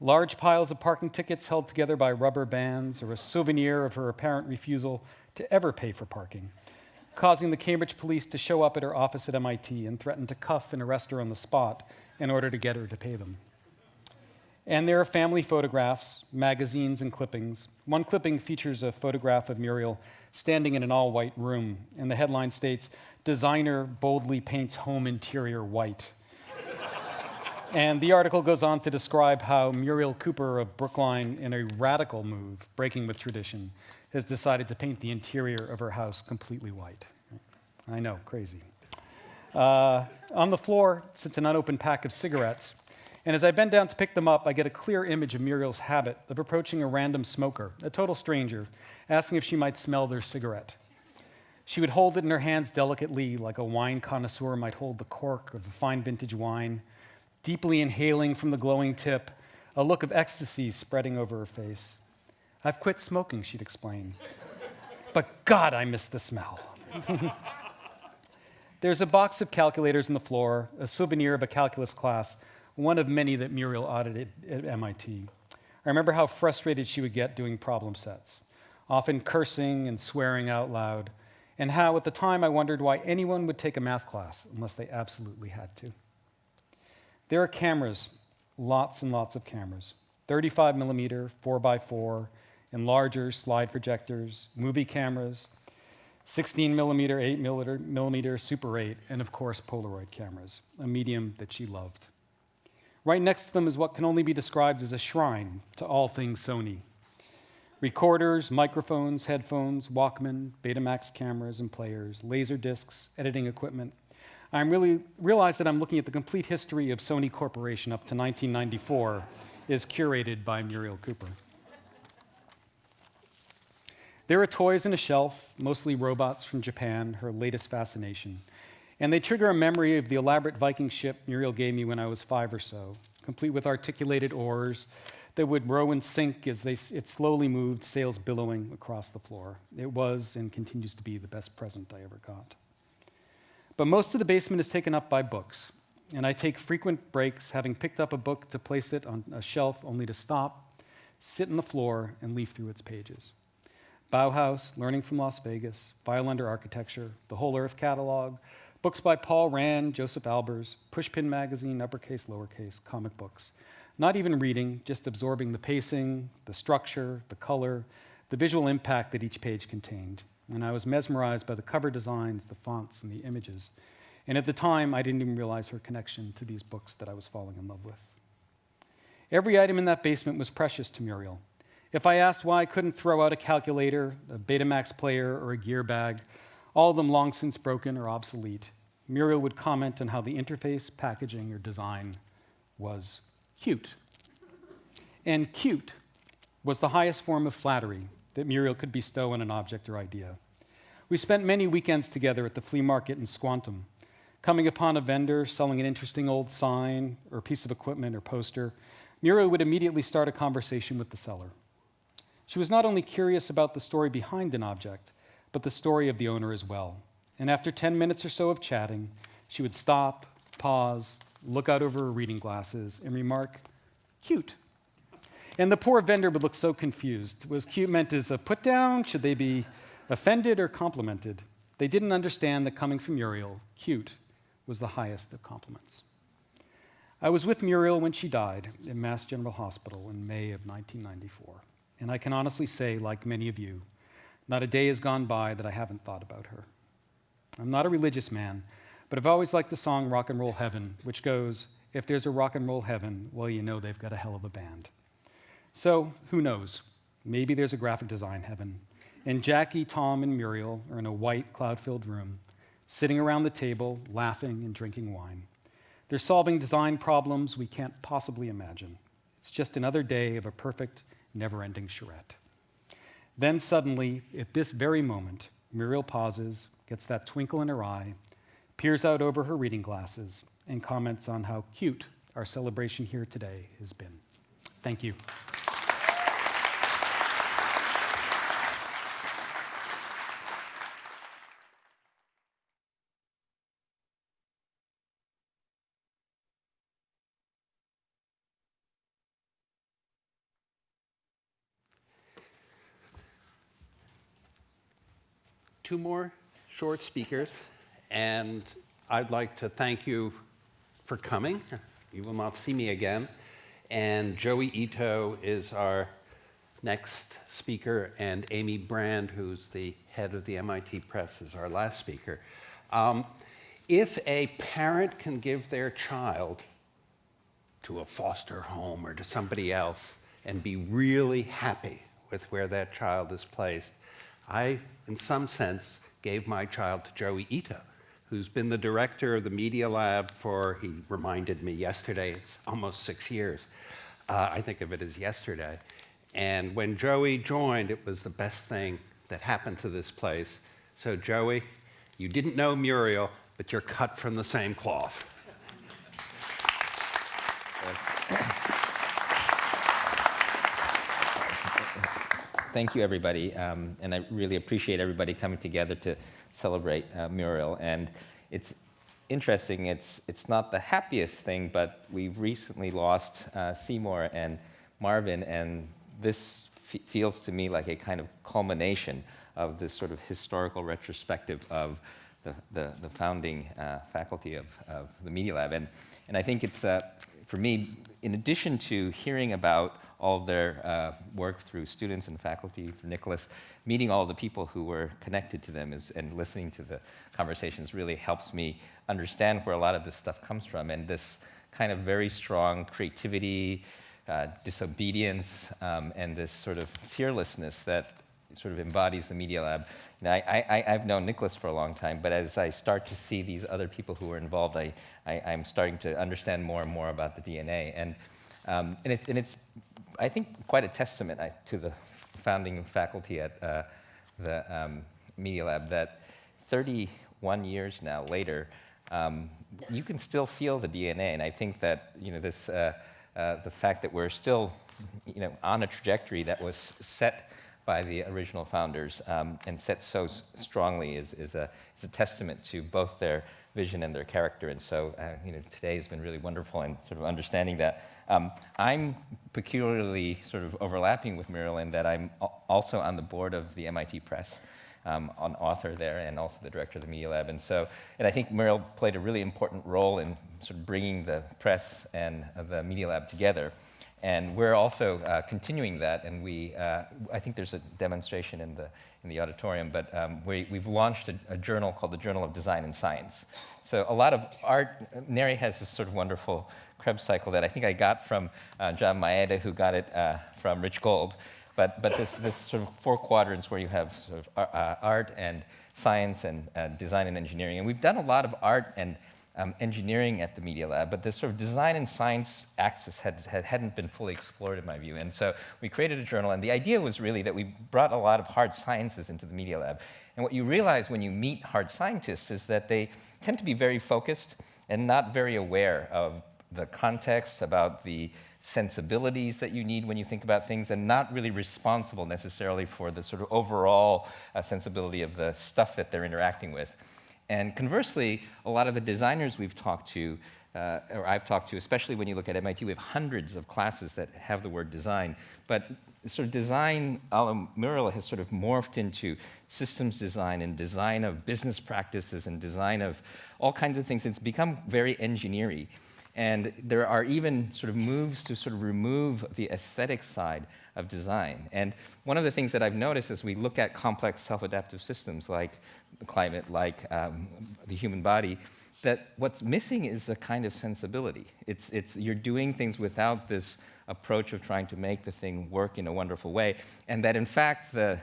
Large piles of parking tickets held together by rubber bands or a souvenir of her apparent refusal to ever pay for parking causing the Cambridge police to show up at her office at MIT and threaten to cuff and arrest her on the spot in order to get her to pay them. And there are family photographs, magazines, and clippings. One clipping features a photograph of Muriel standing in an all white room, and the headline states Designer boldly paints home interior white. And the article goes on to describe how Muriel Cooper of Brookline, in a radical move, breaking with tradition, has decided to paint the interior of her house completely white. I know, crazy. Uh, on the floor sits an unopened pack of cigarettes, and as I bend down to pick them up, I get a clear image of Muriel's habit of approaching a random smoker, a total stranger, asking if she might smell their cigarette. She would hold it in her hands delicately, like a wine connoisseur might hold the cork of a fine vintage wine, deeply inhaling from the glowing tip, a look of ecstasy spreading over her face. I've quit smoking, she'd explain. but God, I miss the smell. There's a box of calculators on the floor, a souvenir of a calculus class, one of many that Muriel audited at MIT. I remember how frustrated she would get doing problem sets, often cursing and swearing out loud, and how at the time I wondered why anyone would take a math class unless they absolutely had to. There are cameras, lots and lots of cameras 35 millimeter, 4x4, and larger slide projectors, movie cameras, 16 millimeter, 8 millimeter, Super 8, and of course, Polaroid cameras, a medium that she loved. Right next to them is what can only be described as a shrine to all things Sony. Recorders, microphones, headphones, Walkman, Betamax cameras and players, laser discs, editing equipment. I really realize that I'm looking at the complete history of Sony Corporation up to 1994 is curated by Muriel Cooper. There are toys in a shelf, mostly robots from Japan, her latest fascination. And they trigger a memory of the elaborate Viking ship Muriel gave me when I was five or so, complete with articulated oars that would row and sink as they, it slowly moved, sails billowing across the floor. It was and continues to be the best present I ever got. But most of the basement is taken up by books, and I take frequent breaks, having picked up a book to place it on a shelf only to stop, sit on the floor, and leaf through its pages. Bauhaus, Learning from Las Vegas, Violander Architecture, The Whole Earth Catalog, books by Paul Rand, Josef Albers, Pushpin Magazine, uppercase, lowercase, comic books. Not even reading, just absorbing the pacing, the structure, the color, the visual impact that each page contained. And I was mesmerized by the cover designs, the fonts, and the images. And at the time, I didn't even realize her connection to these books that I was falling in love with. Every item in that basement was precious to Muriel. If I asked why I couldn't throw out a calculator, a Betamax player, or a gear bag, all of them long since broken or obsolete, Muriel would comment on how the interface, packaging, or design was cute. And cute was the highest form of flattery that Muriel could bestow on an object or idea. We spent many weekends together at the flea market in Squantum. Coming upon a vendor selling an interesting old sign or piece of equipment or poster, Muriel would immediately start a conversation with the seller. She was not only curious about the story behind an object, but the story of the owner as well. And after 10 minutes or so of chatting, she would stop, pause, look out over her reading glasses, and remark, cute. And the poor vendor would look so confused. Was cute meant as a put down? Should they be offended or complimented? They didn't understand that coming from Muriel, cute was the highest of compliments. I was with Muriel when she died in Mass General Hospital in May of 1994. And I can honestly say, like many of you, not a day has gone by that I haven't thought about her. I'm not a religious man, but I've always liked the song Rock and Roll Heaven, which goes, If there's a rock and roll heaven, well, you know they've got a hell of a band. So, who knows? Maybe there's a graphic design heaven. And Jackie, Tom, and Muriel are in a white, cloud filled room, sitting around the table, laughing and drinking wine. They're solving design problems we can't possibly imagine. It's just another day of a perfect, never ending charrette. Then suddenly, at this very moment, Muriel pauses, gets that twinkle in her eye, peers out over her reading glasses, and comments on how cute our celebration here today has been. Thank you. Two more short speakers, and I'd like to thank you for coming. You will not see me again. And Joi Ito is our next speaker, and Amy Brand, who's the head of the MIT Press, is our last speaker. Um, if a parent can give their child to a foster home or to somebody else and be really happy with where that child is placed, I, in some sense, gave my child to Joi Ito, who's been the director of the Media Lab for, he reminded me yesterday, it's almost six years. Uh, I think of it as yesterday. And when Joi joined, it was the best thing that happened to this place. So, Joey, you didn't know Muriel, but you're cut from the same cloth. Thank you, everybody. Um, and I really appreciate everybody coming together to celebrate uh, Muriel. And it's interesting, it's, it's not the happiest thing, but we've recently lost uh, Seymour and Marvin, and this feels to me like a kind of culmination of this sort of historical retrospective of the, the, the founding uh, faculty of, of the Media Lab. And, and I think it's, uh, for me, in addition to hearing about all of their uh, work through students and faculty, through Nicholas. Meeting all the people who were connected to them is, and listening to the conversations really helps me understand where a lot of this stuff comes from. And this kind of very strong creativity, uh, disobedience, um, and this sort of fearlessness that sort of embodies the Media Lab. Now, I, I've known Nicholas for a long time, but as I start to see these other people who are involved, I, I, am starting to understand more and more about the DNA. And, um, and, it's, and it's I think, quite a testament to the founding faculty at uh, the um, Media Lab that 31 years now later, um, you can still feel the DNA. And I think that you know this, uh, uh, the fact that we're still you know on a trajectory that was set by the original founders um, and set so strongly is, is, a, is a testament to both their vision and their character. And so, uh, you know, today has been really wonderful in sort of understanding that. Um, I'm peculiarly sort of overlapping with Muriel in that I'm also on the board of the MIT Press, um, an author there, and also the director of the Media Lab. And so, and I think Muriel played a really important role in sort of bringing the press and uh, the Media Lab together. And we're also uh, continuing that, and we, uh, I think there's a demonstration in the, in the auditorium, but um, we, have launched a, a, journal called the Journal of Design and Science. So a lot of art, Neri has this sort of wonderful Krebs cycle that I think I got from uh, John Maeda, who got it uh, from Rich Gold. But, but this, this sort of four quadrants where you have sort of uh, art and science and uh, design and engineering. And we've done a lot of art and um, engineering at the Media Lab, but the sort of design and science axis had, had, hadn't been fully explored in my view. And so we created a journal, and the idea was really that we brought a lot of hard sciences into the Media Lab. And what you realize when you meet hard scientists is that they tend to be very focused and not very aware of the context, about the sensibilities that you need when you think about things, and not really responsible necessarily for the sort of overall uh, sensibility of the stuff that they're interacting with. And conversely, a lot of the designers we've talked to, uh, or I've talked to, especially when you look at MIT, we have hundreds of classes that have the word design. But sort of design a la Muriel has sort of morphed into systems design and design of business practices and design of all kinds of things. It's become very engineering. And there are even sort of moves to sort of remove the aesthetic side of design. And one of the things that I've noticed as we look at complex self-adaptive systems like climate, like um, the human body, that what's missing is a kind of sensibility. It's, it's, you're doing things without this approach of trying to make the thing work in a wonderful way, and that in fact the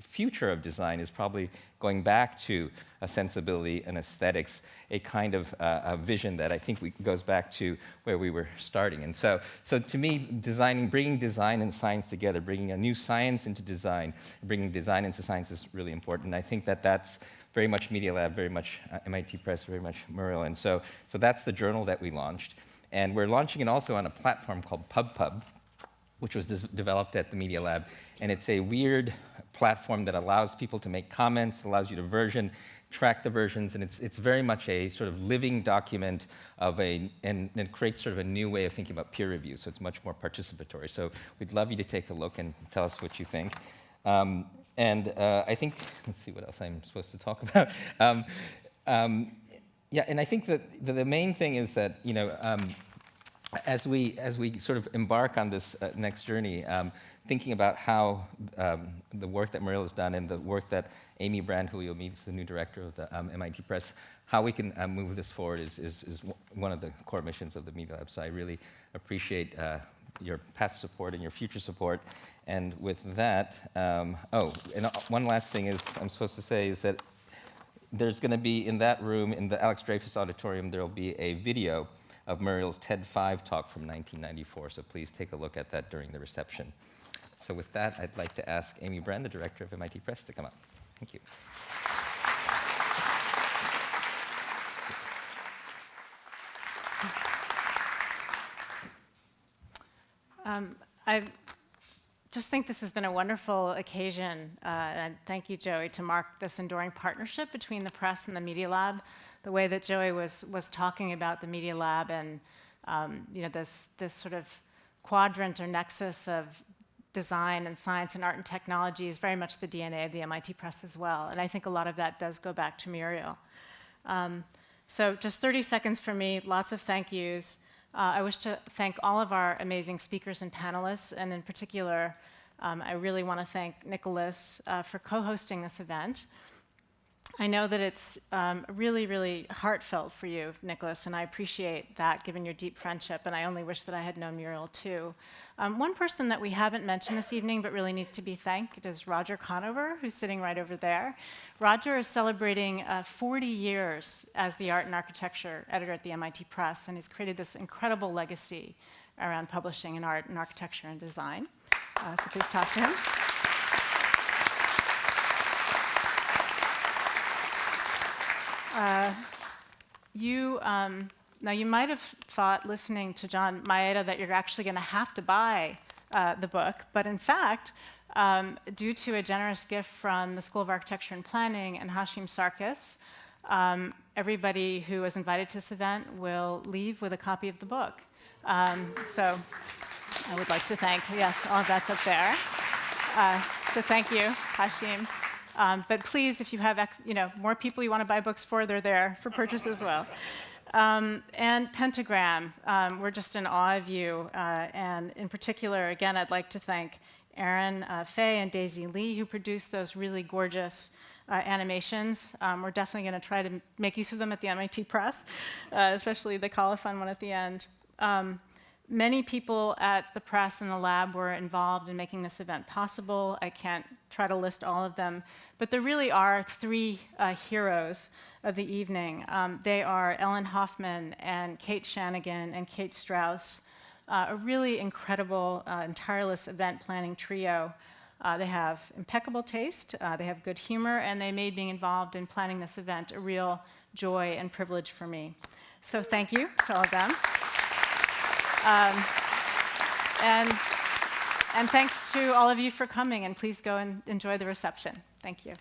future of design is probably going back to a sensibility and aesthetics, a kind of uh, a vision that I think we, goes back to where we were starting. And so, so to me, designing, bringing design and science together, bringing a new science into design, bringing design into science is really important. And I think that that's very much Media Lab, very much uh, MIT Press, very much Muriel. And so, so that's the journal that we launched. And we're launching it also on a platform called PubPub, which was developed at the Media Lab. And it's a weird platform that allows people to make comments, allows you to version, track the versions, and it's, it's very much a sort of living document of a, and, and creates sort of a new way of thinking about peer review, so it's much more participatory. So we'd love you to take a look and tell us what you think. Um, and uh, I think, let's see what else I'm supposed to talk about. Um, um, yeah, and I think that the, the, main thing is that, you know, um, as we, as we sort of embark on this uh, next journey, um, thinking about how um, the work that Muriel has done and the work that Amy Brand, who you'll meet, is the new director of the um, MIT Press, how we can uh, move this forward is, is, is, one of the core missions of the Media Lab. So I really appreciate uh, your past support and your future support. And with that, um, oh, and uh, one last thing is I'm supposed to say is that there's going to be in that room, in the Alex Dreyfus Auditorium, there will be a video of Muriel's TED 5 talk from 1994. So please take a look at that during the reception. So with that, I'd like to ask Amy Brand, the director of MIT Press, to come up. Thank you. Um, I just think this has been a wonderful occasion, uh, and thank you, Joi, to mark this enduring partnership between the press and the Media Lab. The way that Joi was was talking about the Media Lab and um, you know this this sort of quadrant or nexus of design and science and art and technology is very much the DNA of the MIT Press as well. And I think a lot of that does go back to Muriel. Um, so just 30 seconds for me, lots of thank yous. Uh, I wish to thank all of our amazing speakers and panelists, and in particular, um, I really want to thank Nicholas uh, for co-hosting this event. I know that it's um, really, really heartfelt for you, Nicholas, and I appreciate that given your deep friendship, and I only wish that I had known Muriel too. Um, one person that we haven't mentioned this evening but really needs to be thanked is Roger Conover, who's sitting right over there. Roger is celebrating uh, 40 years as the art and architecture editor at the MIT Press, and he's created this incredible legacy around publishing in art and architecture and design. Uh, so please talk to him. Uh, you um, now, you might have thought, listening to John Maeda, that you're actually going to have to buy uh, the book, but in fact, um, due to a generous gift from the School of Architecture and Planning and Hashim Sarkis, um, everybody who was invited to this event will leave with a copy of the book. Um, so I would like to thank, yes, all of that's up there. Uh, so thank you, Hashim. Um, but please, if you have you know, more people you want to buy books for, they're there for purchase as well. Um, and Pentagram, um, we're just in awe of you. Uh, and in particular, again, I'd like to thank Aaron uh, Fay and Daisy Lee, who produced those really gorgeous uh, animations. Um, we're definitely going to try to make use of them at the MIT Press, uh, especially the colophon one at the end. Um, many people at the press and the lab were involved in making this event possible. I can't try to list all of them, but there really are three uh, heroes of the evening. Um, they are Ellen Hoffman and Kate Shanagan and Kate Strauss, uh, a really incredible uh, and tireless event planning trio. Uh, they have impeccable taste, uh, they have good humor, and they made being involved in planning this event a real joy and privilege for me. So thank you to all of them. Um, and, and thanks to all of you for coming, and please go and enjoy the reception. Thank you.